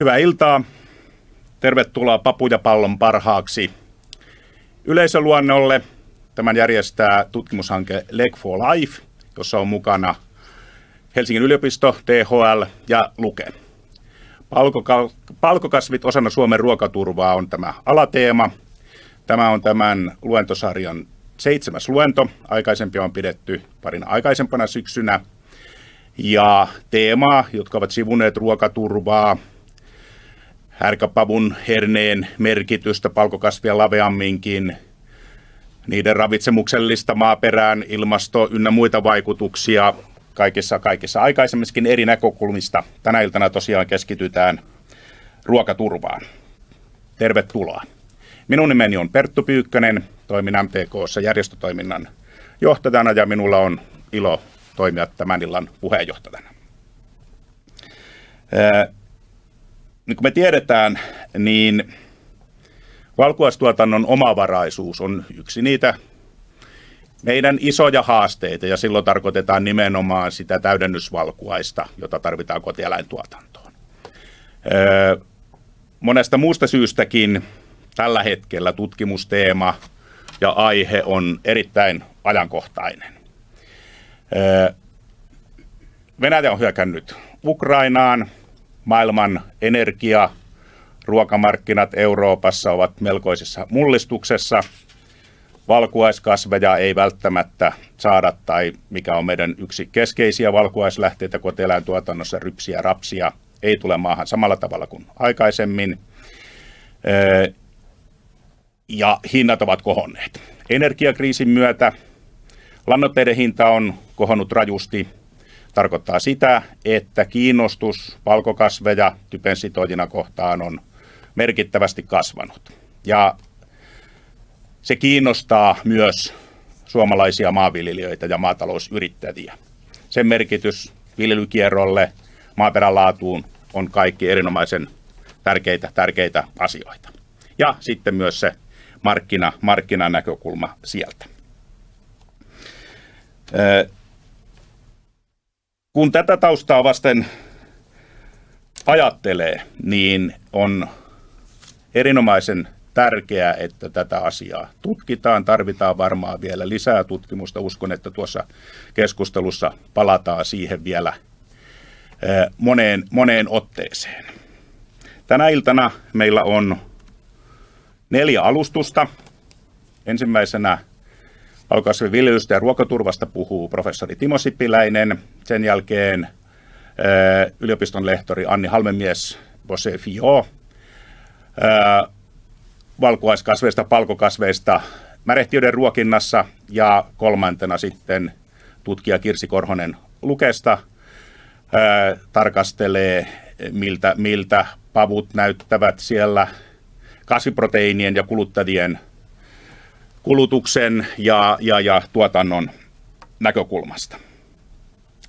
Hyvää iltaa. Tervetuloa Papujapallon parhaaksi yleisöluonnolle. Tämän järjestää tutkimushanke Leg for Life, jossa on mukana Helsingin yliopisto, THL ja Luke. Palkokasvit osana Suomen ruokaturvaa on tämä alateema. Tämä on tämän luentosarjan seitsemäs luento. Aikaisempia on pidetty parin aikaisempana syksynä. Ja teemaa, jotka ovat sivuneet ruokaturvaa, härkäpavun herneen merkitystä palkokasvia laveamminkin, niiden ravitsemuksellista maaperään, ilmasto ynnä muita vaikutuksia kaikissa, kaikissa aikaisemminkin eri näkökulmista. Tänä iltana tosiaan keskitytään ruokaturvaan. Tervetuloa. Minun nimeni on Perttu Pyykkönen, toimin MTKssa järjestötoiminnan johtajana ja minulla on ilo toimia tämän illan puheenjohtajana niin kuin me tiedetään, niin valkuaistuotannon omavaraisuus on yksi niitä meidän isoja haasteita, ja silloin tarkoitetaan nimenomaan sitä täydennysvalkuaista, jota tarvitaan kotieläintuotantoon. monesta muusta syystäkin tällä hetkellä tutkimusteema ja aihe on erittäin ajankohtainen. Venäjä on hyökännyt Ukrainaan, maailman energia, ruokamarkkinat Euroopassa ovat melkoisessa mullistuksessa. Valkuaiskasveja ei välttämättä saada, tai mikä on meidän yksi keskeisiä valkuaislähteitä kotieläintuotannossa, rypsiä, rapsia, ei tule maahan samalla tavalla kuin aikaisemmin. Ja hinnat ovat kohonneet. Energiakriisin myötä lannoitteiden hinta on kohonnut rajusti tarkoittaa sitä, että kiinnostus valkokasveja typensitoijina kohtaan on merkittävästi kasvanut. Ja se kiinnostaa myös suomalaisia maanviljelijöitä ja maatalousyrittäjiä. Sen merkitys viljelykierrolle, maaperän laatuun on kaikki erinomaisen tärkeitä, tärkeitä asioita. Ja sitten myös se markkina, markkinanäkökulma sieltä. Kun tätä taustaa vasten ajattelee, niin on erinomaisen tärkeää, että tätä asiaa tutkitaan. Tarvitaan varmaan vielä lisää tutkimusta. Uskon, että tuossa keskustelussa palataan siihen vielä moneen, moneen otteeseen. Tänä iltana meillä on neljä alustusta. Ensimmäisenä Valkokasviviljelystä ja ruokaturvasta puhuu professori Timo Sipiläinen. Sen jälkeen eh, yliopiston lehtori Anni Halmemies Bosefio. Eh, valkuaiskasveista, palkokasveista märehtiöiden ruokinnassa ja kolmantena sitten tutkija Kirsi Korhonen Lukesta eh, tarkastelee, miltä, miltä pavut näyttävät siellä kasviproteiinien ja kuluttajien kulutuksen ja, ja, ja tuotannon näkökulmasta.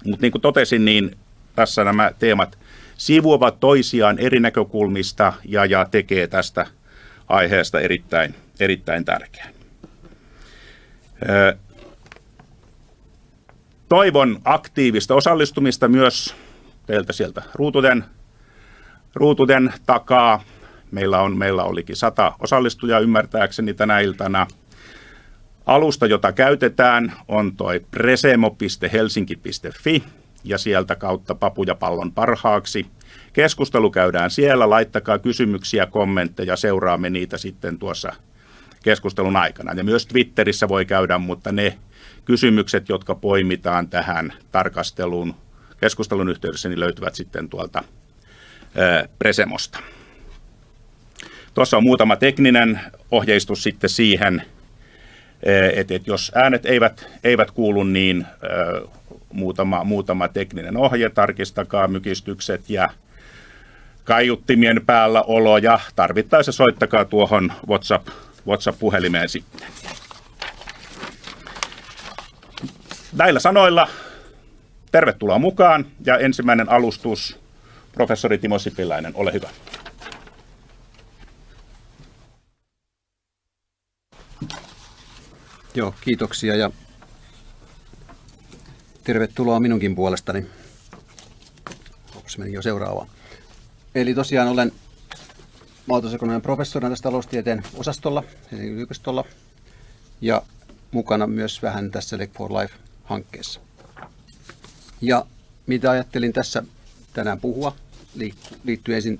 Mutta niin kuin totesin, niin tässä nämä teemat sivuavat toisiaan eri näkökulmista ja, ja tekee tästä aiheesta erittäin, erittäin tärkeän. Toivon aktiivista osallistumista myös teiltä sieltä ruutuden, ruutuden takaa. Meillä, on, meillä olikin sata osallistujaa ymmärtääkseni tänä iltana. Alusta, jota käytetään, on toi presemo.helsinki.fi ja sieltä kautta papujapallon parhaaksi. Keskustelu käydään siellä, laittakaa kysymyksiä, kommentteja, seuraamme niitä sitten tuossa keskustelun aikana. Ja myös Twitterissä voi käydä, mutta ne kysymykset, jotka poimitaan tähän tarkasteluun keskustelun yhteydessä, niin löytyvät sitten tuolta Presemosta. Tuossa on muutama tekninen ohjeistus sitten siihen, että et jos äänet eivät, eivät kuulu, niin muutama, muutama tekninen ohje, tarkistakaa mykistykset ja kaiuttimien päällä olo ja tarvittaessa soittakaa tuohon WhatsApp, WhatsApp-puhelimeen sitten. Näillä sanoilla tervetuloa mukaan ja ensimmäinen alustus, professori Timo Sipiläinen, ole hyvä. Joo, kiitoksia ja tervetuloa minunkin puolestani. Ops, meni jo seuraava. Eli tosiaan olen maatalousekonomian professorina tässä taloustieteen osastolla Helsingin yliopistolla ja mukana myös vähän tässä Lake for Life-hankkeessa. Ja mitä ajattelin tässä tänään puhua, liittyy ensin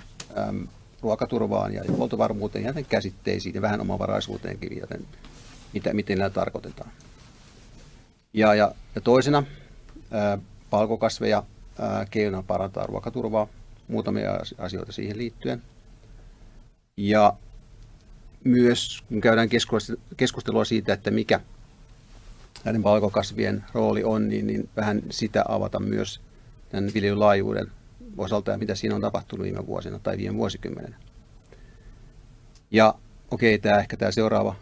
ruokaturvaan ja huoltovarmuuteen ja käsitteisiin ja vähän omavaraisuuteenkin, joten mitä, miten nämä tarkoitetaan. Ja, ja, ja toisena ää, palkokasveja ää, parantaa ruokaturvaa, muutamia asioita siihen liittyen. Ja myös kun käydään keskustelua siitä, että mikä näiden valkokasvien rooli on, niin, niin vähän sitä avata myös tämän viljelylaajuuden osalta ja mitä siinä on tapahtunut viime vuosina tai viime vuosikymmenen. Ja okei, okay, tämä ehkä tämä seuraava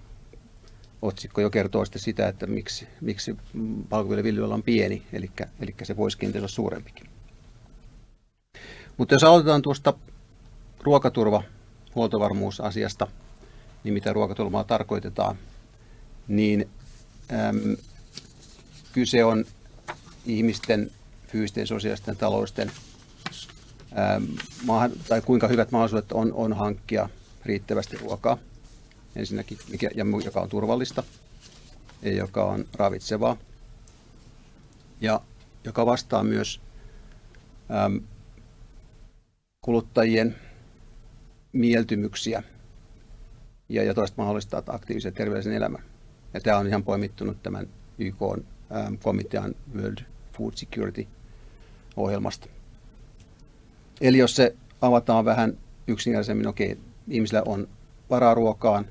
otsikko jo kertoo sitten sitä, että miksi, miksi valkoviljelyviljelyllä on pieni, eli, eli se voisi kenties olla suurempikin. Mutta jos aloitetaan tuosta ruokaturva, huoltovarmuusasiasta, niin mitä ruokaturvaa tarkoitetaan, niin äm, kyse on ihmisten fyysisten, sosiaalisten, taloudellisten, äm, tai kuinka hyvät mahdollisuudet on, on hankkia riittävästi ruokaa ensinnäkin, mikä, ja joka on turvallista ja joka on ravitsevaa ja joka vastaa myös äm, kuluttajien mieltymyksiä ja, ja toista mahdollistaa aktiivisen terveellisen elämän. Ja tämä on ihan poimittunut tämän YK komitean World Food Security ohjelmasta. Eli jos se avataan vähän yksinkertaisemmin, okei, ihmisillä on varaa ruokaan,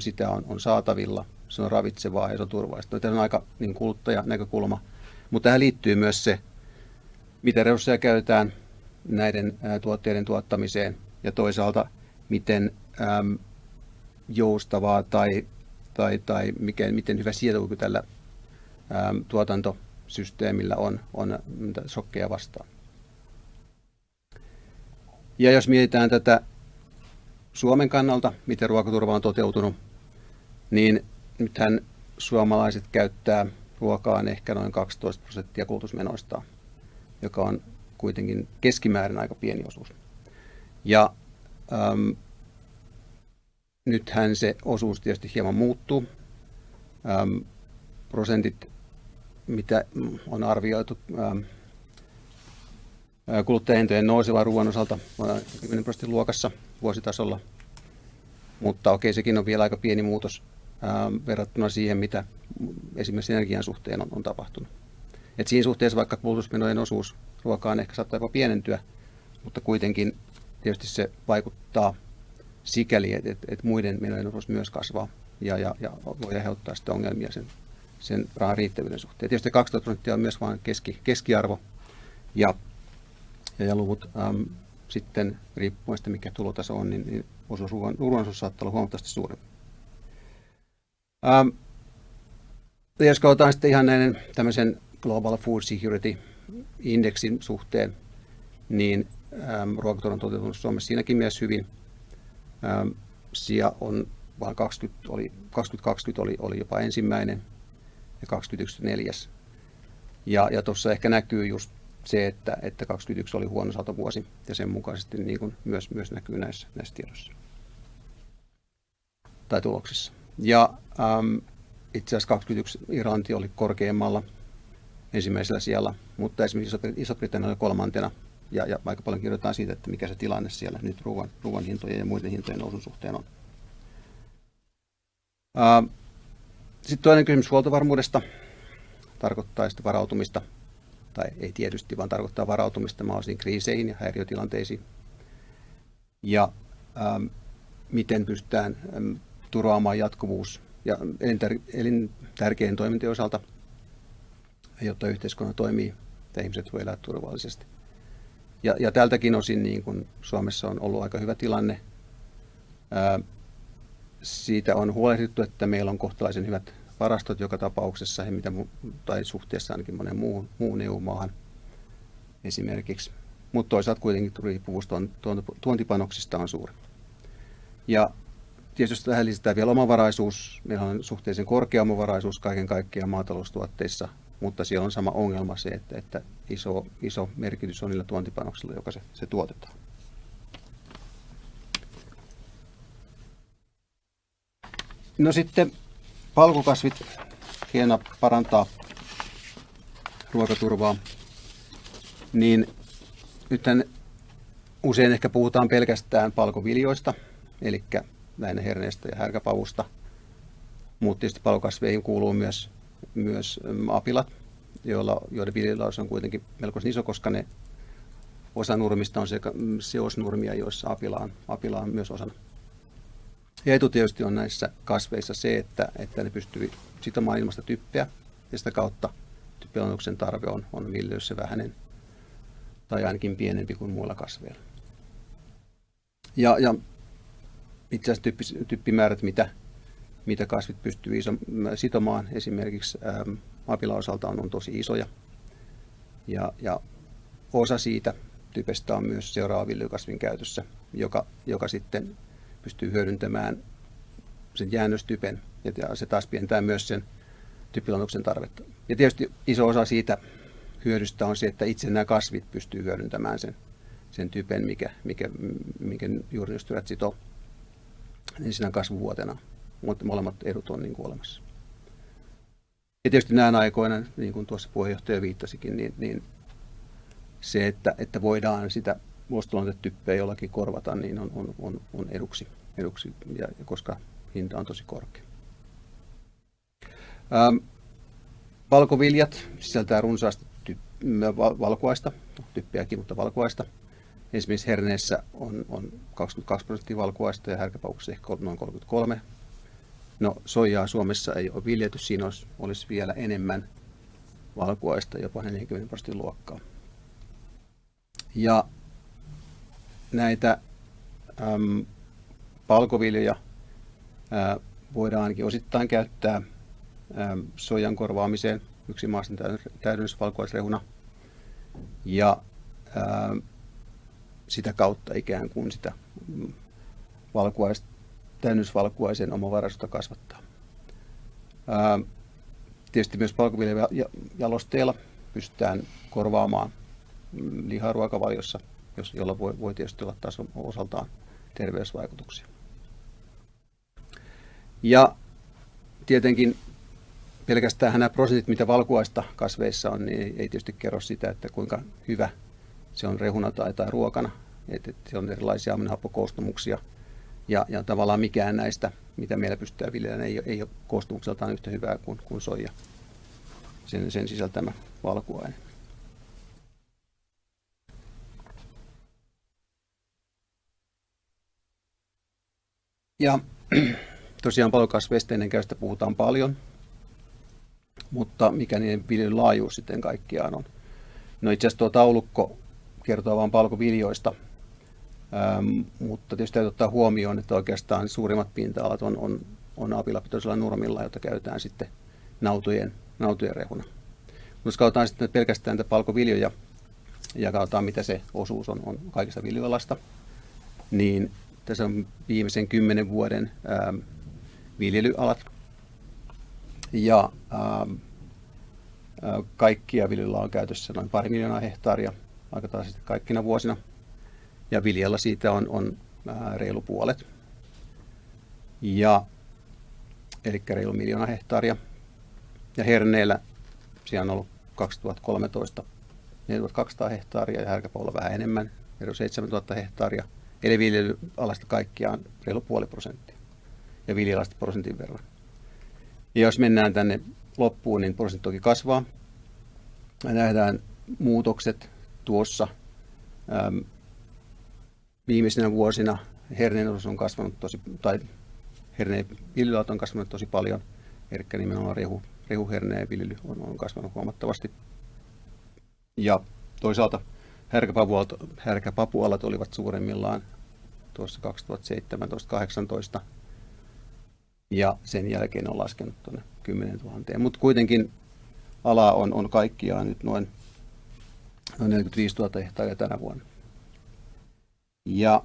sitä on, on saatavilla, se on ravitsevaa ja se on turvallista. Tämä on aika niin kuluttajanäkökulma, mutta tähän liittyy myös se, mitä resursseja käytetään näiden tuotteiden tuottamiseen ja toisaalta miten äm, joustavaa tai, tai, tai mikä, miten hyvä sietokyky tällä äm, tuotantosysteemillä on, on shokkeja vastaan. Ja jos mietitään tätä Suomen kannalta, miten ruokaturva on toteutunut, niin nythän suomalaiset käyttää ruokaan ehkä noin 12 prosenttia kulutusmenoistaan, joka on kuitenkin keskimäärin aika pieni osuus. Ja äm, nythän se osuus tietysti hieman muuttuu. Äm, prosentit, mitä on arvioitu äm, kuluttajahintojen nousevan ruoan osalta 10 prosentin luokassa vuositasolla. Mutta okei, sekin on vielä aika pieni muutos verrattuna siihen, mitä esimerkiksi energian suhteen on, on tapahtunut. Et siinä suhteessa vaikka kulutusmenojen osuus ruokaan ehkä saattaa jopa pienentyä, mutta kuitenkin tietysti se vaikuttaa sikäli, että, että, että muiden menojen osuus myös kasvaa ja, ja, ja voi aiheuttaa sitten ongelmia sen, sen rahan riittävyyden suhteen. Tietysti 12 prosenttia on myös vain keski, keskiarvo ja, ja, luvut äm, sitten riippuen siitä, mikä tulotaso on, niin, niin osuus ruoan, ruoan osuus saattaa olla huomattavasti suurempi. Ähm, jos katsotaan sitten ihan näiden tämmöisen Global Food Security Indexin suhteen, niin ähm, ruokaturva on toteutunut Suomessa siinäkin myös hyvin. Ähm, sija on vaan 20, oli, 2020 oli, oli jopa ensimmäinen ja 2021 neljäs. Ja, ja tuossa ehkä näkyy just se, että, että 2021 oli huono satovuosi ja sen mukaisesti niin kuin myös, myös näkyy näissä, näissä tiedoissa tai tuloksissa. Ja äm, itse asiassa 2021 Irlanti oli korkeammalla ensimmäisellä siellä, mutta esimerkiksi Iso-Britannia oli kolmantena ja, ja aika paljon kirjoitetaan siitä, että mikä se tilanne siellä nyt ruoan, ruoan hintojen ja muiden hintojen nousun suhteen on. Sitten toinen kysymys huoltovarmuudesta tarkoittaa sitten varautumista, tai ei tietysti, vaan tarkoittaa varautumista mahdollisiin kriiseihin ja häiriötilanteisiin. Ja ähm, miten pystytään ähm, turvaamaan jatkuvuus ja elintärkeän toimintojen osalta, jotta yhteiskunta toimii ja ihmiset voi elää turvallisesti. Ja, ja tältäkin osin niin kuin Suomessa on ollut aika hyvä tilanne. Ää, siitä on huolehdittu, että meillä on kohtalaisen hyvät varastot joka tapauksessa, he mitä, tai suhteessa ainakin monen muuhun, muun EU-maahan esimerkiksi. Mutta toisaalta kuitenkin riippuvuus tuontipanoksista on suuri. Ja tietysti tähän lisätään vielä omavaraisuus. Meillä on suhteellisen korkea omavaraisuus kaiken kaikkiaan maataloustuotteissa, mutta siellä on sama ongelma se, että, että iso, iso merkitys on niillä tuontipanoksilla, joka se, se tuotetaan. No sitten palkokasvit hieno parantaa ruokaturvaa, niin nythän usein ehkä puhutaan pelkästään palkoviljoista, eli lähinnä herneestä ja härkäpavusta, mutta tietysti palkokasveihin kuuluu myös, myös apilat, joilla, joiden viljelylaus on kuitenkin melko iso, koska ne osa nurmista on seosnurmia, joissa apila on, apila on myös osana. Ja etu tietysti on näissä kasveissa se, että, että ne pystyy sitomaan ilmasta typpeä ja sitä kautta typpilannotuksen tarve on, on viljelyssä vähäinen tai ainakin pienempi kuin muilla kasveilla. Ja, ja itse asiassa typpi, typpimäärät, mitä, mitä kasvit pystyy iso, sitomaan esimerkiksi ähm, osalta on, on tosi isoja. Ja, ja osa siitä typestä on myös seuraava viljelykasvin käytössä, joka, joka sitten pystyy hyödyntämään sen jäännöstypen ja se taas pientää myös sen typpilannotuksen tarvetta. Ja tietysti iso osa siitä hyödystä on se, että itse nämä kasvit pystyy hyödyntämään sen, sen typen, mikä, mikä, mikä juurinystyrät sitoo siinä kasvuvuotena. Mutta molemmat edut on niin kuin olemassa. Ja tietysti näinä aikoina, niin kuin tuossa puheenjohtaja viittasikin, niin, niin se, että, että voidaan sitä vuostolontetyppeä jollakin korvata, niin on, on, on, on eduksi, eduksi ja, koska hinta on tosi korkea. Ähm, valkoviljat sisältää runsaasti ty- valkuaista, no, typpeäkin, mutta valkuaista. Esimerkiksi herneessä on, on 22 prosenttia valkuaista ja härkäpaukussa ehkä noin 33. No soijaa Suomessa ei ole viljelty, siinä olisi, olisi vielä enemmän valkuaista, jopa 40 prosentin luokkaa. Ja näitä äm, palkoviljoja ää, voidaan ainakin osittain käyttää äm, sojan korvaamiseen yksi maaston täydennysvalkuaisrehuna. Ja ää, sitä kautta ikään kuin sitä valkuais, täydennysvalkuaisen omavaraisuutta kasvattaa. Ää, tietysti myös palkoviljajalosteilla pystytään korvaamaan lihaa ruokavaliossa, jos, jolla voi, voi tietysti olla taas osaltaan terveysvaikutuksia. Ja tietenkin pelkästään nämä prosentit, mitä valkuaista kasveissa on, niin ei tietysti kerro sitä, että kuinka hyvä se on rehuna tai, tai ruokana. Et, et se on erilaisia aminohappokoostumuksia. Ja, ja tavallaan mikään näistä, mitä meillä pystytään viljelemään, ei, ei ole koostumukseltaan yhtä hyvää kuin, kuin soija, sen, sen sisältämä valkuaine. Ja tosiaan palokasveista ennen käystä puhutaan paljon, mutta mikä niiden viljelyn laajuus sitten kaikkiaan on. No itse asiassa tuo taulukko kertoo vain palkoviljoista, ähm, mutta tietysti täytyy ottaa huomioon, että oikeastaan suurimmat pinta-alat on, on, on apilapitoisella nurmilla, jota käytetään sitten nautojen, nautojen rehuna. Jos katsotaan sitten pelkästään näitä palkoviljoja ja katsotaan, mitä se osuus on, on kaikista viljoalasta, niin tässä on viimeisen kymmenen vuoden ähm, viljelyalat. Ja ähm, äh, kaikkia viljelyllä on käytössä noin pari miljoonaa hehtaaria aika tasaisesti kaikkina vuosina. Ja viljalla siitä on, on äh, reilu puolet. Ja, eli reilu miljoona hehtaaria. Ja herneellä siellä on ollut 2013 4200 hehtaaria ja härkäpaulla vähän enemmän, reilu 7000 hehtaaria – Eli viljelyalasta kaikkiaan reilu puoli prosenttia ja viljelasta prosentin verran. Ja jos mennään tänne loppuun, niin prosentti toki kasvaa. Ja nähdään muutokset tuossa. Viimeisinä vuosina herneen osuus on kasvanut tosi, tai herneen viljelyalat on kasvanut tosi paljon. Eli nimenomaan rehu, rehuherneen viljely on, on kasvanut huomattavasti. Ja toisaalta härkäpapualat olivat suuremmillaan tuossa 2017-2018 ja sen jälkeen on laskenut tuonne 10 000. Mutta kuitenkin ala on, on kaikkiaan nyt noin, noin 45 000 hehtaaria tänä vuonna. Ja,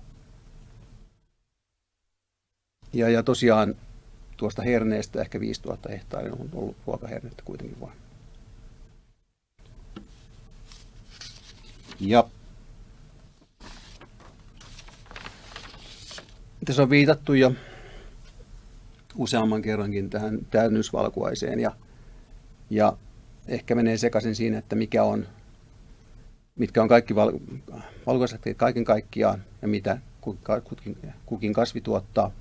ja, ja tosiaan tuosta herneestä ehkä 5000 hehtaaria on ollut ruokahernettä kuitenkin vain. Ja tässä on viitattu jo useamman kerrankin tähän täydennysvalkuaiseen ja, ja ehkä menee sekaisin siinä, että mikä on, mitkä on kaikki val, kaiken kaikkiaan ja mitä kukin, kukin kasvi tuottaa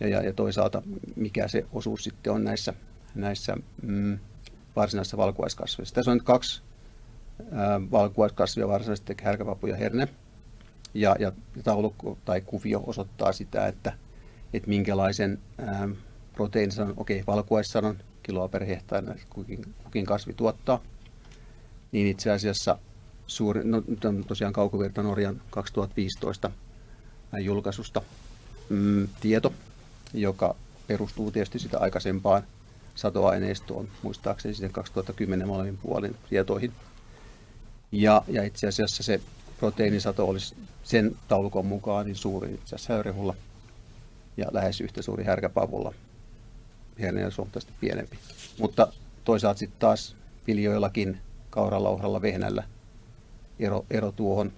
ja, ja, ja toisaalta mikä se osuus sitten on näissä, näissä mm, varsinaisissa valkuaiskasveissa. Tässä on nyt kaksi valkuaiskasvia varsinaisesti, härkäpapu ja herne. Ja, ja taulukko tai kuvio osoittaa sitä, että, että minkälaisen ää, proteiinisanon, okei, okay, valkuaissanon kiloa per hehtaari kukin, kukin kasvi tuottaa, niin itse asiassa suuri, no, on tosiaan kaukovirta Norjan 2015 julkaisusta mm, tieto, joka perustuu tietysti sitä aikaisempaan satoaineistoon, muistaakseni sitten 2010 molemmin puolin tietoihin. Ja, ja itse asiassa se proteiinisato olisi sen taulukon mukaan niin suuri itse asiassa ja lähes yhtä suuri härkäpavulla. Herne on huomattavasti pienempi. Mutta toisaalta sitten taas viljoillakin, kauralla, ohralla, vehnällä ero, ero tuohon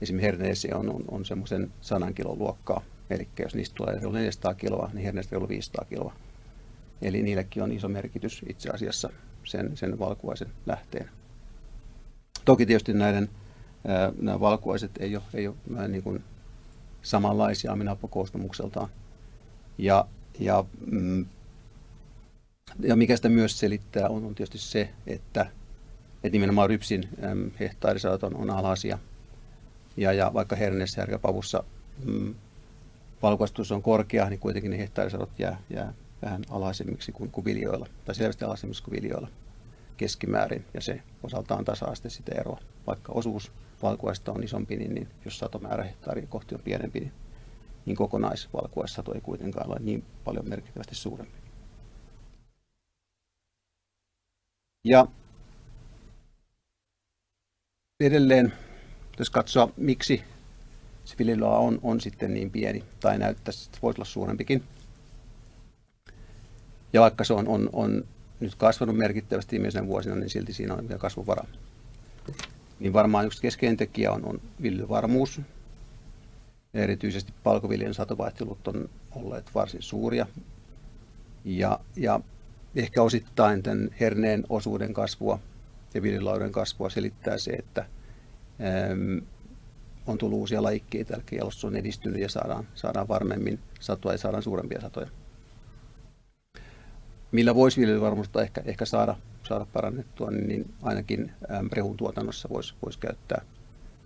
esimerkiksi herneeseen on, on, on semmoisen 100 kilon luokkaa. Eli jos niistä tulee 400 kiloa, niin herneestä on 500 kiloa. Eli niillekin on iso merkitys itse asiassa sen, sen valkuaisen lähteen. Toki tietysti näiden nämä valkuaiset ei ole, ei ole niin kuin samanlaisia aminapokoostumukseltaan. Ja, ja, mm, ja mikä sitä myös selittää on, on tietysti se, että, että nimenomaan rypsin hehtaarisadot on, on alhaisia. Ja, ja vaikka herneessä ja pavussa mm, valkuaistus on korkea, niin kuitenkin ne hehtaarisadot jää, jää vähän alhaisemmiksi kuin, kuin viljoilla, tai selvästi alhaisemmiksi kuin viljoilla keskimäärin, ja se osaltaan tasaa sitten sitä eroa. Vaikka osuus valkuaista on isompi, niin, niin jos satomäärä hehtaaria kohti on pienempi, niin, niin kokonaisvalkuaissato ei kuitenkaan ole niin paljon merkittävästi suurempi. Ja edelleen, jos katsoa, miksi se viljelyala on, on sitten niin pieni, tai näyttäisi, että voisi olla suurempikin, ja vaikka se on, on, on nyt kasvanut merkittävästi viimeisenä vuosina, niin silti siinä on vielä kasvuvara. Niin varmaan yksi keskeinen tekijä on, on viljelyvarmuus. Erityisesti palkoviljan satovaihtelut on olleet varsin suuria. Ja, ja ehkä osittain tämän herneen osuuden kasvua ja viljelylauden kasvua selittää se, että äm, on tullut uusia lajikkeita, eli jalostus on edistynyt ja saadaan, saadaan varmemmin satoa ja saadaan suurempia satoja millä voisi viljelyvarmuutta ehkä, ehkä saada, saada parannettua, niin, niin ainakin rehun tuotannossa voisi, voisi käyttää,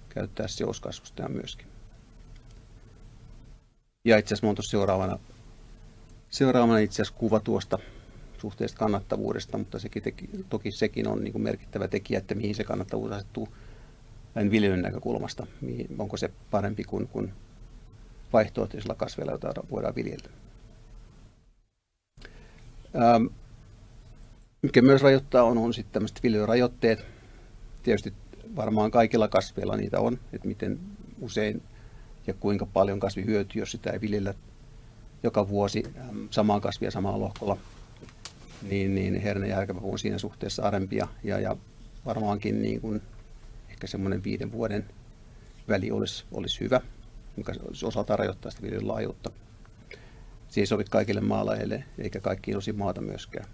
käyttää seoskasvusta myöskin. Ja itse asiassa tuossa seuraavana, seuraavana itse asiassa kuva tuosta suhteesta kannattavuudesta, mutta sekin teki, toki sekin on niin kuin merkittävä tekijä, että mihin se kannattavuus asettuu viljelyn näkökulmasta. Mihin, onko se parempi kuin, kuin vaihtoehtoisilla kasveilla, joita voidaan viljellä. Ähm, mikä myös rajoittaa on, on sitten tämmöiset viljelyrajoitteet. Tietysti varmaan kaikilla kasveilla niitä on, että miten usein ja kuinka paljon kasvi hyötyy, jos sitä ei viljellä joka vuosi ähm, samaa kasvia samalla lohkolla, niin, niin herne ja on siinä suhteessa arempia. Ja, ja varmaankin niin kuin ehkä semmoinen viiden vuoden väli olisi, olisi hyvä, mikä osaltaan rajoittaa sitä viljelyn laajuutta. Se ei sovi kaikille maalajeille eikä kaikkiin osin maata myöskään.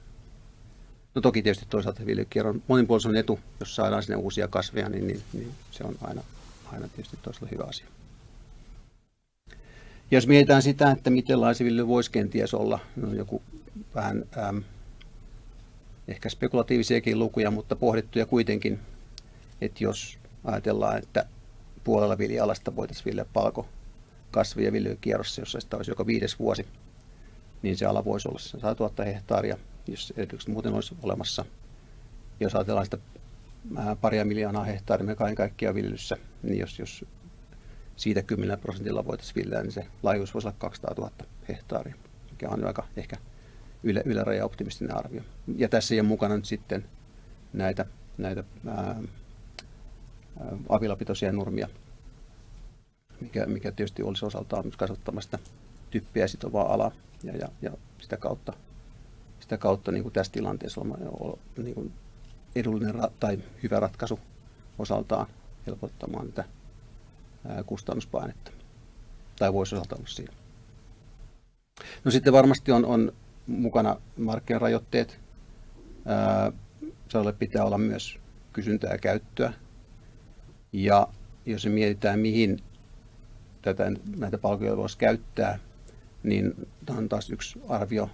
No toki tietysti toisaalta viljelykierron monipuolisuus on etu, jos saadaan sinne uusia kasveja, niin, niin, niin se on aina, aina tietysti toisella hyvä asia. Ja jos mietitään sitä, että miten laisiviljely voisi kenties olla, no joku vähän äm, ehkä spekulatiivisiakin lukuja, mutta pohdittuja kuitenkin, että jos ajatellaan, että puolella viljalasta voitaisiin viljellä palko kasvi- ja viljelykierrossa, jossa sitä olisi joka viides vuosi, niin se ala voisi olla 100 000 hehtaaria, jos edellytykset muuten olisi olemassa. Jos ajatellaan sitä paria miljoonaa hehtaaria me kaiken kaikkiaan viljelyssä, niin jos, jos siitä 10 prosentilla voitaisiin viljellä, niin se laajuus voisi olla 200 000 hehtaaria, mikä on aika ehkä yle, yläraja optimistinen arvio. Ja tässä ei ole mukana nyt sitten näitä, näitä ää, avilapitoisia nurmia, mikä, mikä tietysti olisi osaltaan kasvattamasta typpiä sitovaa alaa ja, ja, ja sitä kautta, sitä kautta niin kuin tässä tilanteessa on, niin kuin edullinen ra- tai hyvä ratkaisu osaltaan helpottamaan tätä kustannuspainetta. Tai voisi osalta olla siinä. No sitten varmasti on, on mukana markkinarajoitteet. Sadolle pitää olla myös kysyntää ja käyttöä. Ja jos mietitään, mihin tätä, näitä palveluja voisi käyttää, niin tämä on taas yksi arvio.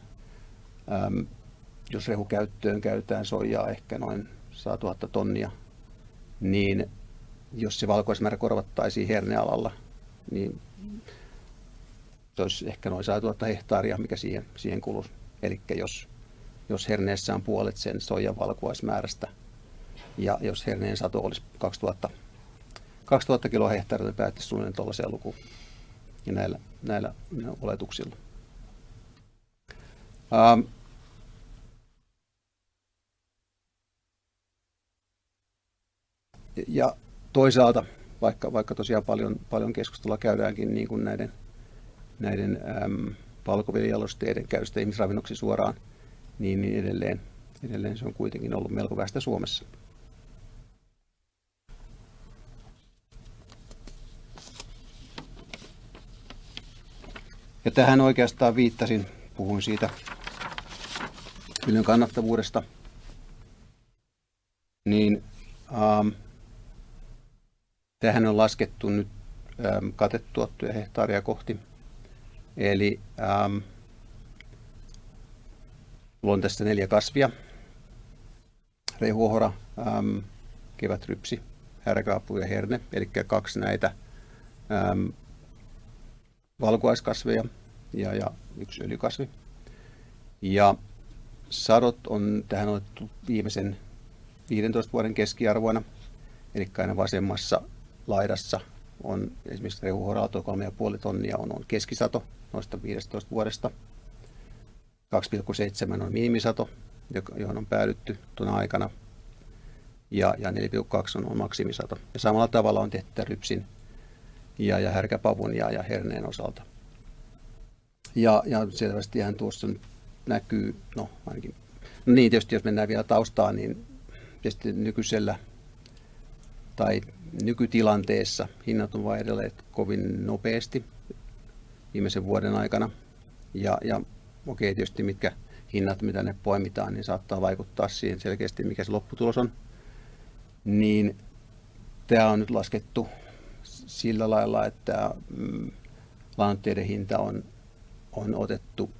Ähm, jos rehukäyttöön käytetään soijaa ehkä noin 100 000 tonnia, niin jos se valkoismäärä korvattaisiin hernealalla, niin se olisi ehkä noin 100 000 hehtaaria, mikä siihen, siihen kuluisi. Eli jos, jos herneessä on puolet sen soijan valkuaismäärästä, ja jos herneen sato olisi 2000, 2000 kiloa hehtaaria, niin päättäisi suunnilleen tuollaiseen lukuun ja näillä, näillä oletuksilla. Ähm, ja toisaalta, vaikka, vaikka tosiaan paljon, paljon keskustelua käydäänkin niin kuin näiden, näiden äm, palkoviljalosteiden käytöstä ihmisravinnoksi suoraan, niin, niin edelleen, edelleen se on kuitenkin ollut melko västä Suomessa. Ja tähän oikeastaan viittasin, puhuin siitä viljan kannattavuudesta, niin ähm, tähän on laskettu nyt ähm, katetuottuja hehtaaria kohti. Eli ähm, on tästä neljä kasvia. Rehuohora, ähm, kevätrypsi, härkaapu ja herne, eli kaksi näitä ähm, valkuaiskasveja ja, ja yksi öljykasvi. Ja sadot on tähän otettu viimeisen 15 vuoden keskiarvoina, eli aina vasemmassa laidassa on esimerkiksi rehuhorauto 3,5 tonnia on, on keskisato noista 15 vuodesta. 2,7 on minimisato, johon on päädytty tuona aikana. Ja, ja 4,2 on, on maksimisato. Ja samalla tavalla on tehty rypsin ja, ja härkäpavun ja, ja herneen osalta. Ja, ja selvästihän tuossa näkyy, no ainakin, no niin tietysti jos mennään vielä taustaan, niin tietysti nykyisellä tai nykytilanteessa hinnat on vaihdelleet kovin nopeasti viimeisen vuoden aikana. Ja, ja okei, tietysti mitkä hinnat, mitä ne poimitaan, niin saattaa vaikuttaa siihen selkeästi, mikä se lopputulos on. Niin tämä on nyt laskettu sillä lailla, että mm, lannoitteiden hinta on, on otettu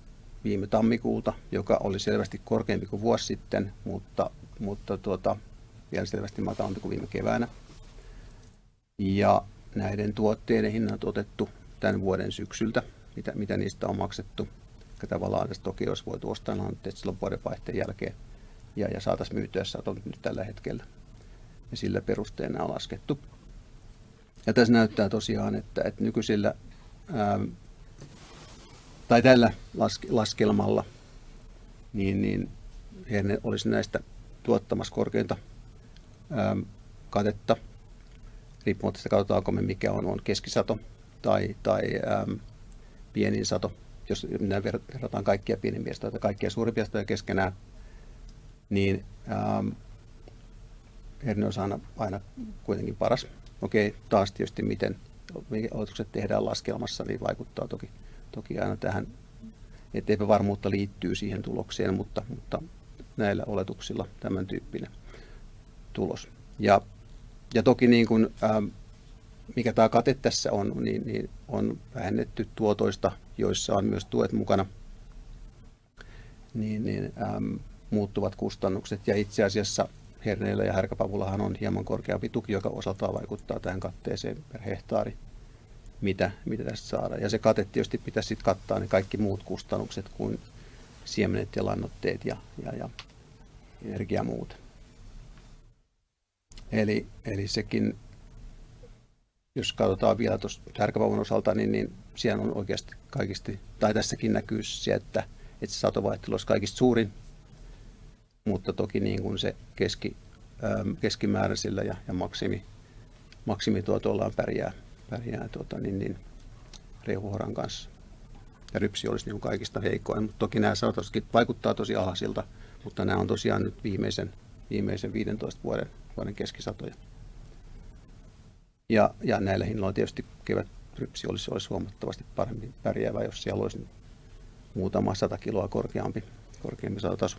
viime tammikuulta, joka oli selvästi korkeampi kuin vuosi sitten, mutta, mutta tuota, vielä selvästi matalampi kuin viime keväänä. Ja näiden tuotteiden hinnat otettu tämän vuoden syksyltä, mitä, mitä niistä on maksettu. Ja tavallaan tässä toki olisi voitu ostaa lannoitteet silloin vuodenvaihteen jälkeen ja, ja saataisiin myytyä saton nyt tällä hetkellä. Ja sillä perusteena on laskettu ja tässä näyttää tosiaan, että, että nykyisillä ää, tai tällä laske, laskelmalla niin, niin he olisi näistä tuottamassa korkeinta ää, katetta, riippumatta sitä katsotaanko me mikä on, on keskisato tai, tai ää, pienin sato, jos verrataan kaikkia pienimpiä tai kaikkia suurimpia satoja keskenään, niin ää, herne on aina, aina kuitenkin paras Okei, taas tietysti miten oletukset tehdään laskelmassa, niin vaikuttaa toki, toki aina tähän, että epävarmuutta liittyy siihen tulokseen, mutta, mutta näillä oletuksilla tämän tyyppinen tulos. Ja, ja toki niin kuin, ähm, mikä tämä kate tässä on, niin, niin on vähennetty tuotoista, joissa on myös tuet mukana, niin, niin ähm, muuttuvat kustannukset. Ja itse asiassa herneillä ja härkäpavullahan on hieman korkeampi tuki, joka osaltaan vaikuttaa tähän katteeseen per hehtaari, mitä, mitä tästä saadaan. Ja se kate tietysti pitäisi sitten kattaa ne kaikki muut kustannukset kuin siemenet ja lannoitteet ja, ja, ja energia muut. Eli, eli sekin, jos katsotaan vielä tuossa härkäpavun osalta, niin, niin siellä on oikeasti kaikista, tai tässäkin näkyy se, että, että se olisi kaikista suurin mutta toki niin kuin se keski, keskimääräisillä ja, ja maksimi, maksimituotoillaan pärjää, pärjää tuota, niin, niin, rehuhoran kanssa. Ja rypsi olisi niin kaikista heikoin, mutta toki nämä sanotaankin vaikuttaa tosi alhaisilta, mutta nämä on tosiaan nyt viimeisen, viimeisen 15 vuoden, vuoden keskisatoja. Ja, ja näillä hinnoilla tietysti kevät rypsi olisi, olisi huomattavasti paremmin pärjäävä, jos siellä olisi muutama sata kiloa korkeampi, korkeampi satotaso.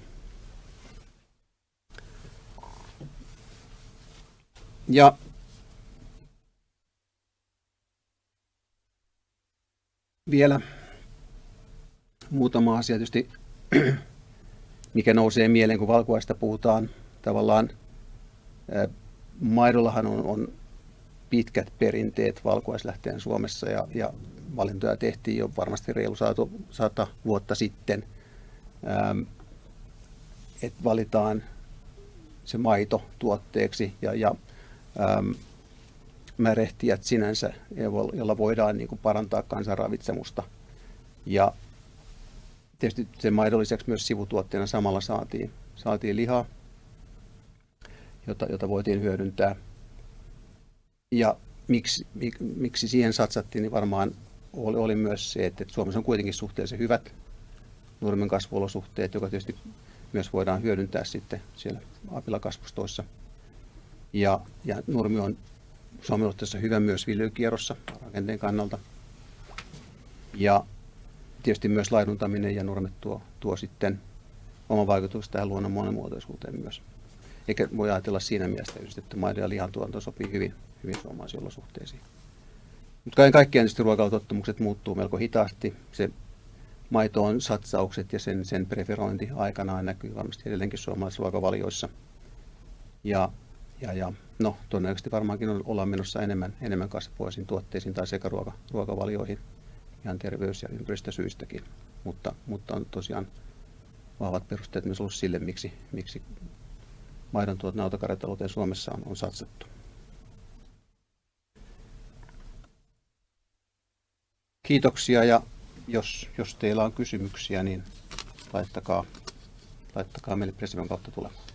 Ja vielä muutama asia tietysti, mikä nousee mieleen, kun valkuaista puhutaan. Tavallaan maidollahan on, on pitkät perinteet valkuaislähteen Suomessa ja, ja valintoja tehtiin jo varmasti reilu sata, sata vuotta sitten, että valitaan se maito tuotteeksi ja, ja ähm, märehtijät sinänsä, jolla voidaan niin kuin parantaa kansanravitsemusta. Ja tietysti sen maidon lisäksi myös sivutuotteena samalla saatiin, saatiin lihaa, jota, jota voitiin hyödyntää. Ja miksi, mik, miksi siihen satsattiin, niin varmaan oli, oli myös se, että Suomessa on kuitenkin suhteellisen hyvät nurmen kasvuolosuhteet, joka tietysti myös voidaan hyödyntää sitten siellä apilakasvustoissa. Ja, ja nurmi on Suomen hyvä myös viljelykierrossa rakenteen kannalta. Ja tietysti myös laiduntaminen ja nurmet tuo, tuo sitten oma vaikutus tähän luonnon monimuotoisuuteen myös. Eikä voi ajatella siinä mielessä, että maidon ja lihan tuotanto sopii hyvin, hyvin suomalaisiin olosuhteisiin. Mutta kaiken kaikkiaan tietysti ruokailutottumukset muuttuu melko hitaasti. Se maitoon satsaukset ja sen, sen preferointi aikanaan näkyy varmasti edelleenkin suomalaisissa ruokavalioissa. Ja, ja, ja no, todennäköisesti varmaankin ollaan menossa enemmän, enemmän kasvupoisiin tuotteisiin tai sekaruokavalioihin ihan terveys- ja ympäristösyistäkin. Mutta, mutta on tosiaan vahvat perusteet myös ollut sille, miksi, miksi maidon tuot nautakarjatalouteen Suomessa on, on satsattu. Kiitoksia ja jos, jos teillä on kysymyksiä, niin laittakaa, laittakaa meille Presidion kautta tulemaan.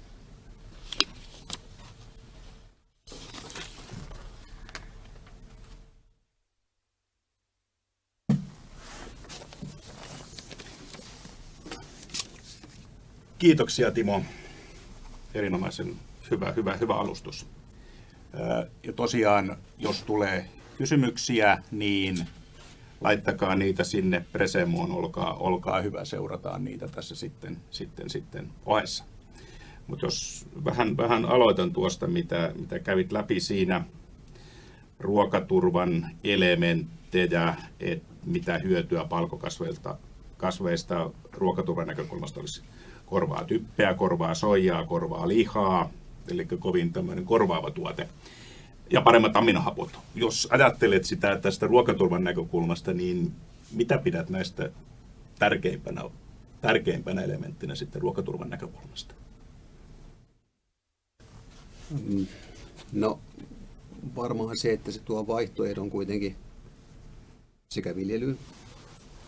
Kiitoksia Timo. Erinomaisen hyvä, hyvä, hyvä alustus. Ja tosiaan, jos tulee kysymyksiä, niin laittakaa niitä sinne Presemoon, olkaa, olkaa hyvä, seurataan niitä tässä sitten, sitten, sitten ohessa. Mutta jos vähän, vähän aloitan tuosta, mitä, mitä kävit läpi siinä, ruokaturvan elementtejä, että mitä hyötyä palkokasveista kasveista ruokaturvan näkökulmasta olisi korvaa typpeä, korvaa soijaa, korvaa lihaa, eli kovin tämmöinen korvaava tuote ja paremmat aminohapot. Jos ajattelet sitä tästä ruokaturvan näkökulmasta, niin mitä pidät näistä tärkeimpänä, tärkeimpänä elementtinä sitten ruokaturvan näkökulmasta? Mm, no varmaan se, että se tuo vaihtoehdon kuitenkin sekä viljelyyn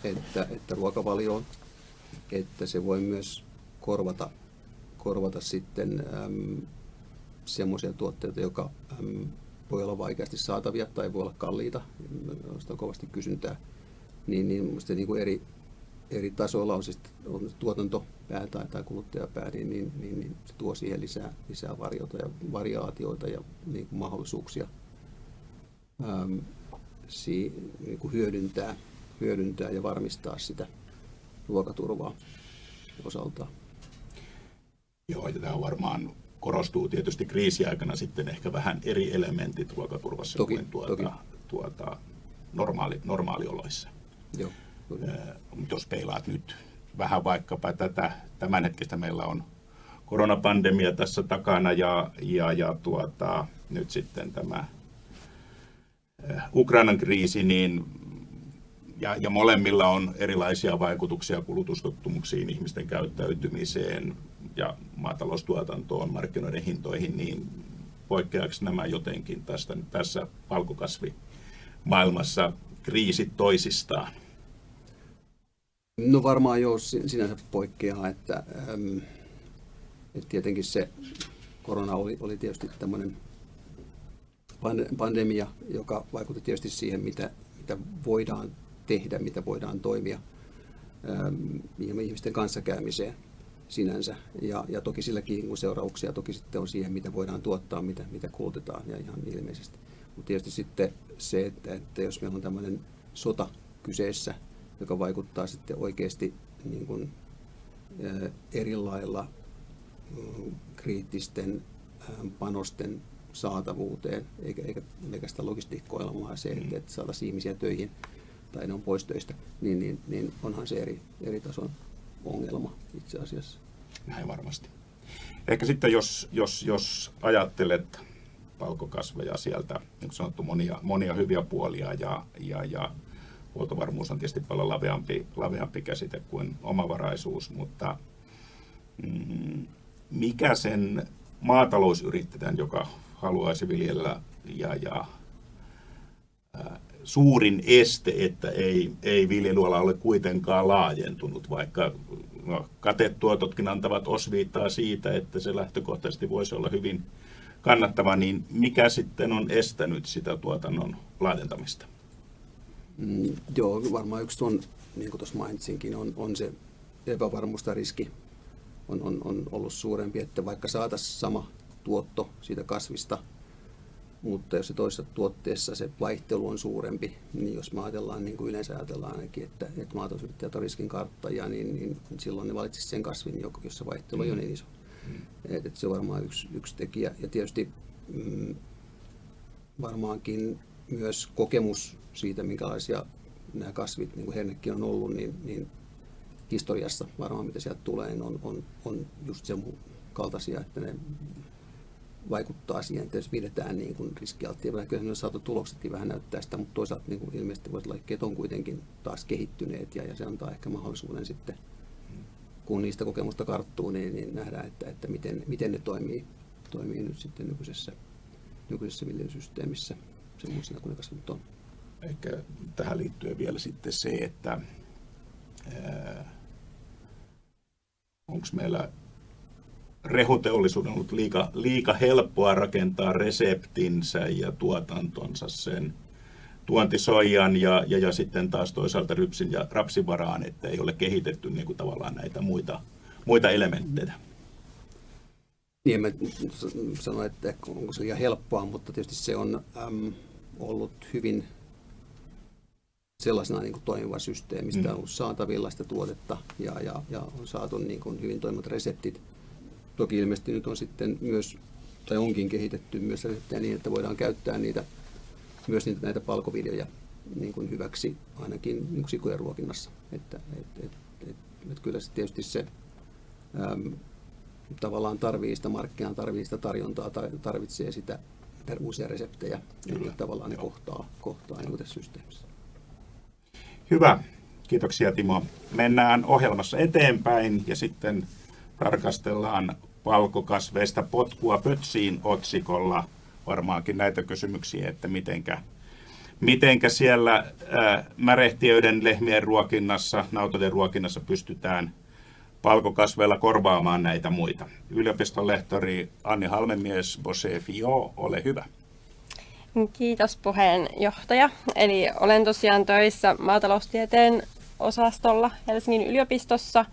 että, että ruokavalioon, että se voi myös korvata, korvata sitten äm, semmoisia tuotteita, joka äm, voi olla vaikeasti saatavia tai voi olla kalliita, joista on kovasti kysyntää, niin, niin minusta niin kuin eri, eri tasoilla on se, on tuotantopää tai, tai kuluttajapää, niin, niin, niin, niin se tuo siihen lisää, lisää variota ja variaatioita ja niin kuin mahdollisuuksia äm, si, niin kuin hyödyntää, hyödyntää ja varmistaa sitä ruokaturvaa osaltaan. Joo, ja tämä on varmaan korostuu tietysti kriisiaikana sitten ehkä vähän eri elementit ruokaturvassa toki, kuin tuota, toki. tuota normaali, normaalioloissa. Joo, Mutta jos peilaat nyt vähän vaikkapa tätä tämänhetkistä, meillä on koronapandemia tässä takana ja, ja, ja tuota, nyt sitten tämä Ukrainan kriisi, niin ja, ja molemmilla on erilaisia vaikutuksia kulutustottumuksiin, ihmisten käyttäytymiseen ja maataloustuotantoon, markkinoiden hintoihin, niin poikkeaako nämä jotenkin tästä, tässä palkokasvimaailmassa kriisit toisistaan? No varmaan jo sinänsä poikkeaa, että, että tietenkin se korona oli, oli tietysti tämmöinen pandemia, joka vaikutti tietysti siihen, mitä, mitä voidaan tehdä, mitä voidaan toimia ähm, ihmisten kanssakäymiseen sinänsä. Ja, ja toki silläkin niin seurauksia toki sitten on siihen, mitä voidaan tuottaa, mitä, mitä kulutetaan ja ihan ilmeisesti. Mutta tietysti sitten se, että, että jos meillä on tämmöinen sota kyseessä, joka vaikuttaa sitten oikeasti niin kuin, eri lailla kriittisten panosten saatavuuteen, eikä, eikä pelkästään logistiikkoilmaa se, että, että saataisiin ihmisiä töihin tai ne on pois töistä, niin, niin, niin onhan se eri, eri tason ongelma itse asiassa. Näin varmasti. Ehkä sitten jos, jos, jos ajattelet palkokasveja sieltä, niin kuin sanottu, monia, monia hyviä puolia ja, ja, ja huoltovarmuus on tietysti paljon laveampi, laveampi käsite kuin omavaraisuus, mutta mm, mikä sen maatalousyrittäjän, joka haluaisi viljellä ja, ja suurin este, että ei, ei viljelyala ole kuitenkaan laajentunut, vaikka no, katetuototkin antavat osviittaa siitä, että se lähtökohtaisesti voisi olla hyvin kannattava, niin mikä sitten on estänyt sitä tuotannon laajentamista? Mm, joo, varmaan yksi on, niin kuin tuossa mainitsinkin, on, on se epävarmuus riski on, on, on ollut suurempi, että vaikka saataisiin sama tuotto siitä kasvista, mutta jos se toisessa tuotteessa se vaihtelu on suurempi, niin jos me ajatellaan, niin kuin yleensä ajatellaan ainakin, että, että maatalousyrittäjät on riskin karttajia, niin, niin silloin ne valitsisivat sen kasvin, jossa vaihtelu mm. on niin iso. Mm. Et, et se on varmaan yksi, yksi tekijä. Ja tietysti mm, varmaankin myös kokemus siitä, minkälaisia nämä kasvit, niin kuin hernekin on ollut, niin, niin historiassa varmaan mitä sieltä tulee, niin on, on, on just sen kaltaisia, että ne vaikuttaa siihen, että jos pidetään niin kuin riskialttia, kyllä ne saatu tuloksetkin vähän näyttää sitä, mutta toisaalta niin kuin ilmeisesti voisi olla, että on kuitenkin taas kehittyneet ja, ja se antaa ehkä mahdollisuuden sitten, kun niistä kokemusta karttuu, niin, niin nähdään, että, että miten, miten ne toimii, toimii nyt sitten nykyisessä, nykyisessä viljelysysteemissä semmoisena kuin ne kasvit on. Ehkä tähän liittyen vielä sitten se, että onko meillä rehuteollisuuden ollut liika, liika helppoa rakentaa reseptinsä ja tuotantonsa sen tuontisoijan ja, ja, ja sitten taas toisaalta rypsin ja rapsin varaan, että ei ole kehitetty niin kuin tavallaan näitä muita, muita elementtejä. Niin, mä sanoin, että onko se liian helppoa, mutta tietysti se on äm, ollut hyvin sellaisena niin kuin toimiva systeemi. Sitä on ollut saatavilla sitä tuotetta ja, ja, ja on saatu niin kuin hyvin toimivat reseptit. Toki ilmeisesti nyt on sitten myös, tai onkin kehitetty myös reseptejä niin, että voidaan käyttää niitä, myös niitä, näitä palkoviljoja niin kuin hyväksi ainakin niin kuin sikujen ruokinnassa. Että, et, et, et, et kyllä se tietysti se äm, tavallaan tarvii sitä markkinaa, tarvii sitä tarjontaa, tarvitsee sitä uusia reseptejä, joilla tavallaan ne kohtaa, kohtaa niin tässä systeemissä. Hyvä. Kiitoksia Timo. Mennään ohjelmassa eteenpäin ja sitten tarkastellaan valkokasveista potkua pötsiin otsikolla varmaankin näitä kysymyksiä, että mitenkä, mitenkä siellä ää, märehtiöiden lehmien ruokinnassa, nautojen ruokinnassa pystytään palkokasveilla korvaamaan näitä muita. Yliopiston lehtori Anni Halmemies, Bose Fio, ole hyvä. Kiitos puheenjohtaja. Eli olen tosiaan töissä maataloustieteen osastolla Helsingin yliopistossa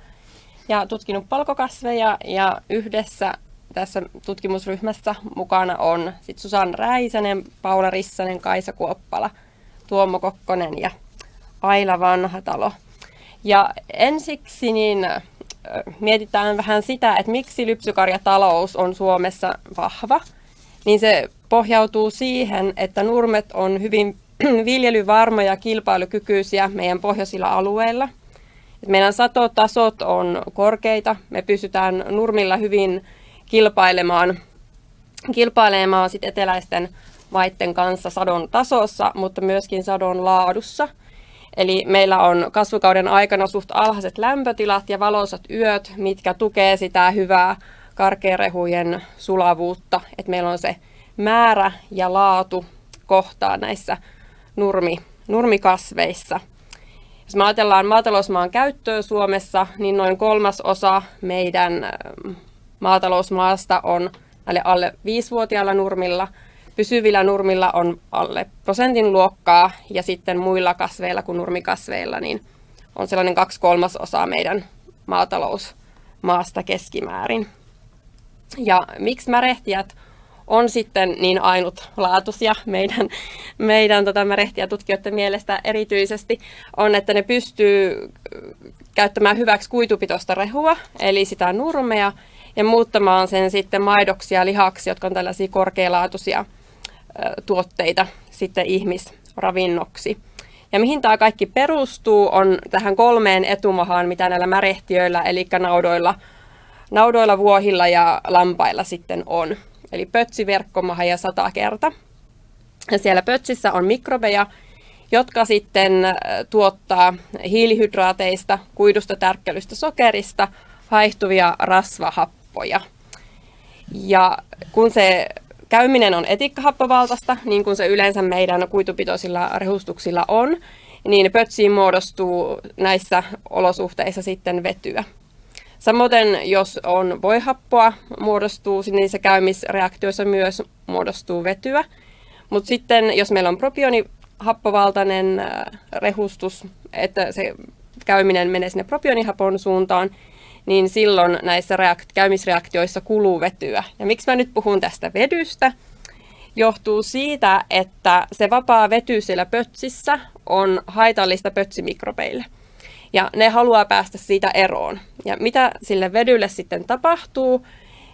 ja tutkinut palkokasveja ja yhdessä tässä tutkimusryhmässä mukana on sit Susan Räisänen, Paula Rissanen, Kaisa Kuoppala, Tuomo Kokkonen ja Aila Vanhatalo. Ja ensiksi niin mietitään vähän sitä, että miksi lypsykarjatalous on Suomessa vahva. Niin se pohjautuu siihen, että nurmet on hyvin viljelyvarmoja ja kilpailukykyisiä meidän pohjoisilla alueilla. Meidän satotasot on korkeita. Me pystytään nurmilla hyvin kilpailemaan, kilpailemaan sit eteläisten maiden kanssa sadon tasossa, mutta myöskin sadon laadussa. Eli meillä on kasvukauden aikana suht alhaiset lämpötilat ja valoisat yöt, mitkä tukee sitä hyvää karkearehujen sulavuutta. Et meillä on se määrä ja laatu kohtaa näissä nurmi, nurmikasveissa. Jos me ajatellaan maatalousmaan käyttöä Suomessa, niin noin kolmas osa meidän maatalousmaasta on näille alle 5-vuotiailla nurmilla. Pysyvillä nurmilla on alle prosentin luokkaa ja sitten muilla kasveilla kuin nurmikasveilla niin on sellainen kaksi kolmasosaa meidän maatalousmaasta keskimäärin. Ja miksi märehtijät on sitten niin ainutlaatuisia meidän, meidän tota, tutkijoiden mielestä erityisesti, on, että ne pystyy käyttämään hyväksi kuitupitoista rehua, eli sitä nurmea, ja muuttamaan sen sitten maidoksi ja lihaksi, jotka on tällaisia korkealaatuisia tuotteita sitten ihmisravinnoksi. Ja mihin tämä kaikki perustuu, on tähän kolmeen etumahaan, mitä näillä märehtiöillä, eli naudoilla, naudoilla, vuohilla ja lampailla sitten on. Eli pötsi, verkkomaha ja satakerta. Ja siellä pötsissä on mikrobeja, jotka sitten tuottaa hiilihydraateista, kuidusta, tärkkelystä, sokerista haihtuvia rasvahappoja. Ja kun se käyminen on etikkahappovaltaista, niin kuin se yleensä meidän kuitupitoisilla rehustuksilla on, niin pötsiin muodostuu näissä olosuhteissa sitten vetyä. Samoin jos on voihappoa, muodostuu niissä käymisreaktioissa myös muodostuu vetyä. Mutta sitten jos meillä on propionihappovaltainen äh, rehustus, että se käyminen menee sinne propionihapon suuntaan, niin silloin näissä reakt- käymisreaktioissa kuluu vetyä. Ja miksi mä nyt puhun tästä vedystä? Johtuu siitä, että se vapaa vety siellä pötsissä on haitallista pötsimikrobeille. Ja ne haluaa päästä siitä eroon. Ja mitä sille vedylle sitten tapahtuu,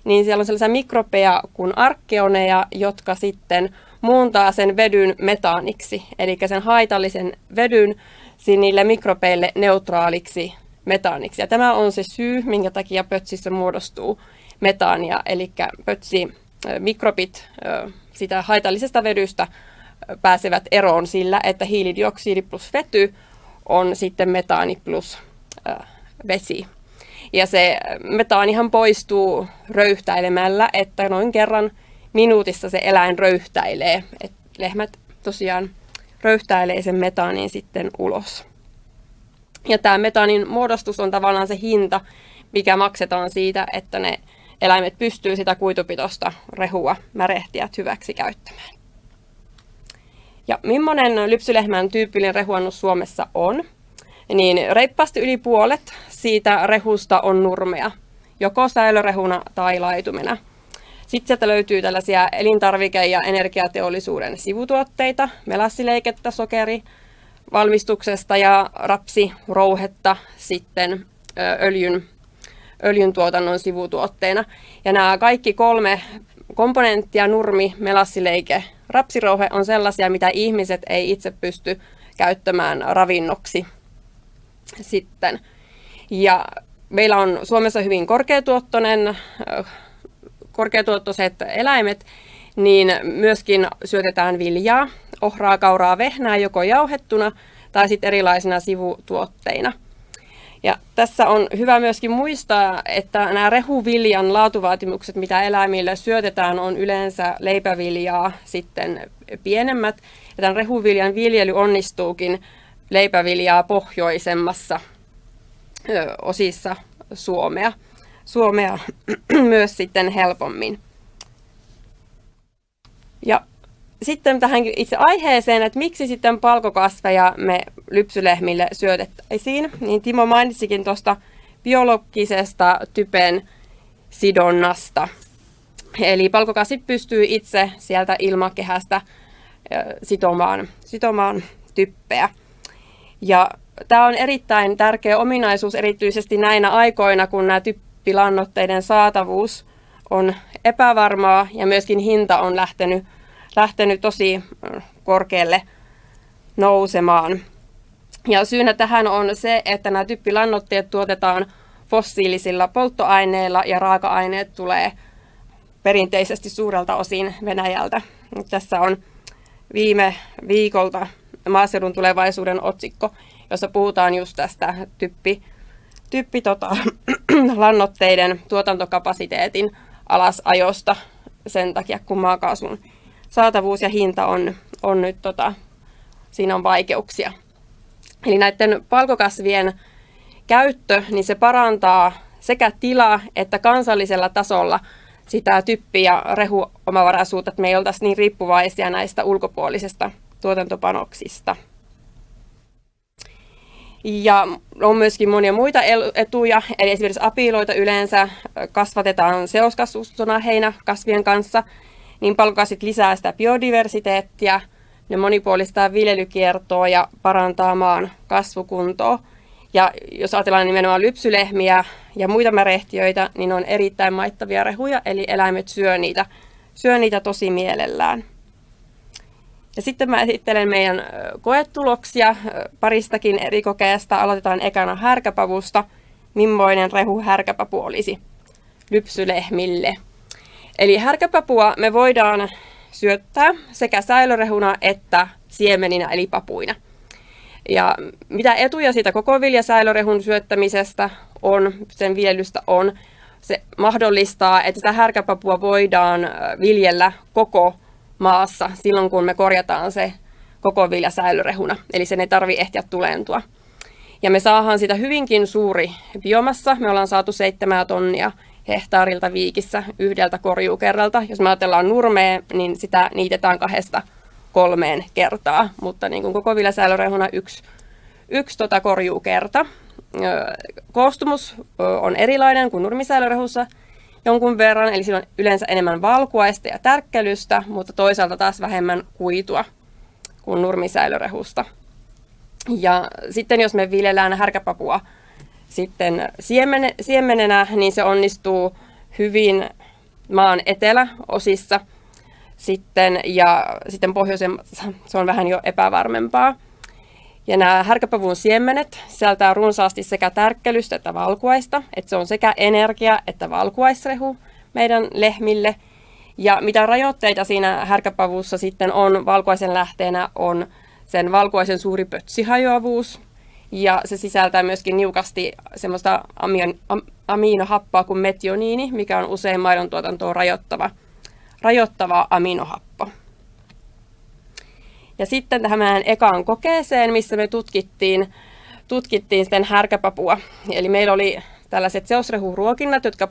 niin siellä on sellaisia mikrobeja kuin arkkeoneja, jotka sitten muuntaa sen vedyn metaaniksi, eli sen haitallisen vedyn niille mikrobeille neutraaliksi metaaniksi. Ja tämä on se syy, minkä takia pötsissä muodostuu metaania, eli pötsi mikrobit sitä haitallisesta vedystä pääsevät eroon sillä, että hiilidioksidi plus vety on sitten metaani plus vesi. Ja se metaanihan poistuu röyhtäilemällä, että noin kerran minuutissa se eläin röyhtäilee. Et lehmät tosiaan röyhtäilee sen metaanin sitten ulos. Ja tämä metaanin muodostus on tavallaan se hinta, mikä maksetaan siitä, että ne eläimet pystyy sitä kuitupitosta rehua märehtiät hyväksi käyttämään. Ja millainen lypsylehmän tyypillinen rehuannus Suomessa on? Niin reippaasti yli puolet siitä rehusta on nurmea, joko säilörehuna tai laitumena. Sitten sieltä löytyy tällaisia elintarvike- ja energiateollisuuden sivutuotteita, melassileikettä, sokeri, valmistuksesta ja rapsirouhetta sitten öljyn, öljyn tuotannon sivutuotteena. Ja nämä kaikki kolme komponenttia, nurmi, melassileike, rapsirouhe on sellaisia, mitä ihmiset ei itse pysty käyttämään ravinnoksi sitten. Ja meillä on Suomessa hyvin korkeatuottoinen, korkeatuottoiset eläimet, niin myöskin syötetään viljaa, ohraa, kauraa, vehnää joko jauhettuna tai sitten erilaisina sivutuotteina. Ja tässä on hyvä myöskin muistaa, että nämä rehuviljan laatuvaatimukset, mitä eläimille syötetään, on yleensä leipäviljaa sitten pienemmät. Ja tämän rehuviljan viljely onnistuukin leipäviljaa pohjoisemmassa osissa Suomea, Suomea myös sitten helpommin. Ja sitten tähän itse aiheeseen, että miksi sitten palkokasveja me lypsylehmille syötettäisiin, niin Timo mainitsikin tuosta biologisesta typen sidonnasta. Eli palkokasvit pystyy itse sieltä ilmakehästä sitomaan, sitomaan typpeä. Ja tämä on erittäin tärkeä ominaisuus erityisesti näinä aikoina, kun nämä typpilannoitteiden saatavuus on epävarmaa ja myöskin hinta on lähtenyt lähtenyt tosi korkealle nousemaan. Ja syynä tähän on se, että nämä typpilannoitteet tuotetaan fossiilisilla polttoaineilla ja raaka-aineet tulee perinteisesti suurelta osin Venäjältä. Tässä on viime viikolta maaseudun tulevaisuuden otsikko, jossa puhutaan just tästä typpi, typpi tota, lannoitteiden tuotantokapasiteetin alasajosta sen takia, kun maakaasun saatavuus ja hinta on, on nyt, tota, siinä on vaikeuksia. Eli näiden palkokasvien käyttö, niin se parantaa sekä tilaa että kansallisella tasolla sitä typpi- ja rehuomavaraisuutta, että me ei oltaisi niin riippuvaisia näistä ulkopuolisista tuotantopanoksista. Ja on myöskin monia muita etuja, eli esimerkiksi apiloita yleensä kasvatetaan seoskasvustona heinäkasvien kanssa, niin palkokasvit lisää sitä biodiversiteettia, ne monipuolistaa viljelykiertoa ja parantaa maan kasvukuntoa. Ja jos ajatellaan nimenomaan lypsylehmiä ja muita märehtiöitä, niin on erittäin maittavia rehuja, eli eläimet syö niitä, syö niitä tosi mielellään. Ja sitten mä esittelen meidän koetuloksia paristakin eri kokeesta. Aloitetaan ekana härkäpavusta. Mimmoinen rehu härkäpapu olisi lypsylehmille. Eli härkäpapua me voidaan syöttää sekä säilörehuna että siemeninä eli papuina. Ja mitä etuja siitä koko viljasäilörehun syöttämisestä on, sen viljelystä on, se mahdollistaa, että sitä härkäpapua voidaan viljellä koko maassa silloin, kun me korjataan se koko vilja säilörehuna. Eli sen ei tarvi ehtiä tulentua. Ja me saadaan sitä hyvinkin suuri biomassa. Me ollaan saatu seitsemää tonnia hehtaarilta viikissä yhdeltä korjuukerralta. Jos me ajatellaan nurmea, niin sitä niitetään kahdesta kolmeen kertaa, mutta niin kuin koko viljasäilörehuna yksi, yksi tota korjuukerta. Koostumus on erilainen kuin nurmisäilörehussa jonkun verran, eli sillä on yleensä enemmän valkuaista ja tärkkelystä, mutta toisaalta taas vähemmän kuitua kuin nurmisäilörehusta. Ja sitten jos me viljellään härkäpapua sitten siemene, siemenenä, niin se onnistuu hyvin maan eteläosissa sitten, ja sitten pohjoisemmassa se on vähän jo epävarmempaa. Ja nämä härkäpavun siemenet sisältää runsaasti sekä tärkkelystä että valkuaista, että se on sekä energia- että valkuaisrehu meidän lehmille. Ja mitä rajoitteita siinä härkäpavussa sitten on valkuaisen lähteenä on sen valkuaisen suuri pötsihajoavuus, ja se sisältää myöskin niukasti semmoista amion, am, aminohappoa kuin metioniini, mikä on usein maidon tuotantoa rajoittava, rajoittava aminohappo. Ja sitten tähän ekaan kokeeseen, missä me tutkittiin, tutkittiin sitten härkäpapua. Eli meillä oli tällaiset seosrehuruokinnat, jotka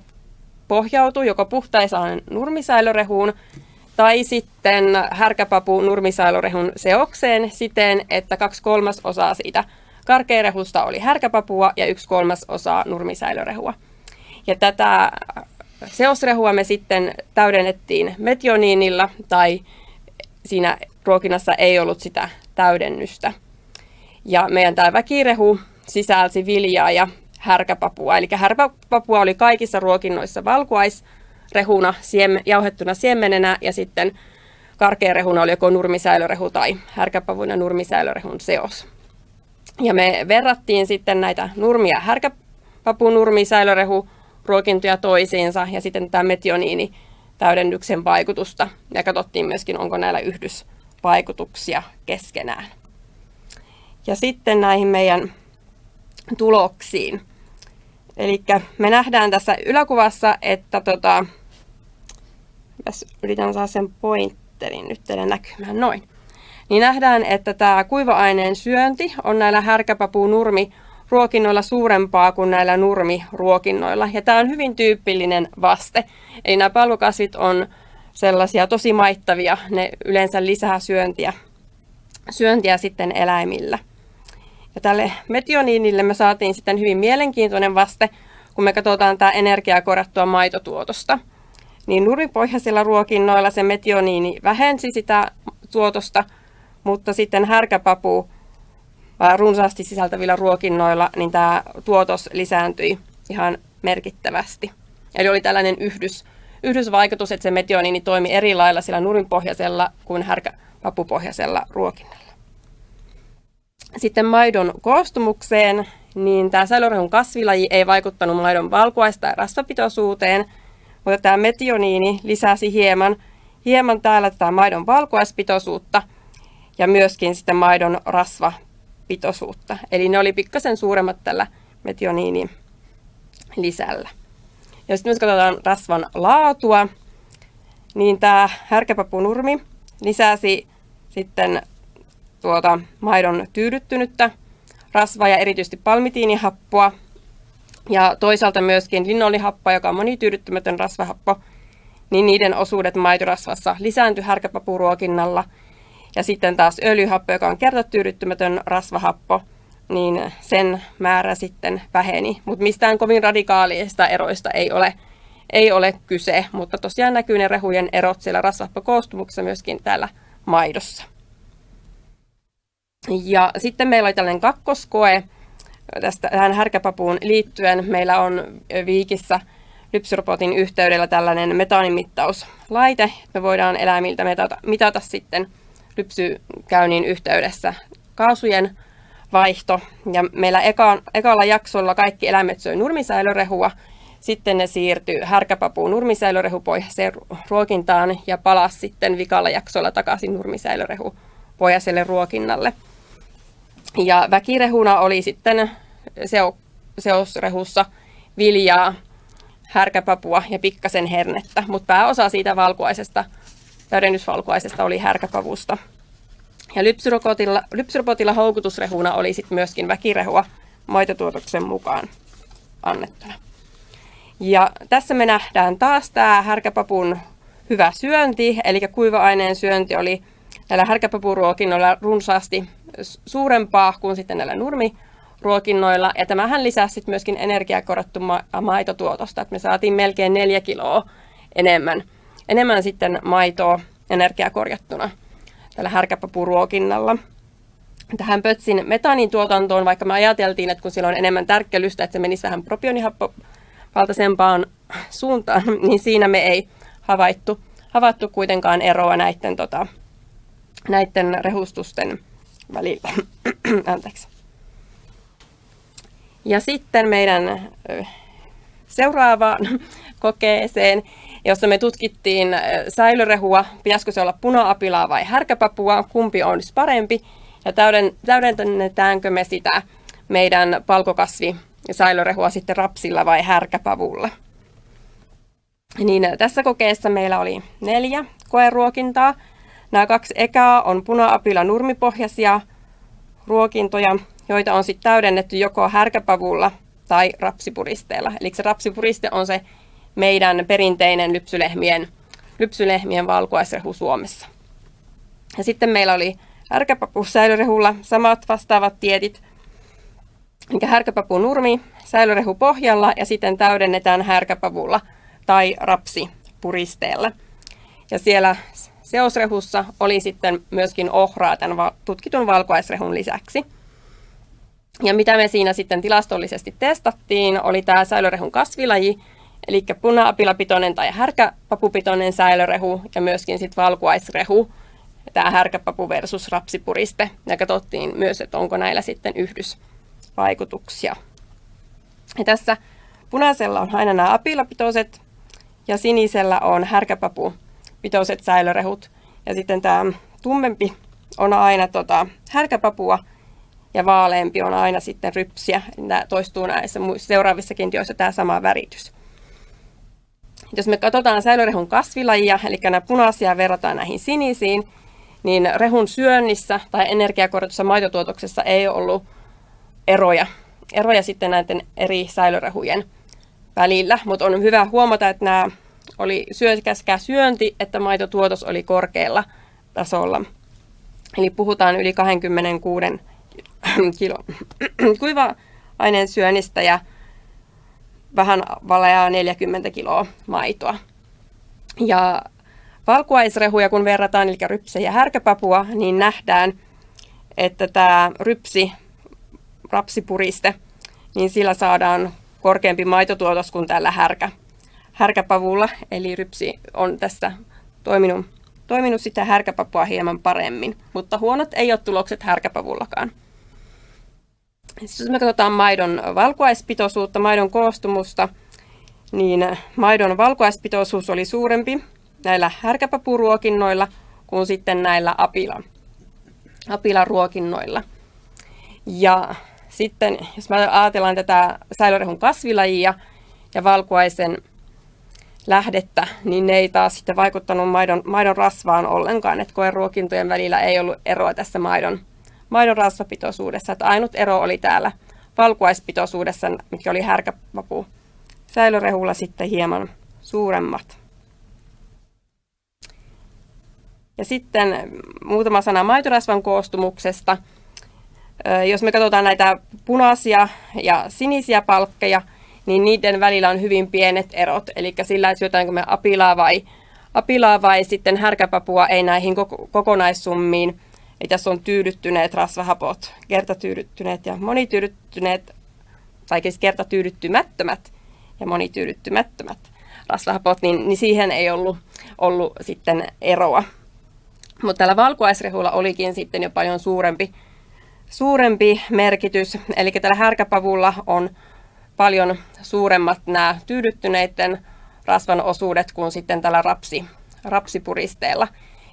pohjautuu joko puhtaisaan nurmisäilörehuun tai sitten härkäpapu nurmisäilörehun seokseen siten, että kaksi kolmasosaa siitä karkearehusta oli härkäpapua ja yksi kolmasosa nurmisäilörehua. Ja tätä seosrehua me sitten täydennettiin metioniinilla tai siinä ruokinnassa ei ollut sitä täydennystä. Ja meidän tämä väkirehu sisälsi viljaa ja härkäpapua. Eli härkäpapua oli kaikissa ruokinnoissa valkuaisrehuna, siem, jauhettuna siemenenä ja sitten karkearehuna oli joko nurmisäilörehu tai härkäpavun ja nurmisäilörehun seos. Ja me verrattiin sitten näitä nurmia härkäpapu, nurmisäilörehu ruokintoja toisiinsa ja sitten tämä metioniini täydennyksen vaikutusta ja katsottiin myöskin, onko näillä yhdysvaikutuksia keskenään. Ja sitten näihin meidän tuloksiin. Eli me nähdään tässä yläkuvassa, että tota, yritän saada sen pointterin nyt teille näkymään noin. Niin nähdään, että tämä kuiva-aineen syönti on näillä härkäpapu nurmi ruokinnoilla suurempaa kuin näillä nurmiruokinnoilla. Ja tämä on hyvin tyypillinen vaste. Eli nämä palvokasvit on sellaisia tosi maittavia, ne yleensä lisää syöntiä, syöntiä sitten eläimillä. Ja tälle metioniinille me saatiin sitten hyvin mielenkiintoinen vaste, kun me katsotaan tämä energiaa korjattua maitotuotosta. Niin nurmipohjaisilla ruokinnoilla se metioniini vähensi sitä tuotosta, mutta sitten härkäpapu runsaasti sisältävillä ruokinnoilla, niin tämä tuotos lisääntyi ihan merkittävästi. Eli oli tällainen yhdys, yhdysvaikutus, että se metionini toimi eri lailla sillä nurinpohjaisella kuin härkäpapupohjaisella ruokinnalla. Sitten maidon koostumukseen, niin tämä säilörehun kasvilaji ei vaikuttanut maidon valkuaista ja rasvapitoisuuteen, mutta tämä metioniini lisäsi hieman, hieman täällä tätä maidon valkuaispitoisuutta ja myöskin sitten maidon rasva pitoisuutta. Eli ne oli pikkasen suuremmat tällä metioniinin lisällä. Ja sitten jos katsotaan rasvan laatua, niin tämä härkäpapunurmi lisäsi sitten tuota maidon tyydyttynyttä rasvaa ja erityisesti palmitiinihappoa. Ja toisaalta myöskin linnolihappoa, joka on monityydyttymätön rasvahappo, niin niiden osuudet maitorasvassa lisääntyi härkäpapuruokinnalla – ja sitten taas öljyhappo, joka on kertatyydyttymätön rasvahappo, niin sen määrä sitten väheni. Mutta mistään kovin radikaalista eroista ei ole, ei ole kyse, mutta tosiaan näkyy ne rehujen erot siellä rasvahappokoostumuksessa myöskin täällä maidossa. Ja sitten meillä oli tällainen kakkoskoe tästä, tähän härkäpapuun liittyen. Meillä on Viikissä lypsyrobotin yhteydellä tällainen metaanimittauslaite. Me voidaan eläimiltä mitata, mitata sitten lypsykäynnin yhteydessä kaasujen vaihto. Ja meillä eka, ekalla jaksolla kaikki eläimet söi nurmisäilörehua. Sitten ne siirtyi härkäpapuun nurmisäilörehupohjaiseen ruokintaan ja palasi sitten vikalla jaksolla takaisin nurmisäilörehupohjaiselle ruokinnalle. Ja väkirehuna oli sitten seo, seosrehussa viljaa, härkäpapua ja pikkasen hernettä, mutta pääosa siitä valkuaisesta, täydennysvalkuaisesta oli härkäpavusta. Ja lypsyrobotilla, lypsyrobotilla houkutusrehuna oli sitten myöskin väkirehua maitotuotoksen mukaan annettuna. Ja tässä me nähdään taas tämä härkäpapun hyvä syönti, eli kuiva-aineen syönti oli näillä härkäpapuruokinnoilla runsaasti suurempaa kuin sitten näillä nurmiruokinnoilla. Ja tämähän lisäsi sitten myöskin energiakorottu ma- maitotuotosta, että me saatiin melkein neljä kiloa enemmän, enemmän sitten maitoa energiakorjattuna tällä härkäpapuruokinnalla. Tähän pötsin metaanin tuotantoon, vaikka me ajateltiin, että kun siellä on enemmän tärkkelystä, että se menisi vähän propionihappovaltaisempaan suuntaan, niin siinä me ei havaittu, havaittu kuitenkaan eroa näiden, tota, näiden rehustusten välillä. Anteeksi. Ja sitten meidän seuraavaan kokeeseen, jossa me tutkittiin säilörehua, pitäisikö se olla puna-apilaa vai härkäpapua, kumpi on parempi, ja täydennetäänkö me sitä meidän palkokasvi säilörehua sitten rapsilla vai härkäpavulla. Niin tässä kokeessa meillä oli neljä koeruokintaa. Nämä kaksi ekaa on puna-apila nurmipohjaisia ruokintoja, joita on sitten täydennetty joko härkäpavulla tai rapsipuristeella. Eli se rapsipuriste on se meidän perinteinen lypsylehmien, lypsylehmien valkuaisrehu Suomessa. Ja sitten meillä oli härkäpapu säilörehulla samat vastaavat tietit, mikä härkäpapu nurmi säilörehu pohjalla ja sitten täydennetään härkäpavulla tai rapsipuristeella. Ja siellä seosrehussa oli sitten myöskin ohraa tämän tutkitun valkuaisrehun lisäksi. Ja mitä me siinä sitten tilastollisesti testattiin, oli tämä säilörehun kasvilaji, eli puna-apilapitoinen tai härkäpapupitoinen säilörehu ja myöskin sitten valkuaisrehu, tämä härkäpapu versus rapsipuriste. Ja katsottiin myös, että onko näillä sitten yhdysvaikutuksia. Ja tässä punaisella on aina nämä apilapitoiset ja sinisellä on härkäpapupitoiset säilörehut. Ja sitten tämä tummempi on aina tota, härkäpapua ja vaaleampi on aina sitten rypsiä. Tämä toistuu näissä seuraavissakin joissa tämä sama väritys. Jos me katsotaan säilörehun kasvilajia, eli nämä punaisia verrataan näihin sinisiin, niin rehun syönnissä tai energiakorotussa maitotuotoksessa ei ollut eroja, eroja sitten näiden eri säilörehujen välillä, mutta on hyvä huomata, että nämä oli syökäskä syönti, että maitotuotos oli korkealla tasolla. Eli puhutaan yli 26 kilo kuiva-aineen syönnistä ja vähän valeaa 40 kiloa maitoa. Ja valkuaisrehuja kun verrataan, eli rypse ja härkäpapua, niin nähdään, että tämä rypsi, rapsipuriste, niin sillä saadaan korkeampi maitotuotos kuin tällä härkä, härkäpavulla. Eli rypsi on tässä toiminut, toiminut sitä härkäpapua hieman paremmin, mutta huonot ei ole tulokset härkäpavullakaan. Siis jos me katsotaan maidon valkuaispitoisuutta, maidon koostumusta, niin maidon valkuaispitoisuus oli suurempi näillä härkäpapuruokinnoilla kuin sitten näillä apila, apilaruokinnoilla. Ja sitten, jos me ajatellaan tätä säilörehun kasvilajia ja valkuaisen lähdettä, niin ne ei taas sitten vaikuttanut maidon, maidon rasvaan ollenkaan, että koeruokintojen välillä ei ollut eroa tässä maidon, maidon rasvapitoisuudessa. Että ainut ero oli täällä valkuaispitoisuudessa, mikä oli härkäpapu säilörehulla sitten hieman suuremmat. Ja sitten muutama sana maitorasvan koostumuksesta. Jos me katsotaan näitä punaisia ja sinisiä palkkeja, niin niiden välillä on hyvin pienet erot. Eli sillä, että syötäänkö me apilaa vai, apilaa vai sitten härkäpapua, ei näihin kokonaissummiin. Eli tässä on tyydyttyneet rasvahapot, kertatyydyttyneet ja monityydyttyneet, tai siis kertatyydyttymättömät ja monityydyttymättömät rasvahapot, niin, niin siihen ei ollut, ollut sitten eroa. Mutta tällä valkuaisrehulla olikin sitten jo paljon suurempi, suurempi merkitys. Eli tällä härkäpavulla on paljon suuremmat nämä tyydyttyneiden rasvan osuudet kuin sitten tällä rapsi, rapsipuristeella.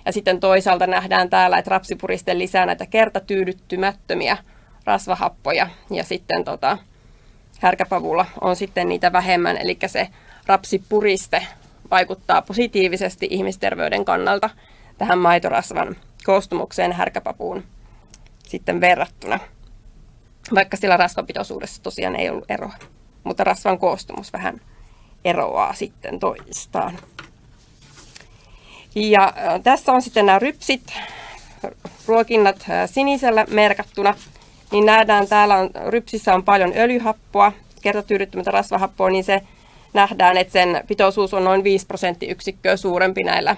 Ja sitten toisaalta nähdään täällä, että rapsipuriste lisää näitä kertatyydyttymättömiä rasvahappoja ja sitten tota, härkäpavulla on sitten niitä vähemmän, eli se rapsipuriste vaikuttaa positiivisesti ihmisterveyden kannalta tähän maitorasvan koostumukseen härkäpapuun sitten verrattuna. Vaikka sillä rasvapitoisuudessa tosiaan ei ollut eroa, mutta rasvan koostumus vähän eroaa sitten toistaan. Ja tässä on sitten nämä rypsit, ruokinnat sinisellä merkattuna, niin nähdään täällä on, rypsissä on paljon öljyhappoa, kertatyydyttymättä rasvahappoa, niin se nähdään, että sen pitoisuus on noin 5 prosenttiyksikköä suurempi näillä,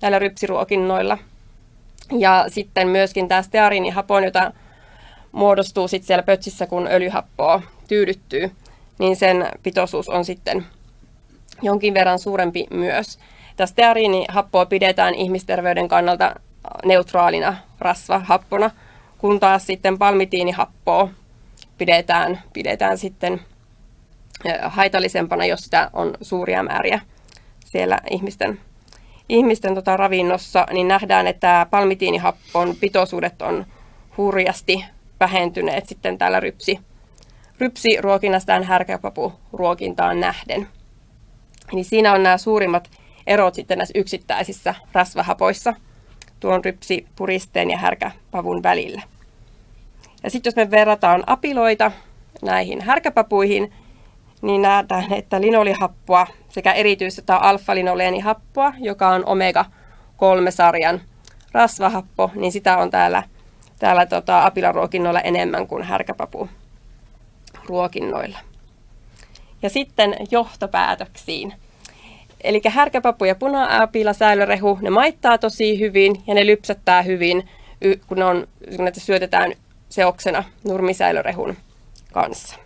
näillä rypsiruokinnoilla. Ja sitten myöskin tämä steariinihapon, jota muodostuu sitten siellä pötsissä, kun öljyhappoa tyydyttyy, niin sen pitoisuus on sitten jonkin verran suurempi myös. Tämä steariinihappoa pidetään ihmisterveyden kannalta neutraalina rasvahappona, kun taas sitten palmitiinihappoa pidetään, pidetään sitten haitallisempana, jos sitä on suuria määriä siellä ihmisten, ihmisten tota ravinnossa, niin nähdään, että palmitiinihappon pitoisuudet on hurjasti vähentyneet sitten täällä rypsi, rypsiruokinnasta ja härkäpapuruokintaan nähden. Eli siinä on nämä suurimmat erot sitten näissä yksittäisissä rasvahapoissa tuon rypsipuristeen ja härkäpavun välillä. Ja sitten jos me verrataan apiloita näihin härkäpapuihin, niin nähdään, että linolihappoa sekä erityisesti alfa-linoleenihappoa, joka on omega-3-sarjan rasvahappo, niin sitä on täällä, täällä tota, apilaruokinnoilla enemmän kuin härkäpapuruokinnoilla. Ja sitten johtopäätöksiin. Eli härkäpapu ja puna-apila säilörehu, ne maittaa tosi hyvin ja ne lypsättää hyvin, kun, ne on, kun ne syötetään seoksena nurmisäilörehun kanssa.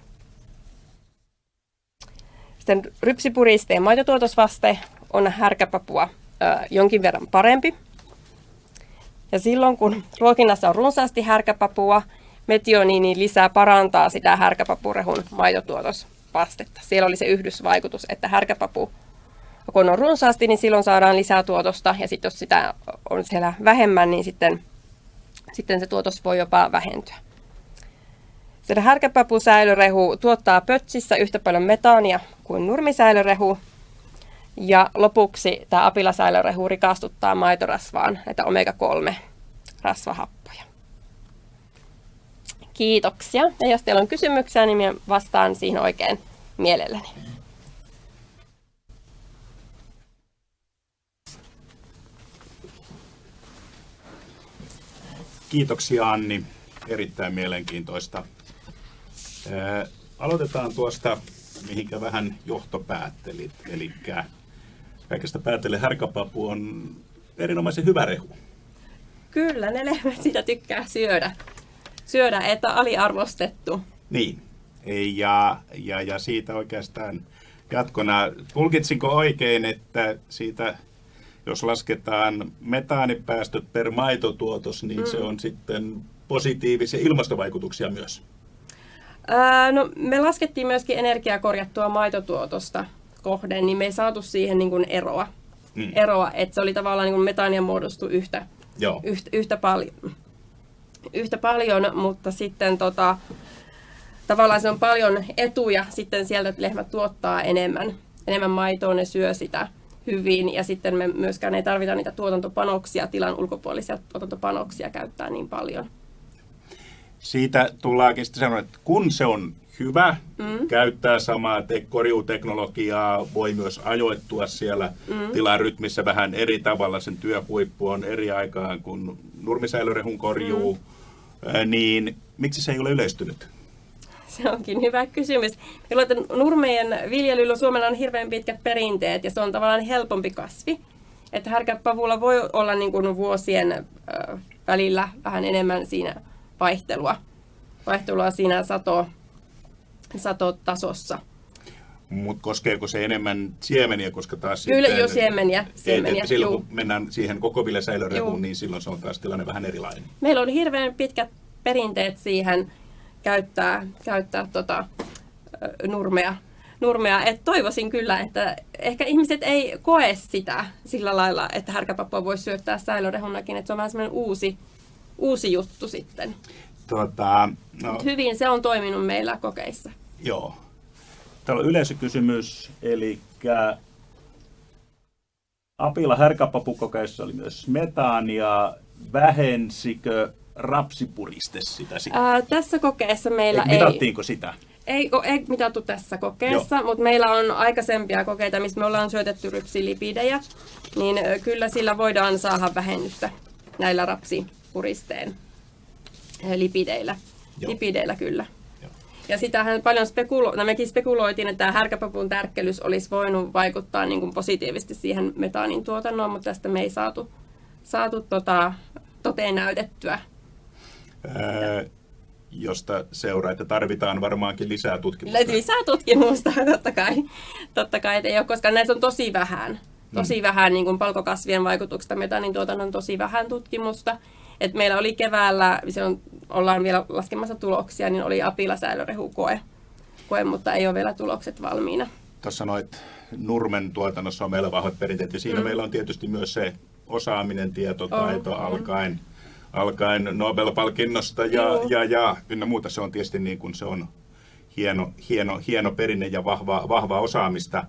Sitten rypsipuristeen maitotuotosvaste on härkäpapua ö, jonkin verran parempi. Ja silloin kun ruokinnassa on runsaasti härkäpapua, metioniini lisää parantaa sitä härkäpapurehun maitotuotosvastetta. Siellä oli se yhdysvaikutus, että härkäpapu kun on runsaasti, niin silloin saadaan lisää tuotosta, ja sitten jos sitä on siellä vähemmän, niin sitten, sitten se tuotos voi jopa vähentyä. Sitten härkäpapusäilörehu tuottaa pötsissä yhtä paljon metaania kuin nurmisäilörehu. Ja lopuksi tämä apilasäilörehu rikastuttaa maitorasvaan näitä omega-3 rasvahappoja. Kiitoksia. Ja jos teillä on kysymyksiä, niin vastaan siihen oikein mielelläni. Kiitoksia Anni. Erittäin mielenkiintoista aloitetaan tuosta, mihinkä vähän johto päätteli. Eli kaikesta päätelle härkäpapu on erinomaisen hyvä rehu. Kyllä, ne lehmät sitä tykkää syödä. Syödä, että aliarvostettu. Niin, ja, ja, ja siitä oikeastaan jatkona, tulkitsinko oikein, että siitä jos lasketaan metaanipäästöt per maitotuotos, niin mm. se on sitten positiivisia ilmastovaikutuksia myös. Ää, no, me laskettiin myöskin energiakorjattua maitotuotosta kohden, niin me ei saatu siihen niin kuin eroa. Mm. eroa. Että se oli tavallaan niin kuin metaania muodostu yhtä, Joo. yhtä, yhtä, paljon, yhtä paljon, mutta sitten tota, tavallaan se on paljon etuja sitten sieltä, että lehmät tuottaa enemmän, enemmän maitoa, ne syö sitä hyvin ja sitten me myöskään ei tarvita niitä tuotantopanoksia, tilan ulkopuolisia tuotantopanoksia käyttää niin paljon siitä tullaankin sitten sanoa, että kun se on hyvä, mm. käyttää samaa te- korjuuteknologiaa, voi myös ajoittua siellä mm. tilarytmissä vähän eri tavalla, sen työhuippu on eri aikaan kuin nurmisäilörehun korjuu, mm. niin miksi se ei ole yleistynyt? Se onkin hyvä kysymys. Meillä on nurmejen viljelyllä Suomella on hirveän pitkät perinteet ja se on tavallaan helpompi kasvi. Että härkäpavulla voi olla niin kuin vuosien välillä vähän enemmän siinä vaihtelua, vaihtelua siinä sato, satotasossa. Mutta koskeeko se enemmän siemeniä, koska taas Kyllä, sitten, jo siemeniä. siemeniä et, silloin juu. kun mennään siihen koko säilörehuun, Juu. niin silloin se on taas tilanne vähän erilainen. Meillä on hirveän pitkät perinteet siihen käyttää, käyttää tota, nurmea. nurmea. Et toivoisin kyllä, että ehkä ihmiset ei koe sitä sillä lailla, että härkäpappua voisi syöttää säilörehunnakin, että se on vähän semmoinen uusi, uusi juttu sitten. Tota, no, Mut hyvin se on toiminut meillä kokeissa. Joo. Täällä on yleisökysymys, eli Apila härkäpapukokeissa oli myös metaania. Vähensikö rapsipuriste sitä sitten? Ää, tässä kokeessa meillä Ei, mitattiinko sitä? Ei, ei mitattu tässä kokeessa, mutta meillä on aikaisempia kokeita, missä me ollaan syötetty rypsilipidejä, niin kyllä sillä voidaan saada vähennystä näillä rapsipuristeen lipideillä. Joo. Lipideillä kyllä. Joo. Ja sitähän paljon spekulo- no mekin spekuloitiin, että tämä härkäpapun tärkkelys olisi voinut vaikuttaa niin kuin positiivisesti siihen metaanin tuotantoon, mutta tästä me ei saatu, saatu tota, toteen näytettyä. Josta seuraa, että tarvitaan varmaankin lisää tutkimusta. Lisää tutkimusta, totta kai. Totta kai, ei ole, koska näissä on tosi vähän. Tosi vähän niin kuin palkokasvien vaikutuksesta metanin tuotannon tosi vähän tutkimusta. Et meillä oli keväällä, se on, ollaan vielä laskemassa tuloksia, niin oli apilasäilörehukoe, koe, mutta ei ole vielä tulokset valmiina. Tuossa sanoit, Nurmen tuotannossa on meillä vahvat perinteet, ja siinä mm. meillä on tietysti myös se osaaminen, tietotaito, on. alkaen, alkaen Nobel-palkinnosta ja, Joo. ja, ja ynnä muuta. Se on tietysti niin kuin se on hieno, hieno, hieno perinne ja vahva, vahvaa osaamista.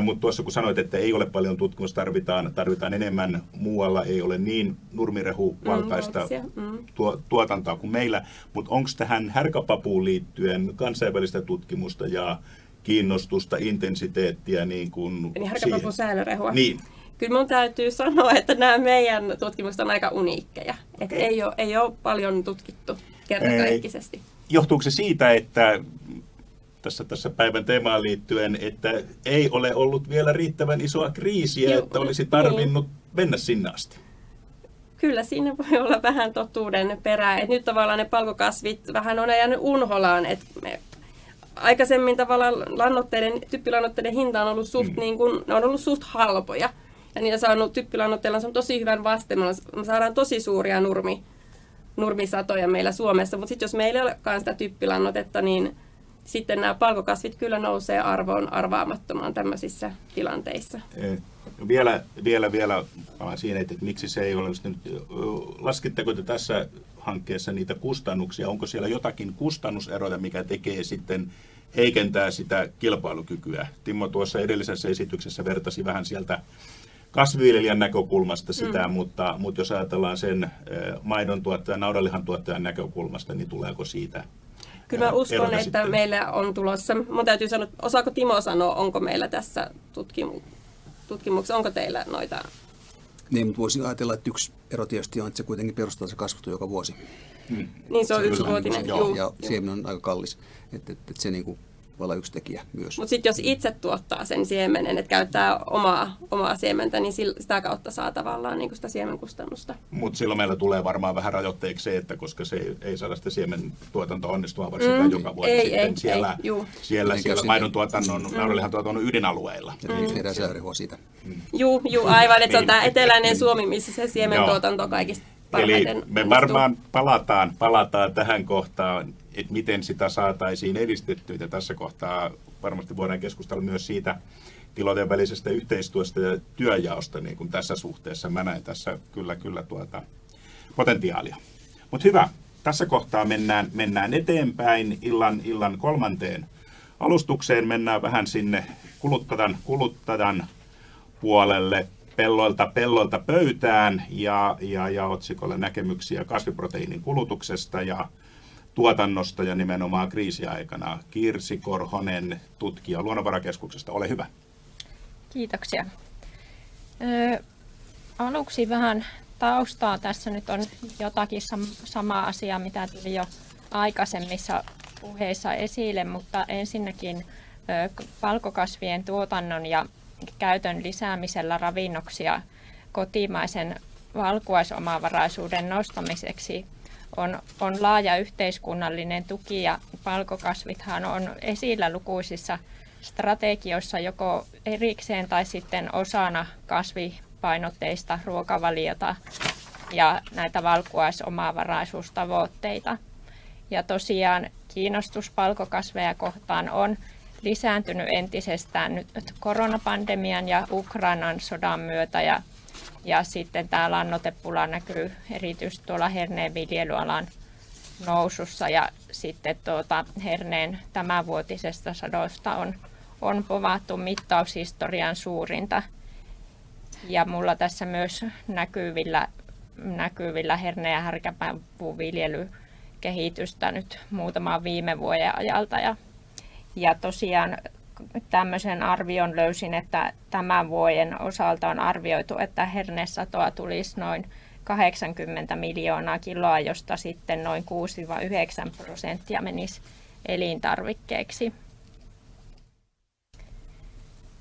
Mutta tuossa kun sanoit, että ei ole paljon tutkimusta, tarvitaan, tarvitaan enemmän muualla, ei ole niin nurmirehuvaltaista valtaisia, mm. tuo, tuotantoa kuin meillä. Mutta onko tähän härkäpapuun liittyen kansainvälistä tutkimusta ja kiinnostusta, intensiteettiä niin kuin Eli härkäpapun säilörehua. Niin. Kyllä mun täytyy sanoa, että nämä meidän tutkimukset on aika uniikkeja. Et Okei. ei, ole, ei ole paljon tutkittu kertakaikkisesti. Johtuuko se siitä, että tässä, tässä päivän teemaan liittyen, että ei ole ollut vielä riittävän isoa kriisiä, Joo, että olisi niin. tarvinnut mennä sinne asti? Kyllä siinä voi olla vähän totuuden perää. Et nyt tavallaan ne palkokasvit vähän on jäänyt unholaan. Et me aikaisemmin tavallaan lannoitteiden, typpilannoitteiden hinta on ollut suht, Mm. mm. niin kun, ne on ollut suht halpoja. Ja niitä saanut typpilannoitteilla on tosi hyvän vasteen. Me saadaan tosi suuria nurmi, nurmisatoja meillä Suomessa. Mutta sitten jos meillä ei olekaan sitä typpilannotetta, niin sitten nämä palkokasvit kyllä nousee arvoon arvaamattomaan tämmöisissä tilanteissa. Eh, Vielä, vielä, vielä palaan siinä, että miksi se ei ole nyt, laskitteko te tässä hankkeessa niitä kustannuksia? Onko siellä jotakin kustannuseroja, mikä tekee sitten, heikentää sitä kilpailukykyä? Timo tuossa edellisessä esityksessä vertasi vähän sieltä kasviviljelijän näkökulmasta sitä, mm. mutta, mutta jos ajatellaan sen eh, maidon tuottajan, naudanlihan tuottajan näkökulmasta, niin tuleeko siitä Kyllä mä uskon, että sitten? meillä on tulossa, mun täytyy sanoa, osaako Timo sanoa, onko meillä tässä tutkimu- tutkimuksessa, onko teillä noita, Niin, mutta voisin ajatella, että yksi ero tietysti on, että se kuitenkin perustaa se kasvattu joka vuosi. niin se on yksivuotinen, joo, juu, ja siemen on aika kallis. Että et, et se niinku voi olla yksi tekijä myös. Mutta sitten jos itse tuottaa sen siemenen, että käyttää omaa, omaa siementä, niin sitä kautta saa tavallaan niin sitä siemenkustannusta. Mutta silloin meillä tulee varmaan vähän rajoitteeksi se, että koska se ei, ei saada sitä siemen tuotantoa onnistumaan varsinkaan Mm, joka vuosi ei, sitten ei, siellä, ei, juu. siellä, Niin, siellä kyllä maidon tuotannon, mm. naudanlihan tuotannon ydinalueilla. Ja mm. tehdään säärehua siitä. Juu, juu aivan, että se on Niin. tämä eteläinen Suomi, missä se siementuotanto on kaikista Eli parhaiten me onnistuu. varmaan palataan, palataan tähän kohtaan, että miten sitä saataisiin edistettyä. Ja tässä kohtaa varmasti voidaan keskustella myös siitä tilojen välisestä yhteistyöstä ja työjaosta niin kuin tässä suhteessa. Mä näen tässä kyllä, kyllä tuota potentiaalia. Mutta hyvä, tässä kohtaa mennään, mennään eteenpäin illan, illan kolmanteen alustukseen. Mennään vähän sinne kuluttajan, kuluttajan puolelle pelloilta pelloilta pöytään ja, ja, ja otsikolle näkemyksiä kasviproteiinin kulutuksesta ja tuotannosta ja nimenomaan kriisiaikana. Kirsi Korhonen, tutkija Luonnonvarakeskuksesta, ole hyvä. Kiitoksia. Ö, aluksi vähän taustaa. Tässä nyt on jotakin sam- samaa asiaa, mitä tuli jo aikaisemmissa puheissa esille, mutta ensinnäkin palkokasvien tuotannon ja käytön lisäämisellä ravinnoksia kotimaisen valkuaisomavaraisuuden nostamiseksi on, on laaja yhteiskunnallinen tuki ja palkokasvithan on esillä lukuisissa strategioissa joko erikseen tai sitten osana kasvipainotteista ruokavaliota ja näitä valkuaisomavaraisuustavoitteita. Ja tosiaan kiinnostus palkokasveja kohtaan on lisääntynyt entisestään nyt koronapandemian ja Ukrainan sodan myötä ja, ja sitten tämä lannotepula näkyy erityisesti tuolla herneen viljelyalan nousussa ja sitten tuota, herneen tämänvuotisesta sadosta on, on povattu mittaushistorian suurinta. Ja mulla tässä myös näkyvillä, näkyvillä herne- ja härkäpäänpuuviljelykehitystä nyt muutaman viime vuoden ajalta. Ja ja tosiaan tämmöisen arvion löysin, että tämän vuoden osalta on arvioitu, että hernesatoa tulisi noin 80 miljoonaa kiloa, josta sitten noin 6-9 prosenttia menisi elintarvikkeeksi.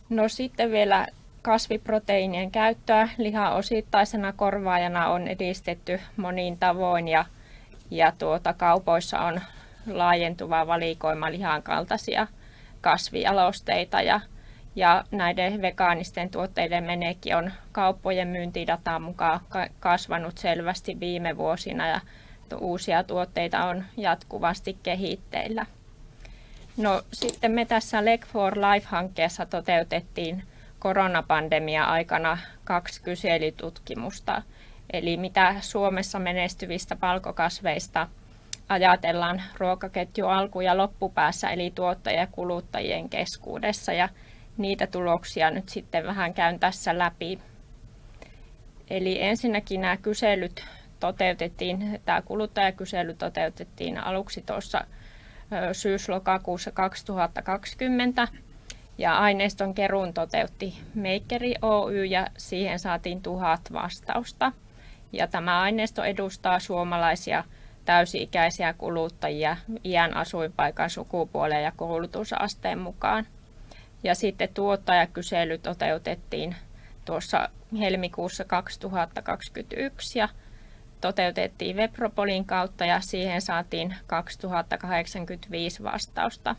No sitten vielä kasviproteiinien käyttöä lihan osittaisena korvaajana on edistetty monin tavoin ja, ja tuota, kaupoissa on laajentuva valikoima lihan kaltaisia kasvialosteita ja, ja näiden vegaanisten tuotteiden menekki on kauppojen myyntidataan mukaan kasvanut selvästi viime vuosina ja uusia tuotteita on jatkuvasti kehitteillä. No sitten me tässä Leg for Life-hankkeessa toteutettiin koronapandemia aikana kaksi kyselytutkimusta. Eli mitä Suomessa menestyvistä palkokasveista – ajatellaan ruokaketju alku- ja loppupäässä, eli tuottajien ja kuluttajien keskuudessa. Ja niitä tuloksia nyt sitten vähän käyn tässä läpi. Eli ensinnäkin nämä kyselyt toteutettiin, tämä kuluttajakysely toteutettiin aluksi tuossa syys-lokakuussa 2020 ja aineiston keruun toteutti Makeri Oy ja siihen saatiin tuhat vastausta. Ja tämä aineisto edustaa suomalaisia täysi-ikäisiä kuluttajia iän, asuinpaikan, sukupuolen ja koulutusasteen mukaan. Ja sitten tuottajakysely toteutettiin tuossa helmikuussa 2021 ja toteutettiin Webropolin kautta ja siihen saatiin 2085 vastausta.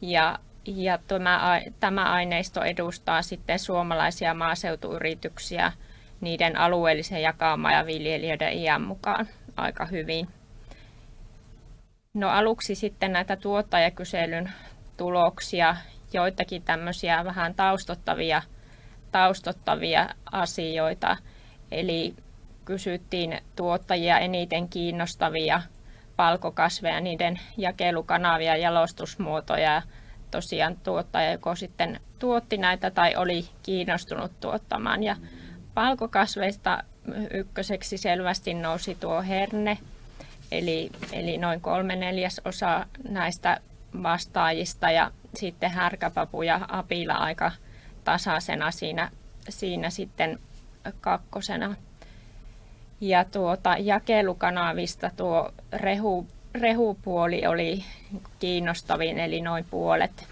Ja, ja tämä, tämä aineisto edustaa sitten suomalaisia maaseutuyrityksiä niiden alueellisen jakaamaan ja viljelijöiden iän mukaan aika hyvin. No aluksi sitten näitä tuottajakyselyn tuloksia, joitakin tämmöisiä vähän taustottavia, taustottavia asioita. Eli kysyttiin tuottajia eniten kiinnostavia palkokasveja, niiden jakelukanavia, jalostusmuotoja. Tosiaan tuottaja joko sitten tuotti näitä tai oli kiinnostunut tuottamaan. Ja palkokasveista ykköseksi selvästi nousi tuo herne, eli, eli noin kolme neljäsosa näistä vastaajista ja sitten härkäpapu ja apila aika tasaisena siinä, siinä sitten kakkosena. Ja tuota, jakelukanavista tuo rehu, rehupuoli oli kiinnostavin, eli noin puolet,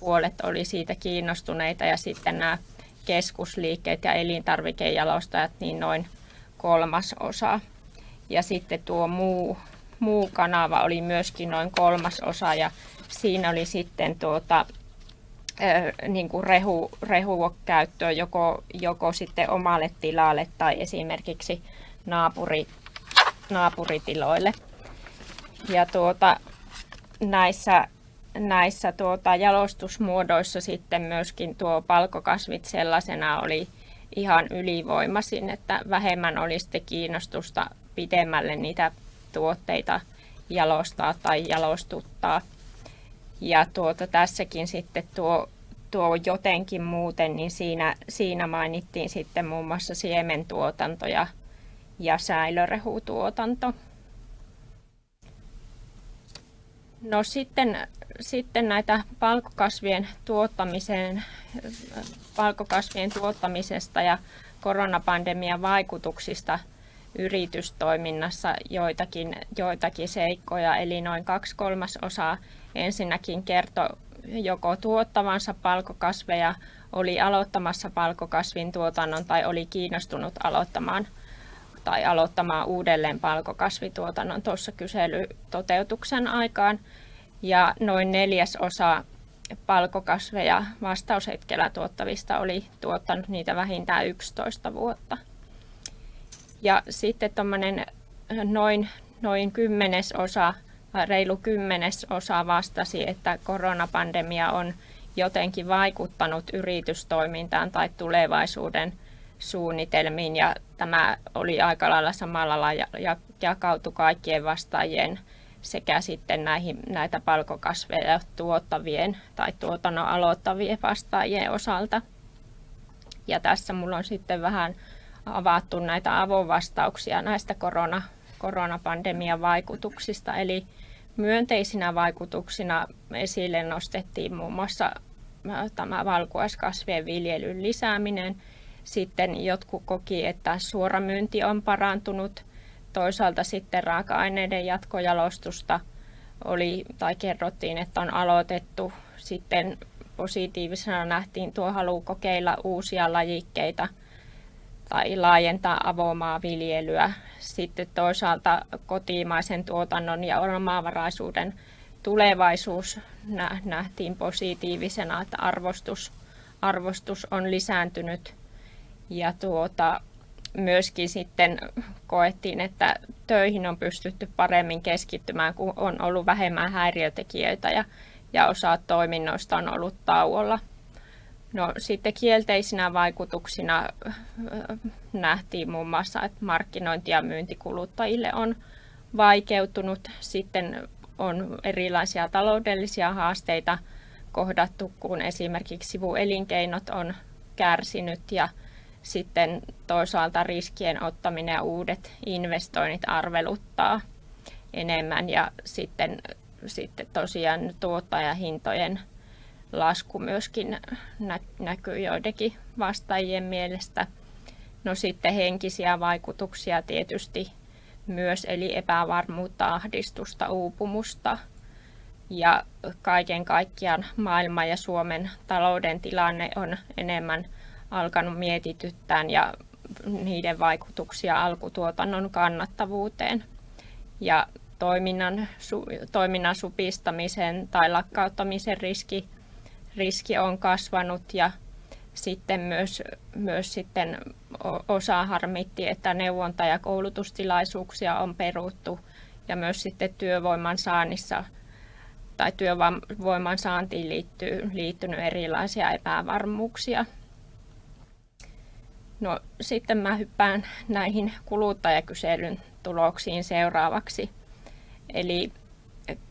puolet oli siitä kiinnostuneita ja sitten nämä keskusliikkeet ja elintarvikejalostajat niin noin kolmas osa. Ja sitten tuo muu, muu kanava oli myöskin noin kolmas osa ja siinä oli sitten tuota, niin kuin rehu, rehukäyttöä joko, joko sitten omalle tilalle tai esimerkiksi naapuri, naapuritiloille. Ja tuota, näissä näissä tuota, jalostusmuodoissa sitten myöskin tuo palkokasvit sellaisena oli ihan ylivoimaisin, että vähemmän oli kiinnostusta pitemmälle niitä tuotteita jalostaa tai jalostuttaa. Ja tuota, tässäkin sitten tuo, tuo jotenkin muuten, niin siinä, siinä mainittiin sitten muun muassa siementuotanto ja, ja säilörehutuotanto. No sitten, sitten näitä palkokasvien tuottamisen, palkokasvien tuottamisesta ja koronapandemian vaikutuksista yritystoiminnassa joitakin, joitakin seikkoja, eli noin kaksi kolmasosaa ensinnäkin kertoi joko tuottavansa palkokasveja, oli aloittamassa palkokasvin tuotannon tai oli kiinnostunut aloittamaan tai aloittamaan uudelleen palkokasvituotannon tuossa kyselytoteutuksen aikaan. Ja noin neljäsosa palkokasveja vastaushetkellä tuottavista oli tuottanut niitä vähintään 11 vuotta. Ja sitten tuommoinen noin, noin kymmenesosa, reilu kymmenesosa vastasi, että koronapandemia on jotenkin vaikuttanut yritystoimintaan tai tulevaisuuden suunnitelmiin ja tämä oli aika lailla samalla lailla ja jakautui kaikkien vastaajien sekä sitten näihin, näitä palkokasveja tuottavien tai tuotannon aloittavien vastaajien osalta. Ja tässä mulla on sitten vähän avattu näitä avovastauksia näistä korona, koronapandemian vaikutuksista. Eli myönteisinä vaikutuksina esille nostettiin muun muassa tämä valkuaiskasvien viljelyn lisääminen. Sitten jotkut koki, että suoramyynti on parantunut. Toisaalta sitten raaka-aineiden jatkojalostusta oli, tai kerrottiin, että on aloitettu. Sitten positiivisena nähtiin tuo halu kokeilla uusia lajikkeita tai laajentaa avomaanviljelyä. Sitten toisaalta kotimaisen tuotannon ja omavaraisuuden tulevaisuus nähtiin positiivisena, että arvostus, arvostus on lisääntynyt ja tuota, myöskin sitten koettiin, että töihin on pystytty paremmin keskittymään, kun on ollut vähemmän häiriötekijöitä ja, ja osa toiminnoista on ollut tauolla. No, sitten kielteisinä vaikutuksina nähtiin muun muassa, että markkinointi- ja myyntikuluttajille on vaikeutunut. Sitten on erilaisia taloudellisia haasteita kohdattu, kun esimerkiksi sivuelinkeinot on kärsinyt ja sitten toisaalta riskien ottaminen ja uudet investoinnit arveluttaa enemmän ja sitten, sitten tosiaan tuottajahintojen lasku myöskin näkyy joidenkin vastaajien mielestä. No sitten henkisiä vaikutuksia tietysti myös, eli epävarmuutta, ahdistusta, uupumusta. Ja kaiken kaikkiaan maailman ja Suomen talouden tilanne on enemmän alkanut mietityttää ja niiden vaikutuksia alkutuotannon kannattavuuteen. Ja toiminnan, su, toiminnan supistamisen tai lakkauttamisen riski, riski on kasvanut ja sitten myös, myös sitten osa harmitti, että neuvonta- ja koulutustilaisuuksia on peruttu ja myös sitten työvoiman saannissa tai työvoiman saantiin liittyy, liittynyt erilaisia epävarmuuksia. No sitten mä hyppään näihin kuluttajakyselyn tuloksiin seuraavaksi. Eli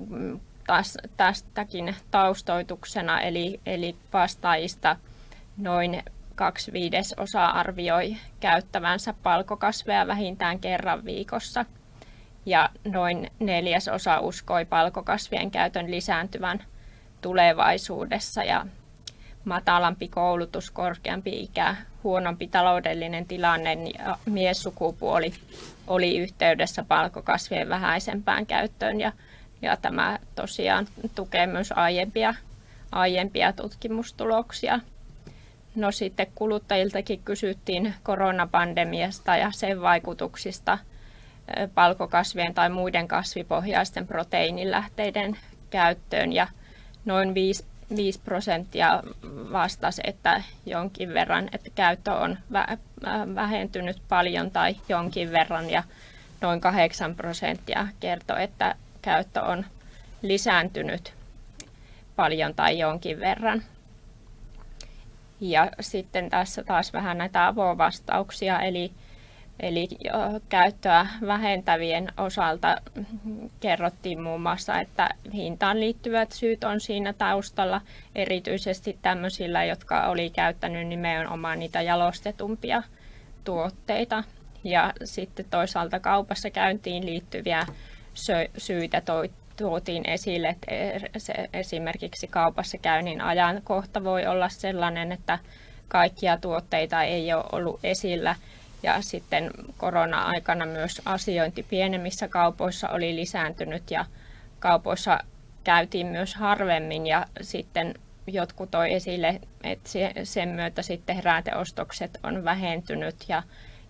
mm, taas, tästäkin taustoituksena, eli, eli vastaajista noin kaksi viidesosaa arvioi käyttävänsä palkokasveja vähintään kerran viikossa ja noin neljäsosa uskoi palkokasvien käytön lisääntyvän tulevaisuudessa ja matalampi koulutus, korkeampi ikä, huonompi taloudellinen tilanne ja miessukupuoli oli yhteydessä palkokasvien vähäisempään käyttöön ja, ja tämä tosiaan tukee myös aiempia, aiempia tutkimustuloksia. No sitten kuluttajiltakin kysyttiin koronapandemiasta ja sen vaikutuksista palkokasvien tai muiden kasvipohjaisten proteiinilähteiden käyttöön ja noin 5, 5 prosenttia vastasi, että jonkin verran, että käyttö on vähentynyt paljon tai jonkin verran ja noin 8 prosenttia kertoi, että käyttö on lisääntynyt paljon tai jonkin verran. Ja sitten tässä taas vähän näitä avovastauksia, eli, eli käyttöä vähentävien osalta kerrottiin muun muassa, että hintaan liittyvät syyt on siinä taustalla, erityisesti tämmöisillä, jotka oli käyttänyt nimenomaan niitä jalostetumpia tuotteita. Ja sitten toisaalta kaupassa käyntiin liittyviä syitä tuotiin esille, että se esimerkiksi kaupassa käynnin ajankohta voi olla sellainen, että kaikkia tuotteita ei ole ollut esillä ja sitten korona-aikana myös asiointi pienemmissä kaupoissa oli lisääntynyt ja kaupoissa käytiin myös harvemmin ja sitten jotkut toi esille, että sen myötä sitten heräteostokset on vähentynyt ja,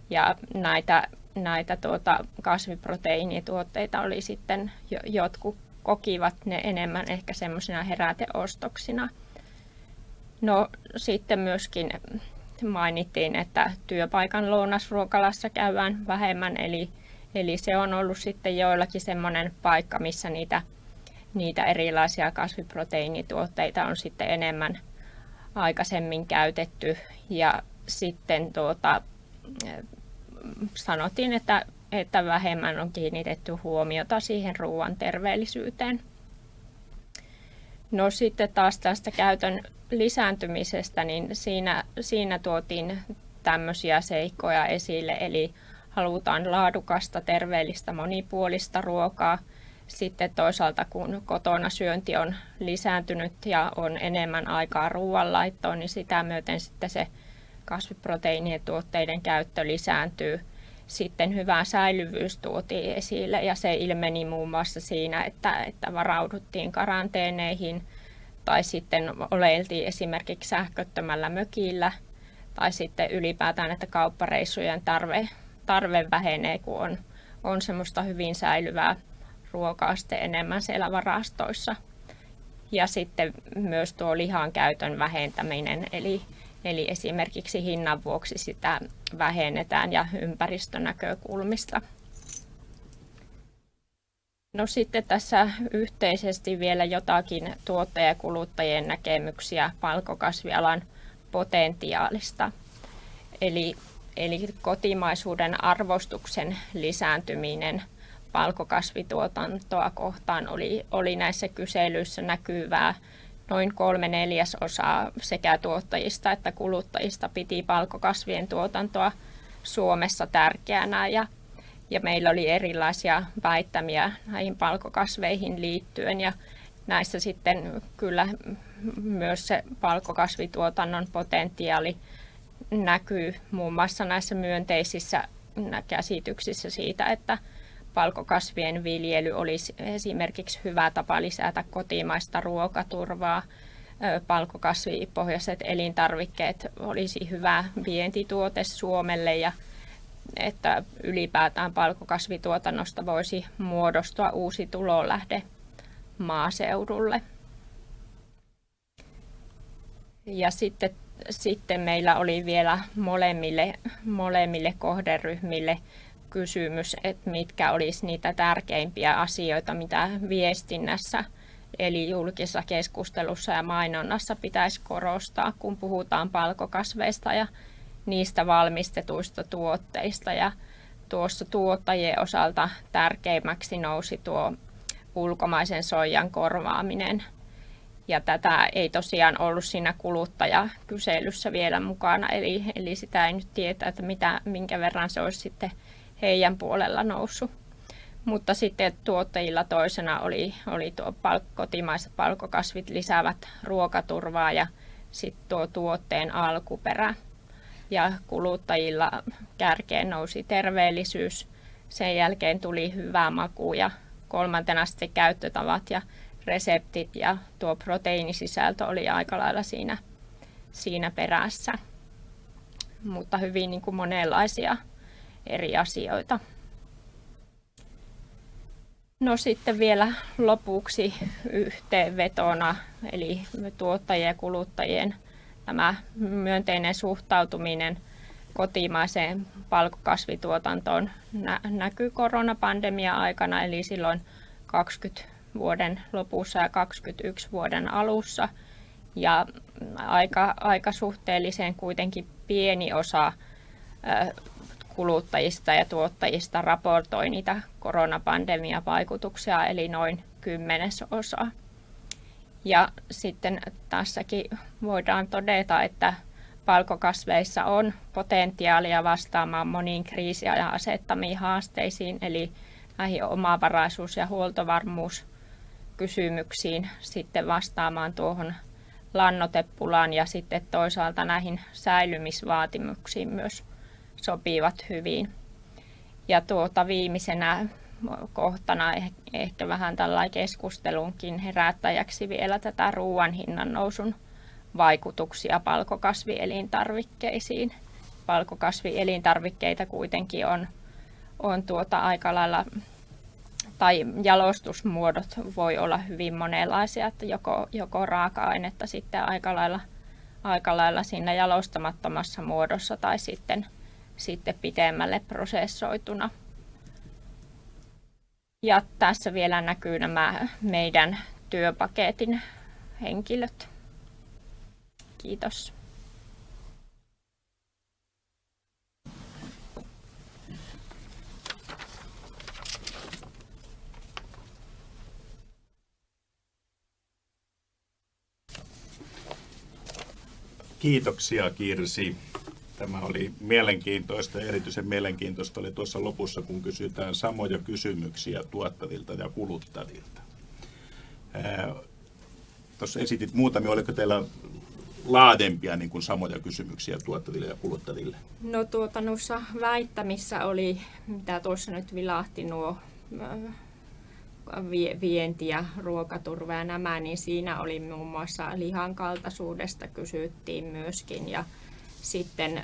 ja näitä, näitä tuota kasviproteiinituotteita oli sitten, jotkut kokivat ne enemmän ehkä semmoisina heräteostoksina. No sitten myöskin mainittiin, että työpaikan lounasruokalassa käydään vähemmän, eli, eli se on ollut sitten joillakin semmoinen paikka, missä niitä, niitä erilaisia kasviproteiinituotteita on sitten enemmän aikaisemmin käytetty. Ja sitten tuota, sanottiin, että, että vähemmän on kiinnitetty huomiota siihen ruoan terveellisyyteen. No sitten taas tästä käytön lisääntymisestä, niin siinä, siinä tuotiin tämmöisiä seikkoja esille, eli halutaan laadukasta, terveellistä, monipuolista ruokaa. Sitten toisaalta kun kotona syönti on lisääntynyt ja on enemmän aikaa ruoanlaittoon, niin sitä myöten sitten se kasviproteiinien tuotteiden käyttö lisääntyy. Sitten hyvä säilyvyys tuotiin esille ja se ilmeni muun muassa siinä, että, että varauduttiin karanteeneihin – tai sitten oleiltiin esimerkiksi sähköttömällä mökillä tai sitten ylipäätään, että kauppareissujen tarve, tarve vähenee, kun on, on semmoista hyvin säilyvää ruokaa sitten enemmän siellä varastoissa. Ja sitten myös tuo lihan käytön vähentäminen, eli, eli esimerkiksi hinnan vuoksi sitä vähennetään ja ympäristönäkökulmista. No sitten tässä yhteisesti vielä jotakin tuottajakuluttajien näkemyksiä palkokasvialan potentiaalista. Eli, eli kotimaisuuden arvostuksen lisääntyminen palkokasvituotantoa kohtaan oli, oli näissä kyselyissä näkyvää. Noin kolme neljäsosaa sekä tuottajista että kuluttajista piti palkokasvien tuotantoa Suomessa tärkeänä. Ja ja meillä oli erilaisia väittämiä näihin palkokasveihin liittyen. Ja näissä sitten kyllä myös se palkokasvituotannon potentiaali näkyy muun muassa näissä myönteisissä käsityksissä siitä, että palkokasvien viljely olisi esimerkiksi hyvä tapa lisätä kotimaista ruokaturvaa. Palkokasvipohjaiset elintarvikkeet olisi hyvä vientituote Suomelle ja että ylipäätään palkokasvituotannosta voisi muodostua uusi tulolähde maaseudulle. Ja sitten, sitten meillä oli vielä molemmille, molemmille kohderyhmille kysymys, että mitkä olisi niitä tärkeimpiä asioita, mitä viestinnässä eli julkisessa keskustelussa ja mainonnassa pitäisi korostaa, kun puhutaan palkokasveista ja niistä valmistetuista tuotteista ja tuossa tuottajien osalta tärkeimmäksi nousi tuo ulkomaisen soijan korvaaminen. Ja tätä ei tosiaan ollut siinä kuluttajakyselyssä vielä mukana, eli, eli sitä ei nyt tietää, että mitä, minkä verran se olisi sitten heidän puolella noussut. Mutta sitten tuottajilla toisena oli, oli tuo palk, kotimaiset palkokasvit lisäävät ruokaturvaa ja sitten tuo tuotteen alkuperä ja kuluttajilla kärkeen nousi terveellisyys. Sen jälkeen tuli hyvä maku ja kolmantena sitten käyttötavat ja reseptit ja tuo proteiinisisältö oli aika lailla siinä, siinä perässä. Mutta hyvin niin kuin monenlaisia eri asioita. No sitten vielä lopuksi yhteenvetona, eli tuottajien ja kuluttajien tämä myönteinen suhtautuminen kotimaiseen palkokasvituotantoon nä- näkyy koronapandemia aikana, eli silloin 20 vuoden lopussa ja 21 vuoden alussa. Ja aika, aika suhteellisen kuitenkin pieni osa kuluttajista ja tuottajista raportoi niitä koronapandemian vaikutuksia, eli noin kymmenesosa. Ja sitten tässäkin voidaan todeta, että palkokasveissa on potentiaalia vastaamaan moniin kriisiajan asettamiin haasteisiin, eli näihin omavaraisuus- ja huoltovarmuuskysymyksiin sitten vastaamaan tuohon lannotepulaan ja sitten toisaalta näihin säilymisvaatimuksiin myös sopivat hyvin. Ja tuota viimeisenä kohtana ehkä vähän tällainen keskustelunkin herättäjäksi vielä tätä ruoan hinnan nousun vaikutuksia palkokasvielintarvikkeisiin. Palkokasvielintarvikkeita kuitenkin on, on tuota aika lailla, tai jalostusmuodot voi olla hyvin monenlaisia, että joko, joko raaka-ainetta sitten aika lailla, aika lailla siinä jalostamattomassa muodossa tai sitten, sitten pitemmälle prosessoituna. Ja tässä vielä näkyy nämä meidän työpaketin henkilöt. Kiitos. Kiitoksia Kirsi. Tämä oli mielenkiintoista erityisen mielenkiintoista oli tuossa lopussa, kun kysytään samoja kysymyksiä tuottavilta ja kuluttavilta. Tuossa esitit muutamia, oliko teillä laadempia niin kuin samoja kysymyksiä tuottaville ja kuluttajille? No tuota, noissa väittämissä oli, mitä tuossa nyt vilahti nuo vienti ja ruokaturva ja nämä, niin siinä oli muun muassa lihan kaltaisuudesta kysyttiin myöskin ja sitten,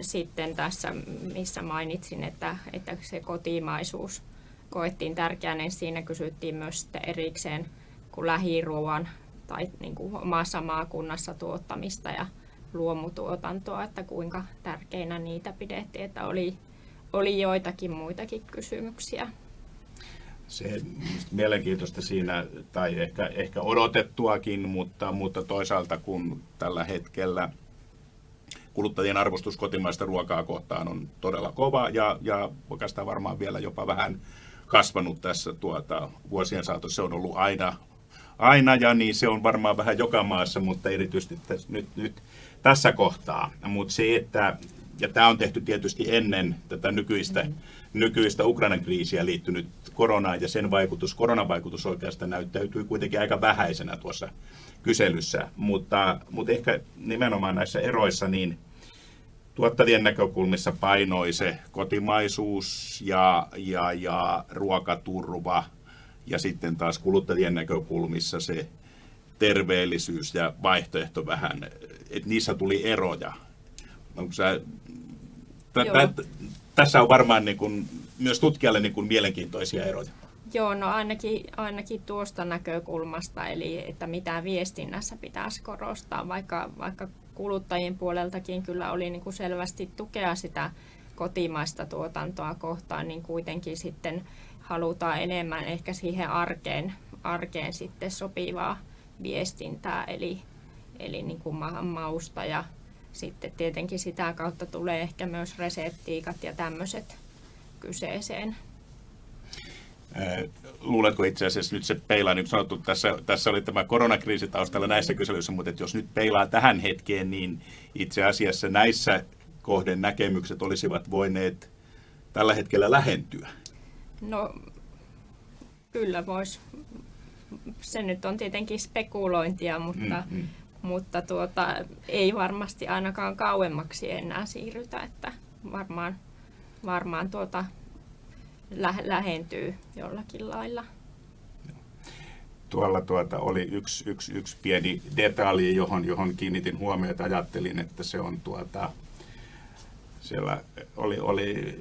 sitten tässä, missä mainitsin, että, että se kotimaisuus koettiin tärkeänä, niin siinä kysyttiin myös erikseen kuin lähiruoan tai niin kuin omassa maakunnassa tuottamista ja luomutuotantoa, että kuinka tärkeinä niitä pidettiin, että oli, oli joitakin muitakin kysymyksiä. Se mielenkiintoista siinä, tai ehkä, ehkä odotettuakin, mutta, mutta toisaalta kun tällä hetkellä kuluttajien arvostus kotimaista ruokaa kohtaan on todella kova ja, ja oikeastaan varmaan vielä jopa vähän kasvanut tässä tuota, vuosien saatossa. Se on ollut aina, aina ja niin se on varmaan vähän joka maassa, mutta erityisesti tässä, nyt, nyt tässä kohtaa. Mutta se, että, ja tämä on tehty tietysti ennen tätä nykyistä, mm-hmm. nykyistä Ukrainan kriisiä liittynyt koronaan ja sen vaikutus, koronavaikutus oikeastaan näyttäytyy kuitenkin aika vähäisenä tuossa kyselyssä, mutta, mutta ehkä nimenomaan näissä eroissa niin tuottajien näkökulmissa painoi se kotimaisuus ja, ja, ja ruokaturva ja sitten taas kuluttajien näkökulmissa se terveellisyys ja vaihtoehto vähän, että niissä tuli eroja. Onko sä, t- t- tässä on varmaan niin kuin, myös tutkijalle niin kuin mielenkiintoisia eroja. Joo, no ainakin, ainakin tuosta näkökulmasta, eli että mitä viestinnässä pitäisi korostaa, vaikka, vaikka kuluttajien puoleltakin kyllä oli niin kuin selvästi tukea sitä kotimaista tuotantoa kohtaan, niin kuitenkin sitten halutaan enemmän ehkä siihen arkeen, arkeen sitten sopivaa viestintää, eli, eli niin kuin mausta ja sitten tietenkin sitä kautta tulee ehkä myös reseptiikat ja tämmöiset kyseeseen. Luuletko itse asiassa nyt se peilaa, niin kuin sanottu, tässä, tässä oli tämä koronakriisi taustalla näissä kyselyissä, mutta että jos nyt peilaa tähän hetkeen, niin itse asiassa näissä kohden näkemykset olisivat voineet tällä hetkellä lähentyä. No kyllä voisi. Se nyt on tietenkin spekulointia, mutta, mm, mm. mutta tuota, ei varmasti ainakaan kauemmaksi enää siirrytä, että varmaan, varmaan tuota, lä- lähentyy jollakin lailla. Tuolla tuota oli yksi, yksi, yksi pieni detalji, johon, johon kiinnitin huomiota. Ajattelin, että se on tuota, siellä oli, oli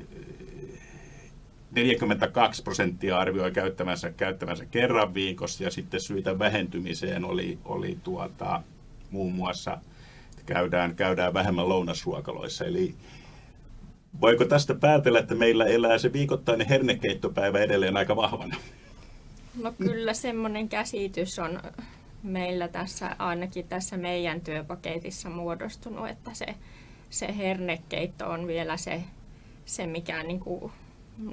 42 prosenttia arvioi käyttämänsä, käyttämänsä kerran viikossa ja sitten syitä vähentymiseen oli, oli tuota, muun muassa, käydään, käydään vähemmän lounasruokaloissa. Eli Voiko tästä päätellä, että meillä elää se viikoittainen hernekeittopäivä edelleen aika vahvana? No kyllä semmoinen käsitys on meillä tässä, ainakin tässä meidän työpaketissa muodostunut, että se, se hernekeitto on vielä se, se mikä niin kuin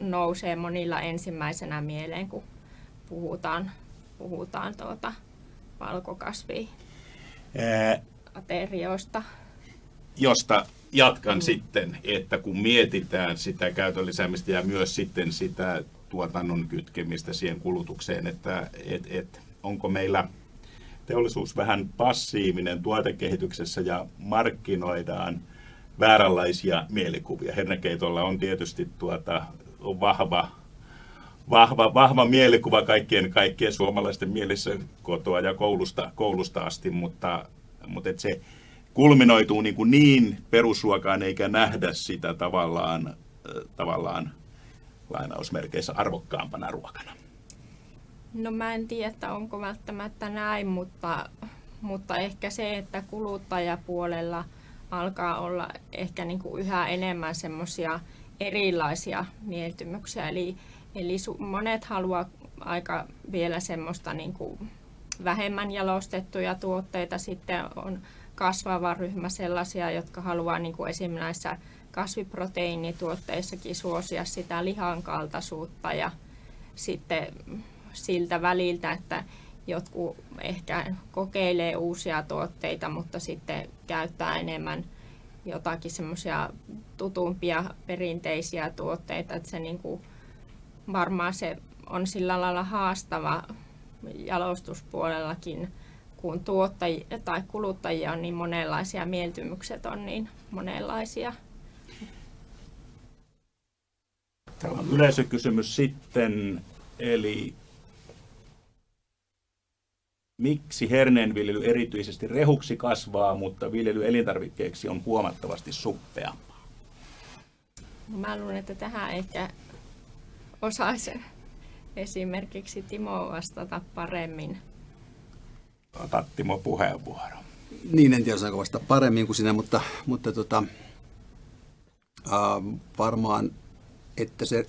nousee monilla ensimmäisenä mieleen, kun puhutaan, puhutaan tuota valkokasvi aterioista. Josta jatkan mm. sitten, että kun mietitään sitä käytön lisäämistä ja myös sitten sitä tuotannon kytkemistä siihen kulutukseen, että et, et, onko meillä teollisuus vähän passiivinen tuotekehityksessä ja markkinoidaan vääränlaisia mielikuvia. Hernekeitolla on tietysti tuota, on vahva, vahva, vahva mielikuva kaikkien, kaikkien suomalaisten mielissä kotoa ja koulusta, koulusta asti, mutta, mutta et se kulminoituu niin, kuin niin perusruokaan eikä nähdä sitä tavallaan, tavallaan lainausmerkeissä arvokkaampana ruokana. No mä en tiedä, että onko välttämättä näin, mutta, mutta ehkä se, että kuluttajapuolella alkaa olla ehkä niin kuin yhä enemmän semmoisia erilaisia mieltymyksiä. Eli, eli monet haluaa aika vielä semmoista niin kuin vähemmän jalostettuja tuotteita. Sitten on kasvava ryhmä sellaisia, jotka haluaa niin kuin esimerkiksi näissä kasviproteiinituotteissakin suosia sitä lihan kaltaisuutta ja sitten siltä väliltä, että jotkut ehkä kokeilee uusia tuotteita, mutta sitten käyttää enemmän jotakin semmoisia tutumpia perinteisiä tuotteita, että se niin kuin, varmaan se on sillä lailla haastava jalostuspuolellakin, kun tuottajia tai kuluttajia on niin monenlaisia, mieltymykset on niin monenlaisia. Täällä on yleisökysymys sitten, eli miksi herneenviljely erityisesti rehuksi kasvaa, mutta viljely elintarvikkeeksi on huomattavasti suppeampaa? No mä luulen, että tähän ehkä osaisi esimerkiksi Timo vastata paremmin. Ota Timo puheenvuoro. Niin, en tiedä osaanko vastata paremmin kuin sinä, mutta, mutta tota, äh, varmaan, että se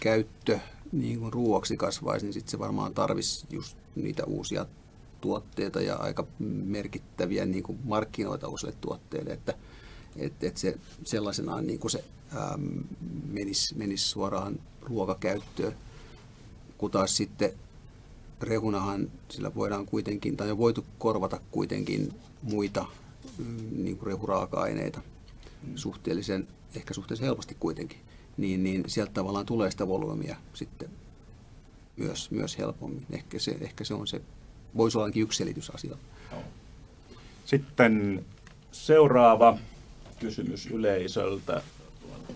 käyttö niin kuin ruoaksi kasvaisi, niin sitten se varmaan tarvisi just niitä uusia tuotteita ja aika merkittäviä niin kuin markkinoita uusille tuotteille, että, että, että se sellaisenaan niin kuin se ähm, menisi, menisi suoraan ruokakäyttöön, kun taas sitten rehunahan sillä voidaan kuitenkin, tai on voitu korvata kuitenkin muita mm, niin kuin rehuraaka-aineita suhteellisen, ehkä suhteellisen helposti kuitenkin, niin, niin sieltä tavallaan tulee sitä volyymia sitten myös, myös helpommin. Ehkä se, ehkä se on se, voisi olla yksi selitys asialle. Sitten seuraava kysymys yleisöltä.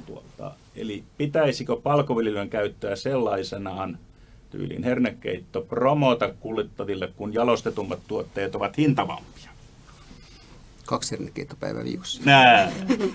Tuota, eli pitäisikö palkoviljelyn käyttöä sellaisenaan tyyliin hernekeitto promota kuljettaville, kun jalostetummat tuotteet ovat hintavampia? Kaksi hernekeittopäivää viikossa. Nää.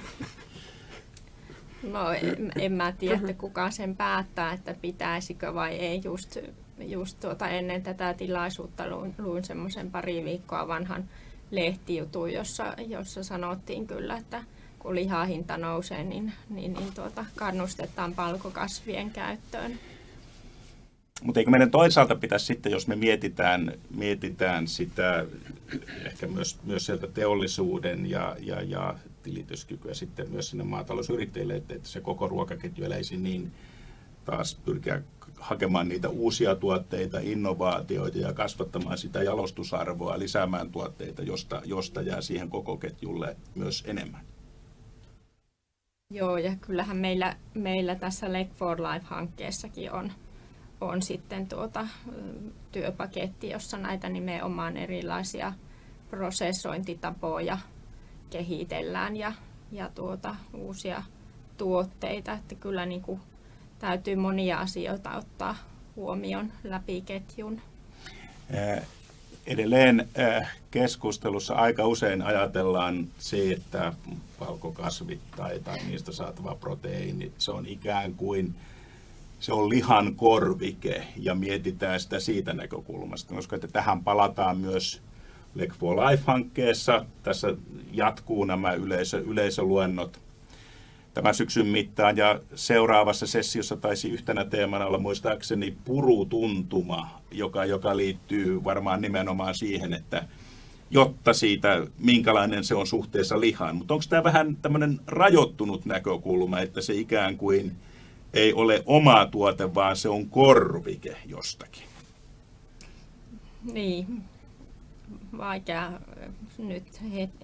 No en, en mä tiedä, että kuka sen päättää, että pitäisikö vai ei. Just, just tuota, ennen tätä tilaisuutta luin, luin semmoisen pari viikkoa vanhan lehtijutun, jossa, jossa sanottiin kyllä, että kun lihahinta nousee, niin, niin, niin tuota, kannustetaan palkokasvien käyttöön. Mutta eikö meidän toisaalta pitäisi sitten, jos me mietitään, mietitään sitä ehkä myös, myös sieltä teollisuuden ja, ja, ja tilityskykyä sitten myös sinne maatalousyrittäjille, että, että se koko ruokaketju eläisi niin taas pyrkiä hakemaan niitä uusia tuotteita, innovaatioita ja kasvattamaan sitä jalostusarvoa, lisäämään tuotteita, josta, josta jää siihen koko ketjulle myös enemmän. Joo, ja kyllähän meillä, meillä tässä Lake for Life-hankkeessakin on, on sitten tuota, työpaketti, jossa näitä nimenomaan erilaisia prosessointitapoja kehitellään ja, ja tuota, uusia tuotteita. Että kyllä niin kuin täytyy monia asioita ottaa huomioon läpi ketjun. Edelleen keskustelussa aika usein ajatellaan se, että valkokasvit tai, tai niistä saatava proteiini, se on ikään kuin se on lihan korvike ja mietitään sitä siitä näkökulmasta, koska että tähän palataan myös Leg for Life-hankkeessa. Tässä jatkuu nämä yleisö, yleisöluennot tämän syksyn mittaan ja seuraavassa sessiossa taisi yhtenä teemana olla muistaakseni purutuntuma, joka, joka liittyy varmaan nimenomaan siihen, että jotta siitä, minkälainen se on suhteessa lihaan. Mutta onko tämä vähän tämmöinen rajoittunut näkökulma, että se ikään kuin ei ole oma tuote, vaan se on korvike jostakin? Niin, vaikea nyt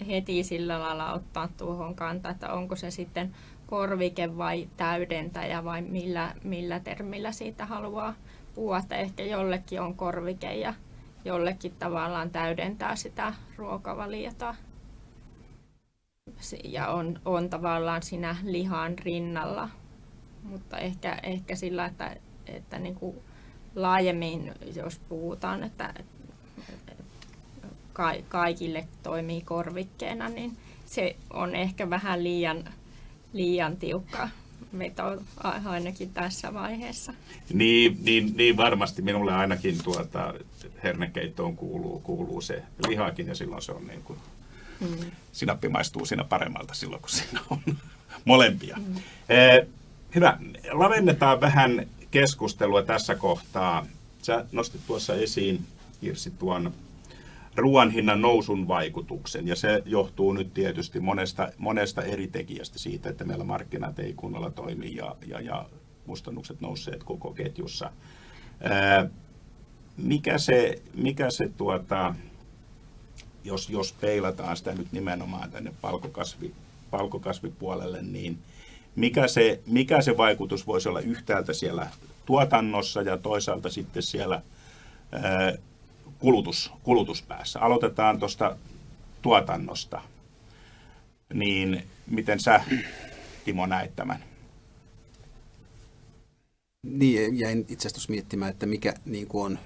heti sillä lailla ottaa tuohon kantaa, että onko se sitten korvike vai täydentäjä vai millä, millä termillä siitä haluaa puhua, että ehkä jollekin on korvike ja jollekin tavallaan täydentää sitä ruokavaliota. ja on, on tavallaan siinä lihan rinnalla. Mutta ehkä, ehkä sillä, että, että niin kuin laajemmin, jos puhutaan, että kaikille toimii korvikkeena, niin se on ehkä vähän liian, liian tiukka veto ainakin tässä vaiheessa. Niin, niin, niin varmasti minulle ainakin tuota, hernekeittoon kuuluu, kuuluu se lihakin ja silloin se on niin kuin, mm. sinappi maistuu siinä paremmalta silloin, kun siinä on molempia. Mm. Eh, hyvä. Lavennetaan vähän keskustelua tässä kohtaa. Sä nostit tuossa esiin, Kirsi, tuon ruoan hinnan nousun vaikutuksen, ja se johtuu nyt tietysti monesta, monesta eri tekijästä siitä, että meillä markkinat ei kunnolla toimi ja, ja, ja kustannukset nousseet koko ketjussa. Ää, mikä se, mikä se tuota, jos, jos peilataan sitä nyt nimenomaan tänne palkokasvi, palkokasvipuolelle, niin mikä se, mikä se vaikutus voisi olla yhtäältä siellä tuotannossa ja toisaalta sitten siellä kulutus, kulutuspäässä. Aloitetaan tuosta tuotannosta. Niin miten sä, Timo, näet tämän? Niin, jäin itse asiassa miettimään, että mikä niin kuin on,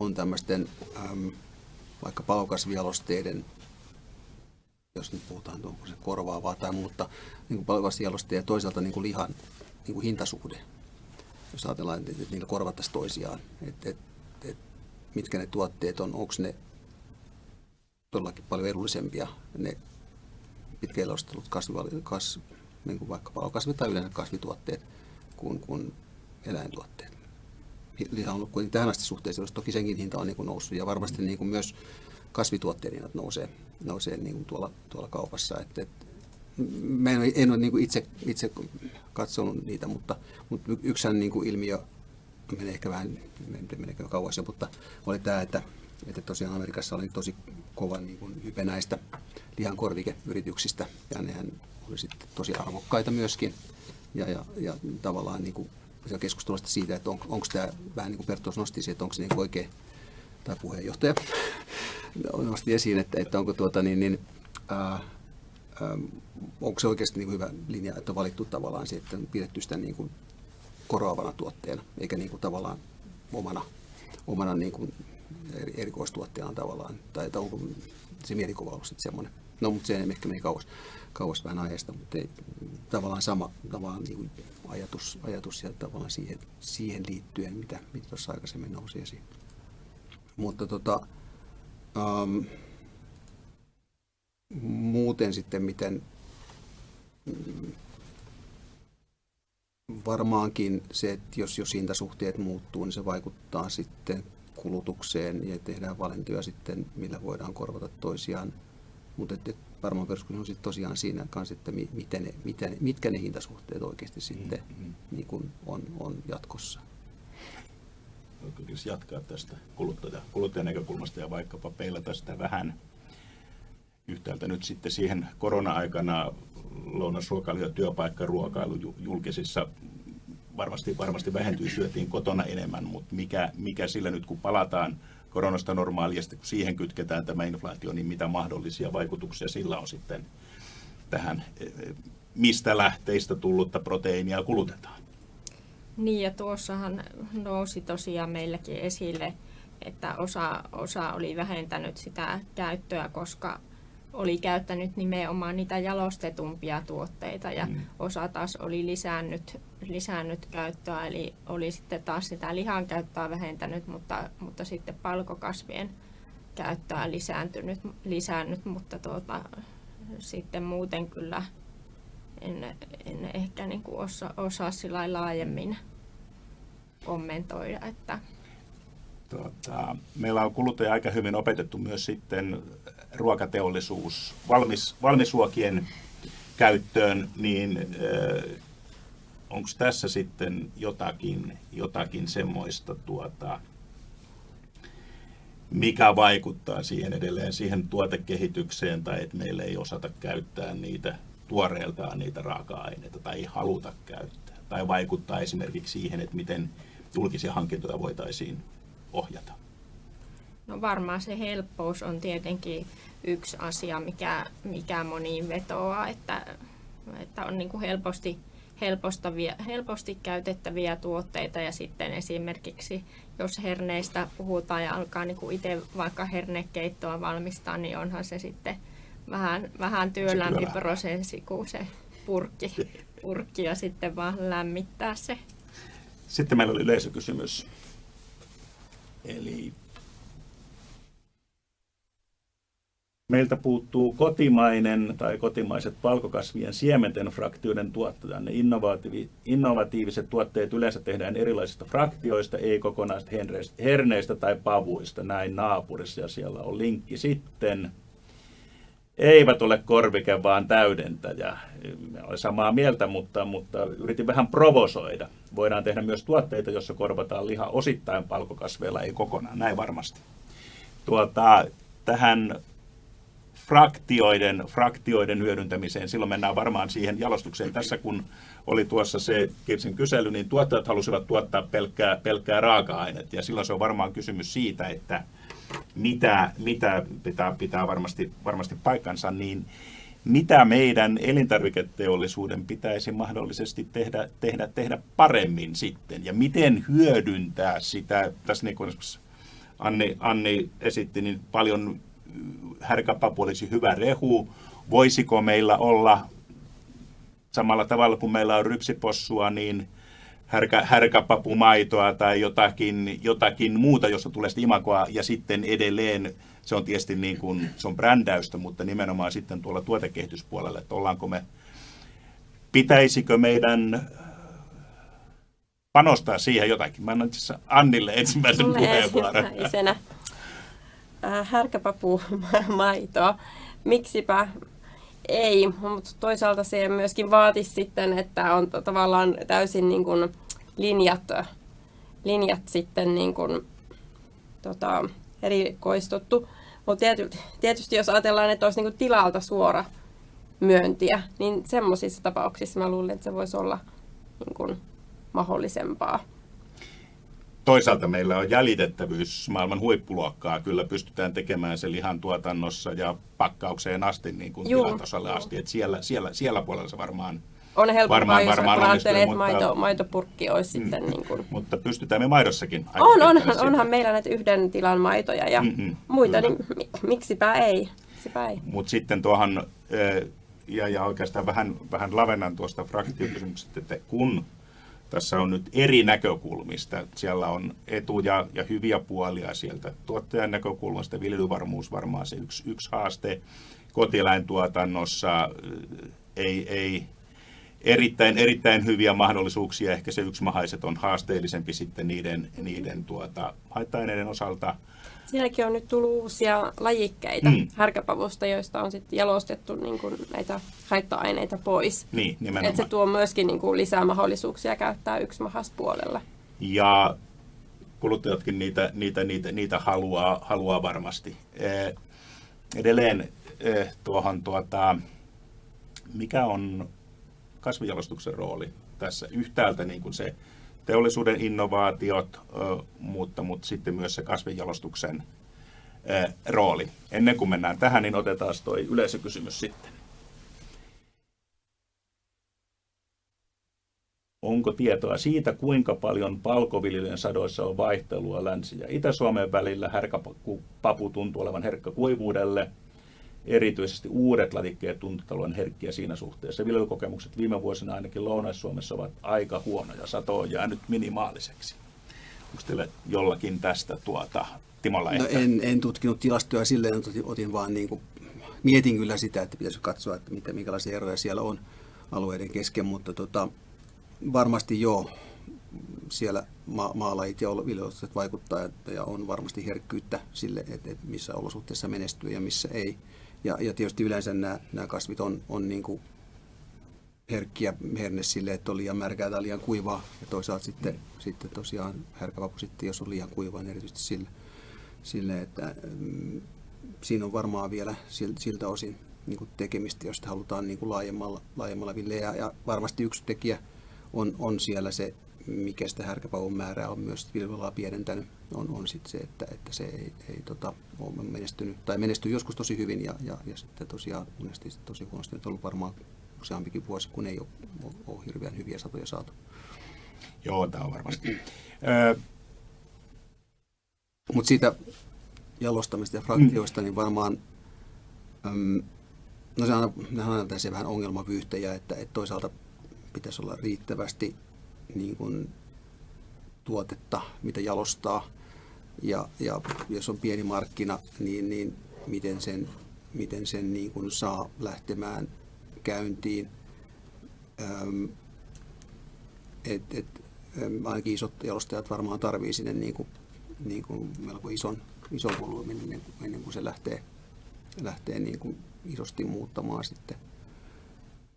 on tämmöisten äm, vaikka palokasvialosteiden, jos nyt puhutaan, se korvaavaa tai muuta, niin palokasvialosteiden ja toisaalta niin kuin lihan niin kuin hintasuhde. Jos ajatellaan, että niillä korvattaisiin toisiaan. Et, et, et, mitkä ne tuotteet on, onko ne todellakin paljon edullisempia, ne pitkäjalostelut kasvi, kas, niin kuin vaikka palokasvi tai yleensä kasvituotteet kuin, kuin eläintuotteet. Liha on ollut kuitenkin tähän asti suhteessa, toki senkin hinta on niin kuin noussut ja varmasti niin kuin myös kasvituotteiden hinnat nousee, nousee niin kuin tuolla, tuolla kaupassa. Et, et, mä en, en ole niin kuin itse, itse katsonut niitä, mutta, mutta yksi niin kuin ilmiö menee ehkä vähän, meneekö kauas mutta oli tämä, että, että tosiaan Amerikassa oli tosi kova niin kuin hype näistä lihan korvikeyrityksistä, ja nehän oli sitten tosi arvokkaita myöskin, ja, ja, ja tavallaan niin kuin keskustelusta siitä, että on, onko tämä vähän niin kuin Pertos nosti että onko se niin oikein, tai puheenjohtaja nosti esiin, että, että onko tuota niin, niin ää, ää, onko se oikeasti niin hyvä linja, että on valittu tavallaan se, että on pidetty sitä niin kuin korvaavana tuotteena, eikä niin kuin tavallaan omana, omana niin kuin erikoistuotteena tavallaan. Tai että onko se mielikuva ollut sitten semmoinen. No, mutta se ehkä meni kauas, kauas vähän aiheesta, mutta ei, tavallaan sama tavallaan niin kuin ajatus, ajatus ja tavallaan siihen, siihen liittyen, mitä, mitä tuossa aikaisemmin nousi esiin. Mutta tota, um, muuten sitten, miten varmaankin se, että jos, jos hintasuhteet muuttuu, niin se vaikuttaa sitten kulutukseen ja tehdään valintoja sitten, millä voidaan korvata toisiaan. Mutta varmaan peruskysymys on sitten tosiaan siinä kanssa, että miten ne, miten, mitkä ne hintasuhteet oikeasti sitten mm-hmm. niin kuin on, on jatkossa. Jatkaa tästä kuluttaja, kuluttajan näkökulmasta ja vaikkapa peilata sitä vähän yhtäältä nyt sitten siihen korona-aikana lounasruokailu ja työpaikkaruokailu julkisissa varmasti, varmasti vähentyy, syötiin kotona enemmän, mutta mikä, mikä sillä nyt kun palataan koronasta normaaliasti, kun siihen kytketään tämä inflaatio, niin mitä mahdollisia vaikutuksia sillä on sitten tähän, mistä lähteistä tullutta proteiinia kulutetaan? Niin ja tuossahan nousi tosiaan meilläkin esille, että osa, osa oli vähentänyt sitä käyttöä, koska oli käyttänyt nimenomaan niitä jalostetumpia tuotteita ja mm. osa taas oli lisännyt, lisännyt käyttöä, eli oli sitten taas sitä lihan käyttöä vähentänyt, mutta, mutta sitten palkokasvien käyttöä lisääntynyt, lisännyt, mutta tuota, sitten muuten kyllä en, en ehkä niin kuin osaa, osaa sillä laajemmin kommentoida, että Tuota, meillä on kuluttaja aika hyvin opetettu myös sitten ruokateollisuus valmis, valmisruokien käyttöön, niin onko tässä sitten jotakin, jotakin semmoista, tuota, mikä vaikuttaa siihen edelleen siihen tuotekehitykseen tai että meillä ei osata käyttää niitä tuoreeltaan niitä raaka-aineita tai ei haluta käyttää. Tai vaikuttaa esimerkiksi siihen, että miten julkisia hankintoja voitaisiin ohjata. No varmaan se helppous on tietenkin yksi asia, mikä, mikä moniin vetoaa, että, että on niin kuin helposti, helposti käytettäviä tuotteita ja sitten esimerkiksi jos herneistä puhutaan ja alkaa niin kuin itse vaikka hernekeittoa valmistaa, niin onhan se sitten vähän, vähän työlämpi prosessi kuin se purkki, purkki ja sitten vaan lämmittää se. Sitten meillä oli yleisökysymys. Eli meiltä puuttuu kotimainen tai kotimaiset valkokasvien siementen fraktioiden tuottaja. Ne innovatiivi, innovatiiviset tuotteet yleensä tehdään erilaisista fraktioista, ei kokonaisista herneistä tai pavuista. Näin naapurissa ja siellä on linkki sitten eivät ole korvike, vaan täydentäjä. Olen samaa mieltä, mutta, mutta yritin vähän provosoida. Voidaan tehdä myös tuotteita, joissa korvataan liha osittain palkokasveilla, ei kokonaan, näin varmasti. Tuota, tähän fraktioiden, fraktioiden hyödyntämiseen, silloin mennään varmaan siihen jalostukseen. Tässä kun oli tuossa se Kirsin kysely, niin tuottajat halusivat tuottaa pelkkää, pelkkää raaka-ainetta, ja silloin se on varmaan kysymys siitä, että mitä, mitä pitää, pitää varmasti, varmasti paikkansa, niin mitä meidän elintarviketeollisuuden pitäisi mahdollisesti tehdä, tehdä, tehdä paremmin sitten, ja miten hyödyntää sitä, tässä niin kuin Anni, Anni esitti, niin paljon härkäpapu olisi hyvä rehu, voisiko meillä olla samalla tavalla kuin meillä on rypsipossua, niin härkä, härkäpapumaitoa tai jotakin, jotakin muuta, josta tulee sitten imakoa, ja sitten edelleen se on tietysti niin kuin, se on brändäystä, mutta nimenomaan sitten tuolla tuotekehityspuolella, että ollaanko me, pitäisikö meidän panostaa siihen jotakin. Mä annan itse Annille ensimmäisen puheenvuoron. Äh, härkäpapumaitoa. Miksipä ei, mutta toisaalta se myöskin vaatisi sitten, että on tavallaan täysin niin kuin linjat, linjat sitten niin kuin, tota, erikoistuttu. Mutta tietysti, tietysti jos ajatellaan, että olisi niin kuin tilalta suora myöntiä, niin semmoisissa tapauksissa mä luulen, että se voisi olla niin kuin mahdollisempaa toisaalta meillä on jäljitettävyys maailman huippuluokkaa. Kyllä pystytään tekemään se lihan tuotannossa ja pakkaukseen asti niin kuin tilatasolle asti. Et siellä, siellä, siellä puolella se varmaan on helpompaa, varmaan, jos varmaan ajattelee, että maito, maitopurkki olisi mm, sitten niin kuin... Mutta pystytään me maidossakin. On, on onhan meillä näitä yhden tilan maitoja ja mm-hmm, muita, kyllä. niin miksipä ei. Miksipä ei. Mutta sitten tuohon, ja, ja oikeastaan vähän, vähän lavennan tuosta fraktiokysymyksestä, että kun tässä on nyt eri näkökulmista. Siellä on etuja ja hyviä puolia sieltä tuottajan näkökulmasta. Viljelyvarmuus varmaan se yksi, yksi haaste. Kotieläintuotannossa ei, ei erittäin, erittäin hyviä mahdollisuuksia. Ehkä se yksimahaiset on haasteellisempi sitten niiden, niiden tuota, haitta-aineiden osalta. Sielläkin on nyt tullut uusia lajikkeita mm. härkäpavusta, joista on sitten jalostettu niin kuin näitä haitta-aineita pois. Niin, nimenomaan. Et se tuo myöskin niin kuin lisää mahdollisuuksia käyttää puolella. Ja kuluttajatkin niitä, niitä, niitä, niitä haluaa, haluaa varmasti. Edelleen tuohon, tuota, mikä on kasvijalostuksen rooli tässä yhtäältä niin kuin se teollisuuden innovaatiot, mutta, mutta sitten myös se kasvinjalostuksen rooli. Ennen kuin mennään tähän, niin otetaan tuo yleisökysymys sitten. Onko tietoa siitä, kuinka paljon palkoviljelyn sadoissa on vaihtelua Länsi- ja Itä-Suomen välillä? Härkäpapu tuntuu olevan herkkä kuivuudelle – erityisesti uudet latikkeet tuntuvat herkkiä siinä suhteessa. Viljelykokemukset viime vuosina ainakin Lounais-Suomessa ovat aika huonoja. Sato on jäänyt minimaaliseksi. Onko teille jollakin tästä tuota, Timo no en, en tutkinut tilastoja silleen, otin, otin vaan niin kuin, mietin kyllä sitä, että pitäisi katsoa, että mitä, minkälaisia eroja siellä on alueiden kesken, mutta tota, varmasti joo, siellä ma- maalajit ja viljelykset vaikuttaa ja on varmasti herkkyyttä sille, että, että missä olosuhteissa menestyy ja missä ei. Ja, ja tietysti yleensä nämä, nämä kasvit on, on niin kuin herkkiä herne sille, että on liian märkää tai liian kuivaa. Ja toisaalta sitten, sitten tosiaan härkävapu sitten, jos on liian kuivaa, niin erityisesti sille, sille että mm, siinä on varmaan vielä siltä osin niin kuin tekemistä, jos halutaan niin kuin laajemmalla, laajemmalla villeä. Ja varmasti yksi tekijä on, on siellä se mikä sitä härkäpavun määrää on myös viljelylaa pienentänyt, on, on sit se, että, että se ei, ei tota, ole menestynyt, tai menestyy joskus tosi hyvin ja, ja, ja sitten tosiaan monesti tosi huonosti. Nyt on ollut varmaan useampikin vuosi, kun ei ole, ole, ole hirveän hyviä satoja saatu. Joo, tämä on varmasti. Mutta siitä jalostamista ja fraktioista, mm. niin varmaan, äm, no se on, aina vähän ongelmavyyhtejä, että, että toisaalta pitäisi olla riittävästi niin kuin, tuotetta, mitä jalostaa. Ja, ja jos on pieni markkina, niin, niin miten sen, miten sen niin kuin saa lähtemään käyntiin. Öm, et, et, ainakin isot jalostajat varmaan tarvii sinne niin kuin, niin kuin melko ison, ison volyymin ennen, ennen kuin se lähtee, lähtee niin kuin isosti muuttamaan sitten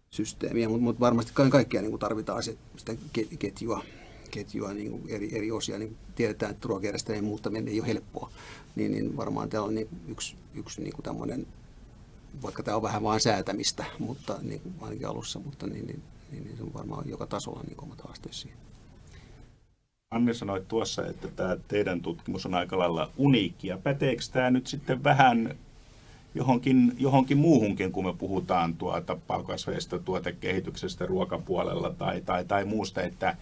systeemiä, mutta mut varmasti kaiken kaikkiaan niin tarvitaan se, sitä ketjua, ketjua niin kuin eri, eri osia. Niin tiedetään, että ruokajärjestelmien muuttaminen ei ole helppoa, niin, niin varmaan tämä on niin yksi, yksi niin kuin tämmöinen, vaikka tämä on vähän vain säätämistä, mutta niin kuin ainakin alussa, mutta niin, niin, niin, niin se on varmaan joka tasolla niin omat haasteet siihen. Anne sanoi tuossa, että tämä teidän tutkimus on aika lailla uniikki. Ja päteekö tämä nyt sitten vähän johonkin, johonkin muuhunkin, kun me puhutaan tuota palkasveista, tuotekehityksestä ruokapuolella tai, tai, tai muusta, että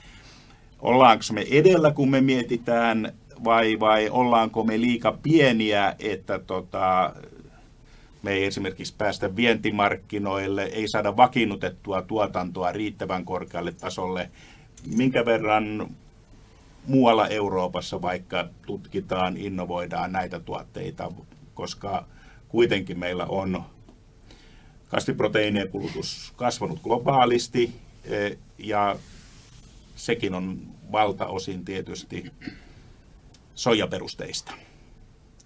ollaanko me edellä, kun me mietitään, vai, vai ollaanko me liika pieniä, että tota, me ei esimerkiksi päästä vientimarkkinoille, ei saada vakiinnutettua tuotantoa riittävän korkealle tasolle. Minkä verran muualla Euroopassa vaikka tutkitaan, innovoidaan näitä tuotteita, koska kuitenkin meillä on kasviproteiinien kulutus kasvanut globaalisti e, ja sekin on valtaosin tietysti soijaperusteista.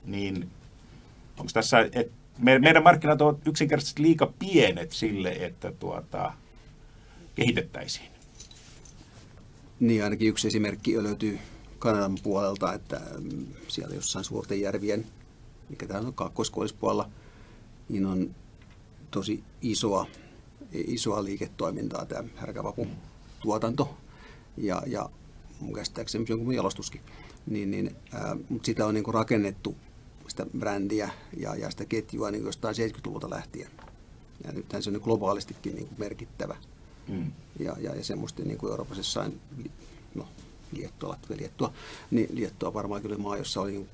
Niin onko tässä, että meidän markkinat ovat yksinkertaisesti liika pienet sille, että tuota, kehitettäisiin? Niin, ainakin yksi esimerkki löytyy Kanadan puolelta, että mm, siellä jossain suurten järvien mikä täällä on kaakkoiskoillispuolella, niin on tosi isoa, isoa liiketoimintaa tämä härkävapun tuotanto ja, ja mun käsittääkseni jonkun jalostuskin. Niin, niin, ää, mutta sitä on niin kuin rakennettu sitä brändiä ja, ja sitä ketjua niin jostain 70-luvulta lähtien. Ja nythän se on globaalistikin niin kuin merkittävä. Mm. Ja, ja, ja semmoista niin kuin Euroopassa jossain, no Liettua, Latvia, Liettua, niin Liettua varmaan kyllä maa, jossa oli,